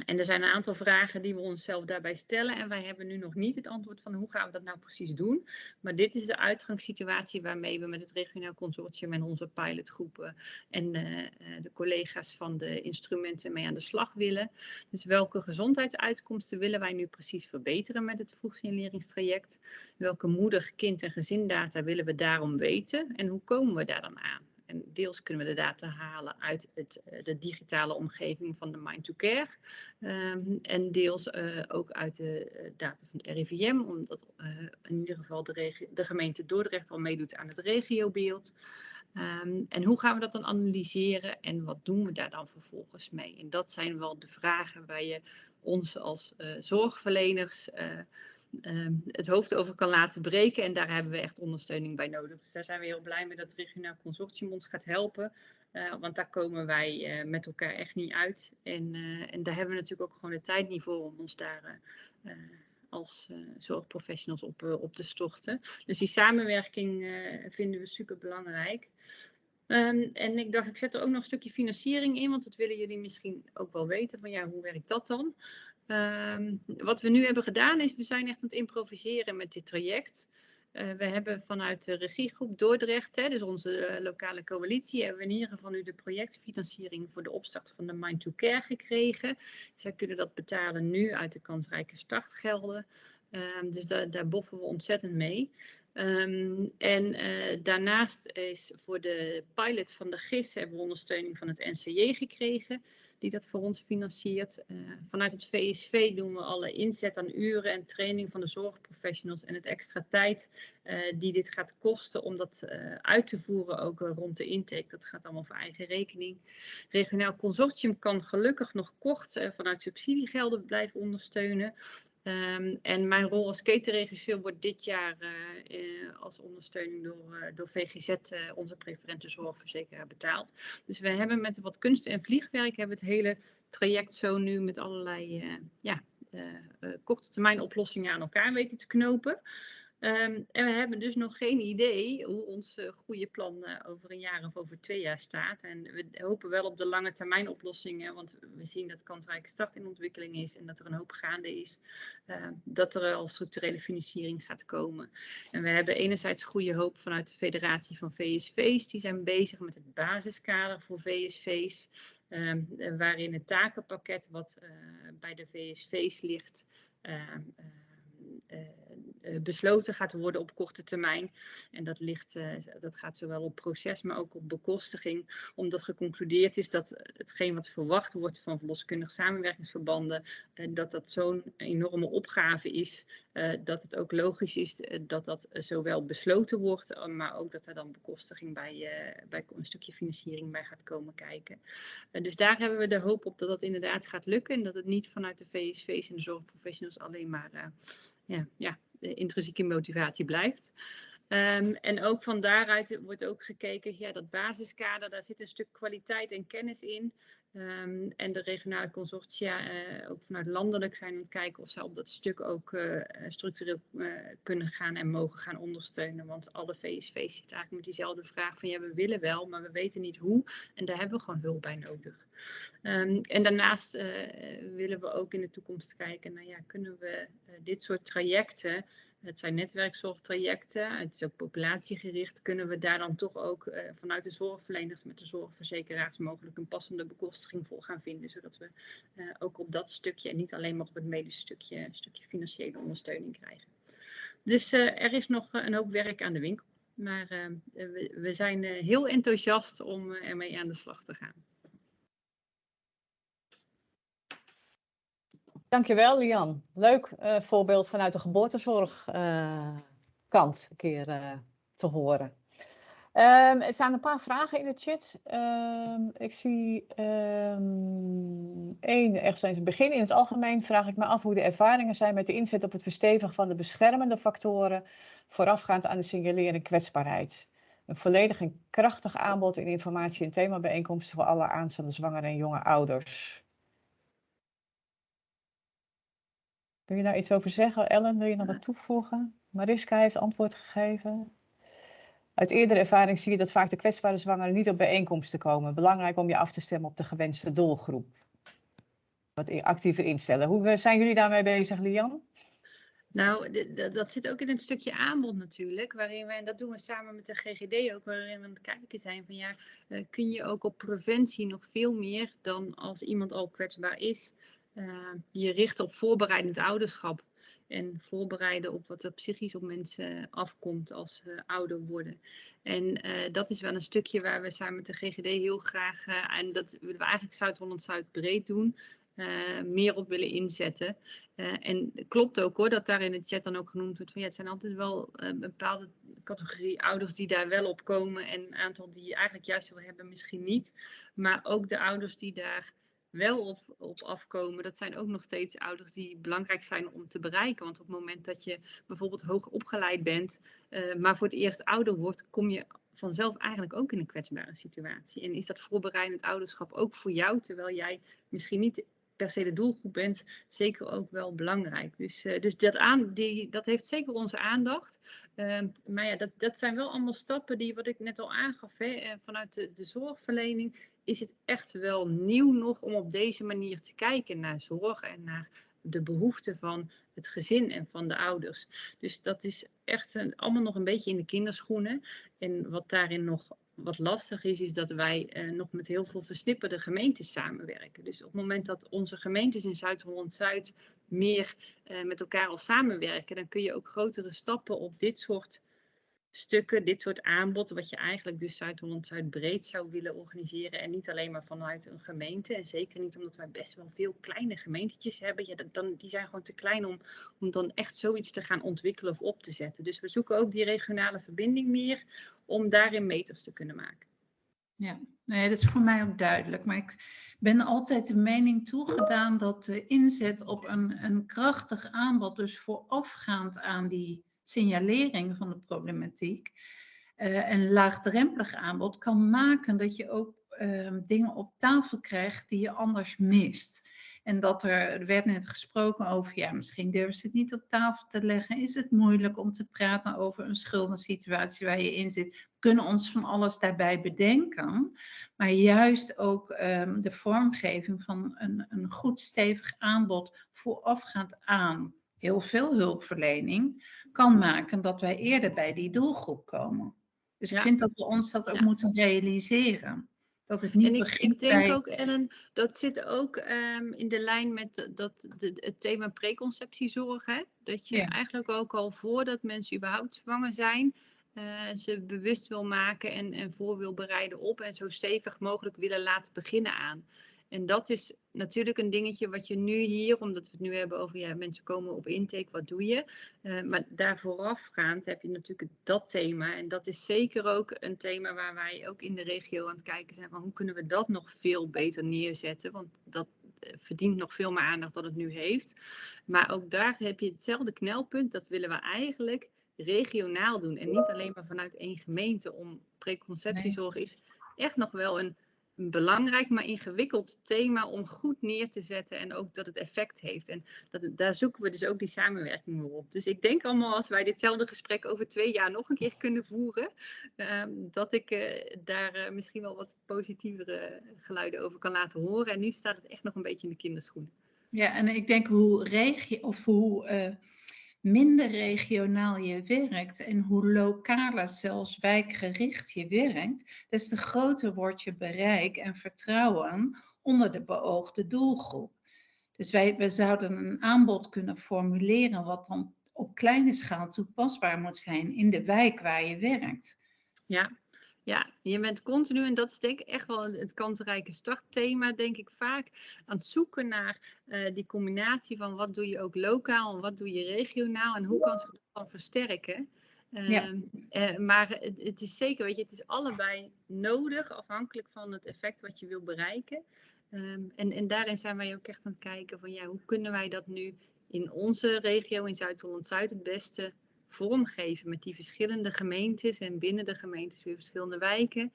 En er zijn een aantal vragen die we onszelf daarbij stellen. En wij hebben nu nog niet het antwoord van hoe gaan we dat nou precies doen. Maar dit is de uitgangssituatie waarmee we met het regionaal consortium en onze pilotgroepen en de, uh, de collega's van de instrumenten mee aan de slag willen. Dus welke gezondheidsuitkomsten willen wij nu precies verbeteren met het vroegsignaleringstraject? Welke moeder, kind en gezindata willen we daarom weten? En hoe komen we daar dan aan? En deels kunnen we de data halen uit het, eh, de digitale omgeving van de Mind to Care. Um, en deels uh, ook uit de eh, data van het RIVM, omdat in ieder geval de, de, gemeente Dordrecht al meedoet aan het regiobeeld. Um, en hoe gaan we dat dan analyseren en wat doen we daar dan vervolgens mee? En dat zijn wel de vragen waar je ons als zorgverleners Ehm, het hoofd over kan laten breken. En daar hebben we echt ondersteuning bij nodig. Dus daar zijn we heel blij mee dat het regionaal consortium ons gaat helpen. Uh, want daar komen wij uh, met elkaar echt niet uit. En, uh, en daar hebben we natuurlijk ook gewoon de tijd niet voor om ons daar als zorgprofessionals op, op te storten. Dus die samenwerking vinden we super belangrijk. Um, en ik dacht, ik zet er ook nog een stukje financiering in, want dat willen jullie misschien ook wel weten. Van ja, hoe werkt dat dan? Um, wat we nu hebben gedaan is, we zijn echt aan het improviseren met dit traject. Uh, we hebben vanuit de regiegroep Dordrecht, hè, dus onze uh, lokale coalitie, hebben we in ieder nu de projectfinanciering voor de opstart van de Mind to Care gekregen. Zij kunnen dat betalen nu uit de kansrijke startgelden. Ehm, dus daar, daar boffen we ontzettend mee. Ehm, en uh, daarnaast is voor de pilot van de GIS hebben we ondersteuning van het NCJ gekregen die dat voor ons financiert. Uh, vanuit het VSV doen we alle inzet aan uren en training van de zorgprofessionals en het extra tijd uh, die dit gaat kosten om dat uh, uit te voeren, ook rond de intake. Dat gaat allemaal voor eigen rekening. Regionaal consortium kan gelukkig nog kort vanuit subsidiegelden blijven ondersteunen. Um, en mijn rol als ketenregisseur wordt dit jaar uh, uh, als ondersteuning door, uh, door VGZ, onze preferente zorgverzekeraar, betaald. Dus we hebben met wat kunst en vliegwerk hebben het hele traject zo nu met allerlei ja, korte termijn oplossingen aan elkaar weten te knopen. Um, en we hebben dus nog geen idee hoe ons uh, goede plan uh, over een jaar of over twee jaar staat. En we hopen wel op de lange termijn oplossingen, want we zien dat kansrijke start in ontwikkeling is en dat er een hoop gaande is. Uh, dat er al structurele financiering gaat komen. En we hebben enerzijds goede hoop vanuit de federatie van VSV's. Die zijn bezig met het basiskader voor VSV's. Um, waarin het takenpakket wat bij de VSV's ligt uh, besloten gaat worden op korte termijn. En dat, ligt, uh, dat gaat zowel op proces, maar ook op bekostiging. Omdat geconcludeerd is dat hetgeen wat verwacht wordt van verloskundig samenwerkingsverbanden, dat dat zo'n enorme opgave is, dat het ook logisch is dat dat zowel besloten wordt, maar ook dat er dan bekostiging bij, bij een stukje financiering bij gaat komen kijken. dus daar hebben we de hoop op dat dat inderdaad gaat lukken en dat het niet vanuit de VSV's en de zorgprofessionals alleen maar ja, ja, de intrinsieke motivatie blijft. Um, en ook van daaruit wordt ook gekeken, ja, dat basiskader, daar zit een stuk kwaliteit en kennis in. Um, en de regionale consortia, uh, ook vanuit landelijk, zijn aan het kijken of ze op dat stuk ook uh, structureel uh, kunnen gaan en mogen gaan ondersteunen. Want alle VSV's zitten eigenlijk met diezelfde vraag van ja, we willen wel, maar we weten niet hoe. En daar hebben we gewoon hulp bij nodig. Um, en daarnaast willen we ook in de toekomst kijken, nou ja, kunnen we dit soort trajecten het zijn netwerkzorgtrajecten, het is ook populatiegericht. Kunnen we daar dan toch ook uh, vanuit de zorgverleners met de zorgverzekeraars mogelijk een passende bekostiging voor gaan vinden, zodat we uh, ook op dat stukje en niet alleen maar op het medische stukje, stukje financiële ondersteuning krijgen. Dus uh, er is nog een hoop werk aan de winkel, maar we, zijn heel enthousiast om ermee aan de slag te gaan. Dankjewel, Lian. Leuk uh, voorbeeld vanuit de geboortezorgkant uh, een keer uh, te horen. Um, er zijn een paar vragen in de chat. Um, ik zie um, één, echt zijn ze begin. In het algemeen vraag ik me af hoe de ervaringen zijn met de inzet op het verstevigen van de beschermende factoren voorafgaand aan de signalering kwetsbaarheid. Een volledig en krachtig aanbod in informatie- en themabijeenkomsten voor alle aanstaande zwangere en jonge ouders. Wil je daar iets over zeggen? Ellen, wil je nog wat toevoegen? Mariska heeft antwoord gegeven. Uit eerdere ervaring zie je dat vaak de kwetsbare zwangeren niet op bijeenkomsten komen. Belangrijk om je af te stemmen op de gewenste doelgroep. Wat actiever instellen. Hoe zijn jullie daarmee bezig, Lian? Nou, dat zit ook in het stukje aanbod natuurlijk, waarin we, en dat doen we samen met de GGD ook, waarin we aan het kijken zijn van ja, eh, kun je ook op preventie nog veel meer dan als iemand al kwetsbaar is, uh, je richten op voorbereidend ouderschap. En voorbereiden op wat er psychisch op mensen afkomt als ze ouder worden. En uh, dat is wel een stukje waar we samen met de GGD heel graag, uh, en dat willen we eigenlijk Zuid-Holland-Zuid breed doen, uh, meer op willen inzetten. en klopt ook hoor, dat daar in de chat dan ook genoemd wordt van ja, het zijn altijd wel een bepaalde categorie ouders die daar wel op komen en een aantal die eigenlijk juist wel hebben, misschien niet. Maar ook de ouders die daar wel op, op afkomen, dat zijn ook nog steeds ouders die belangrijk zijn om te bereiken. Want op het moment dat je bijvoorbeeld hoog opgeleid bent, uh, maar voor het eerst ouder wordt, kom je vanzelf eigenlijk ook in een kwetsbare situatie. En is dat voorbereidend ouderschap ook voor jou, terwijl jij misschien niet per se de doelgroep bent, zeker ook wel belangrijk. Dus, uh, dus dat, aan, die, dat heeft zeker onze aandacht. Uh, maar ja, dat, dat zijn wel allemaal stappen die, wat ik net al aangaf, hè, vanuit de, de zorgverlening is het echt wel nieuw nog om op deze manier te kijken naar zorg en naar de behoeften van het gezin en van de ouders. Dus dat is echt een, allemaal nog een beetje in de kinderschoenen. En wat daarin nog wat lastig is, is dat wij eh, nog met heel veel versnipperde gemeentes samenwerken. Dus op het moment dat onze gemeentes in Zuid-Holland-Zuid meer eh, met elkaar al samenwerken, dan kun je ook grotere stappen op dit soort stukken, dit soort aanbod, wat je eigenlijk dus Zuid-Holland-Zuid breed zou willen organiseren. En niet alleen maar vanuit een gemeente. En zeker niet omdat wij best wel veel kleine gemeentetjes hebben. Ja, dan, die zijn gewoon te klein om, om dan echt zoiets te gaan ontwikkelen of op te zetten. Dus we zoeken ook die regionale verbinding meer om daarin meters te kunnen maken. Ja, nee, dat is voor mij ook duidelijk. Maar ik ben altijd de mening toegedaan dat de inzet op een, een krachtig aanbod, dus voorafgaand aan die signalering van de problematiek, uh, een laagdrempelig aanbod, kan maken dat je ook uh, dingen op tafel krijgt die je anders mist. En dat er, er werd net gesproken over, ja, misschien durven ze het niet op tafel te leggen. Is het moeilijk om te praten over een schuldensituatie waar je in zit? We kunnen ons van alles daarbij bedenken. Maar juist ook um, de vormgeving van een, een goed stevig aanbod voorafgaand aan heel veel hulpverlening kan maken dat wij eerder bij die doelgroep komen. Dus ik vind dat we ons dat ook ja. moeten realiseren. Dat het niet en ik, ik denk bij... ook, Ellen, dat zit ook um, in de lijn met dat, de, het thema preconceptiezorg. Hè? Dat je ja. eigenlijk ook al voordat mensen überhaupt zwanger zijn, uh, ze bewust wil maken en, en voor wil bereiden op en zo stevig mogelijk willen laten beginnen aan. En dat is natuurlijk een dingetje wat je nu hier, omdat we het nu hebben over ja, mensen komen op intake, wat doe je? Uh, maar daar voorafgaand heb je natuurlijk dat thema. En dat is zeker ook een thema waar wij ook in de regio aan het kijken zijn van hoe kunnen we dat nog veel beter neerzetten? Want dat verdient nog veel meer aandacht dan het nu heeft. Maar ook daar heb je hetzelfde knelpunt. Dat willen we eigenlijk regionaal doen. En niet alleen maar vanuit één gemeente. Om preconceptiezorg is echt nog wel een een belangrijk, maar ingewikkeld thema om goed neer te zetten en ook dat het effect heeft. En dat, daar zoeken we dus ook die samenwerking op. Dus ik denk allemaal als wij ditzelfde gesprek over twee jaar nog een keer kunnen voeren, um, dat ik uh, daar uh, misschien wel wat positievere geluiden over kan laten horen. En nu staat het echt nog een beetje in de kinderschoenen. Ja, en ik denk hoe regio of hoe uh, minder regionaal je werkt en hoe lokaler, zelfs wijkgericht je werkt, des te groter wordt je bereik en vertrouwen onder de beoogde doelgroep. Dus wij, wij zouden een aanbod kunnen formuleren wat dan op kleine schaal toepasbaar moet zijn in de wijk waar je werkt. Ja, ja, je bent continu, en dat is denk ik echt wel het kansrijke startthema, denk ik vaak, aan het zoeken naar uh, die combinatie van wat doe je ook lokaal en wat doe je regionaal en hoe kan ze dat dan versterken. Uh, ja. uh, maar het, het, is zeker, weet je, het is allebei nodig, afhankelijk van het effect wat je wil bereiken. Um, en, en daarin zijn wij ook echt aan het kijken van ja, hoe kunnen wij dat nu in onze regio, in Zuid-Holland-Zuid, het beste vormgeven met die verschillende gemeentes en binnen de gemeentes weer verschillende wijken.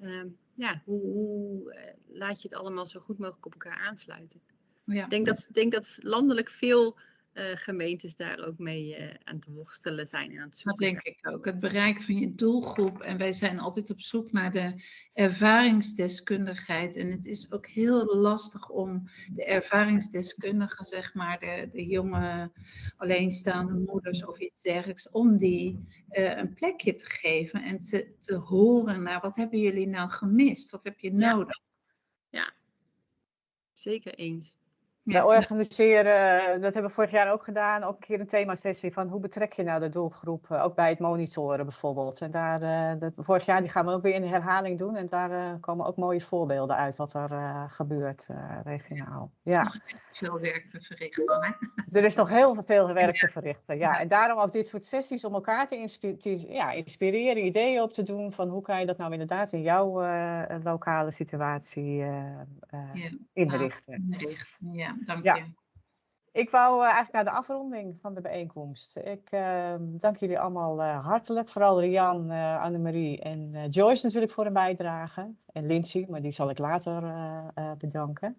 Um, ja, hoe, hoe uh, laat je het allemaal zo goed mogelijk op elkaar aansluiten? Ja. Ik denk dat, denk dat landelijk veel uh, gemeentes daar ook mee uh, aan het worstelen zijn en aan het zoeken. Dat denk ik ook. Het bereik van je doelgroep. En wij zijn altijd op zoek naar de ervaringsdeskundigheid. En het is ook heel lastig om de ervaringsdeskundigen, zeg maar, de, de jonge alleenstaande moeders of iets dergelijks, om die uh, een plekje te geven en te, te horen naar wat hebben jullie nou gemist? Wat heb je nodig? Ja, ja. zeker eens. Wij organiseren, dat hebben we vorig jaar ook gedaan, ook een keer een themasessie van hoe betrek je nou de doelgroep, ook bij het monitoren bijvoorbeeld. En daar, uh, dat, vorig jaar die gaan we ook weer in de herhaling doen en daar uh, komen ook mooie voorbeelden uit wat er uh, gebeurt regionaal. Ja. Nog veel werk te verrichten. Hè? Er is nog heel veel werk te verrichten, ja. En daarom ook dit soort sessies om elkaar te, inspi te ja, inspireren, ideeën op te doen van hoe kan je dat nou inderdaad in jouw lokale situatie ja. inrichten. Ja dank ja. je. Ik wou uh, eigenlijk naar de afronding van de bijeenkomst. Ik uh, dank jullie allemaal uh, hartelijk. Vooral Rian, Annemarie en Joyce natuurlijk voor hun bijdrage. En Lindsay, maar die zal ik later bedanken.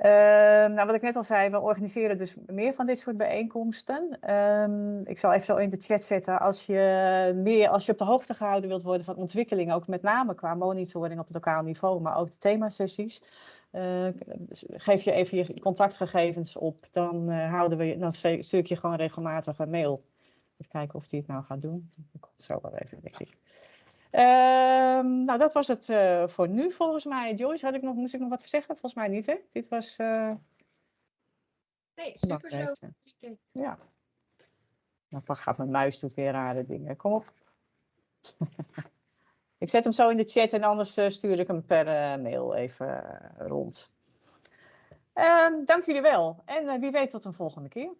Ehm, nou, wat ik net al zei, we organiseren dus meer van dit soort bijeenkomsten. Um, ik zal even zo in de chat zetten. Als je, meer, als je op de hoogte gehouden wilt worden van ontwikkelingen, ook met name qua monitoring op het lokaal niveau, maar ook de themasessies eh, geef je even je contactgegevens op. Dan, eh, houden we, dan stu- stuur ik je gewoon regelmatig een mail. Even kijken of die het nou gaat doen. Dat komt zo wel even, denk ik. Ehm, nou, dat was het eh, voor nu volgens mij. Joyce, had ik nog, moest ik nog wat zeggen? Volgens mij niet, hè? Dit was... Nee, super zo. Ja. Nou, dan gaat mijn muis doet weer rare dingen. Kom op. ik zet hem zo in de chat en anders eh, stuur ik hem per eh, mail even eh, rond. Ehm, dank jullie wel. En wie weet tot een volgende keer.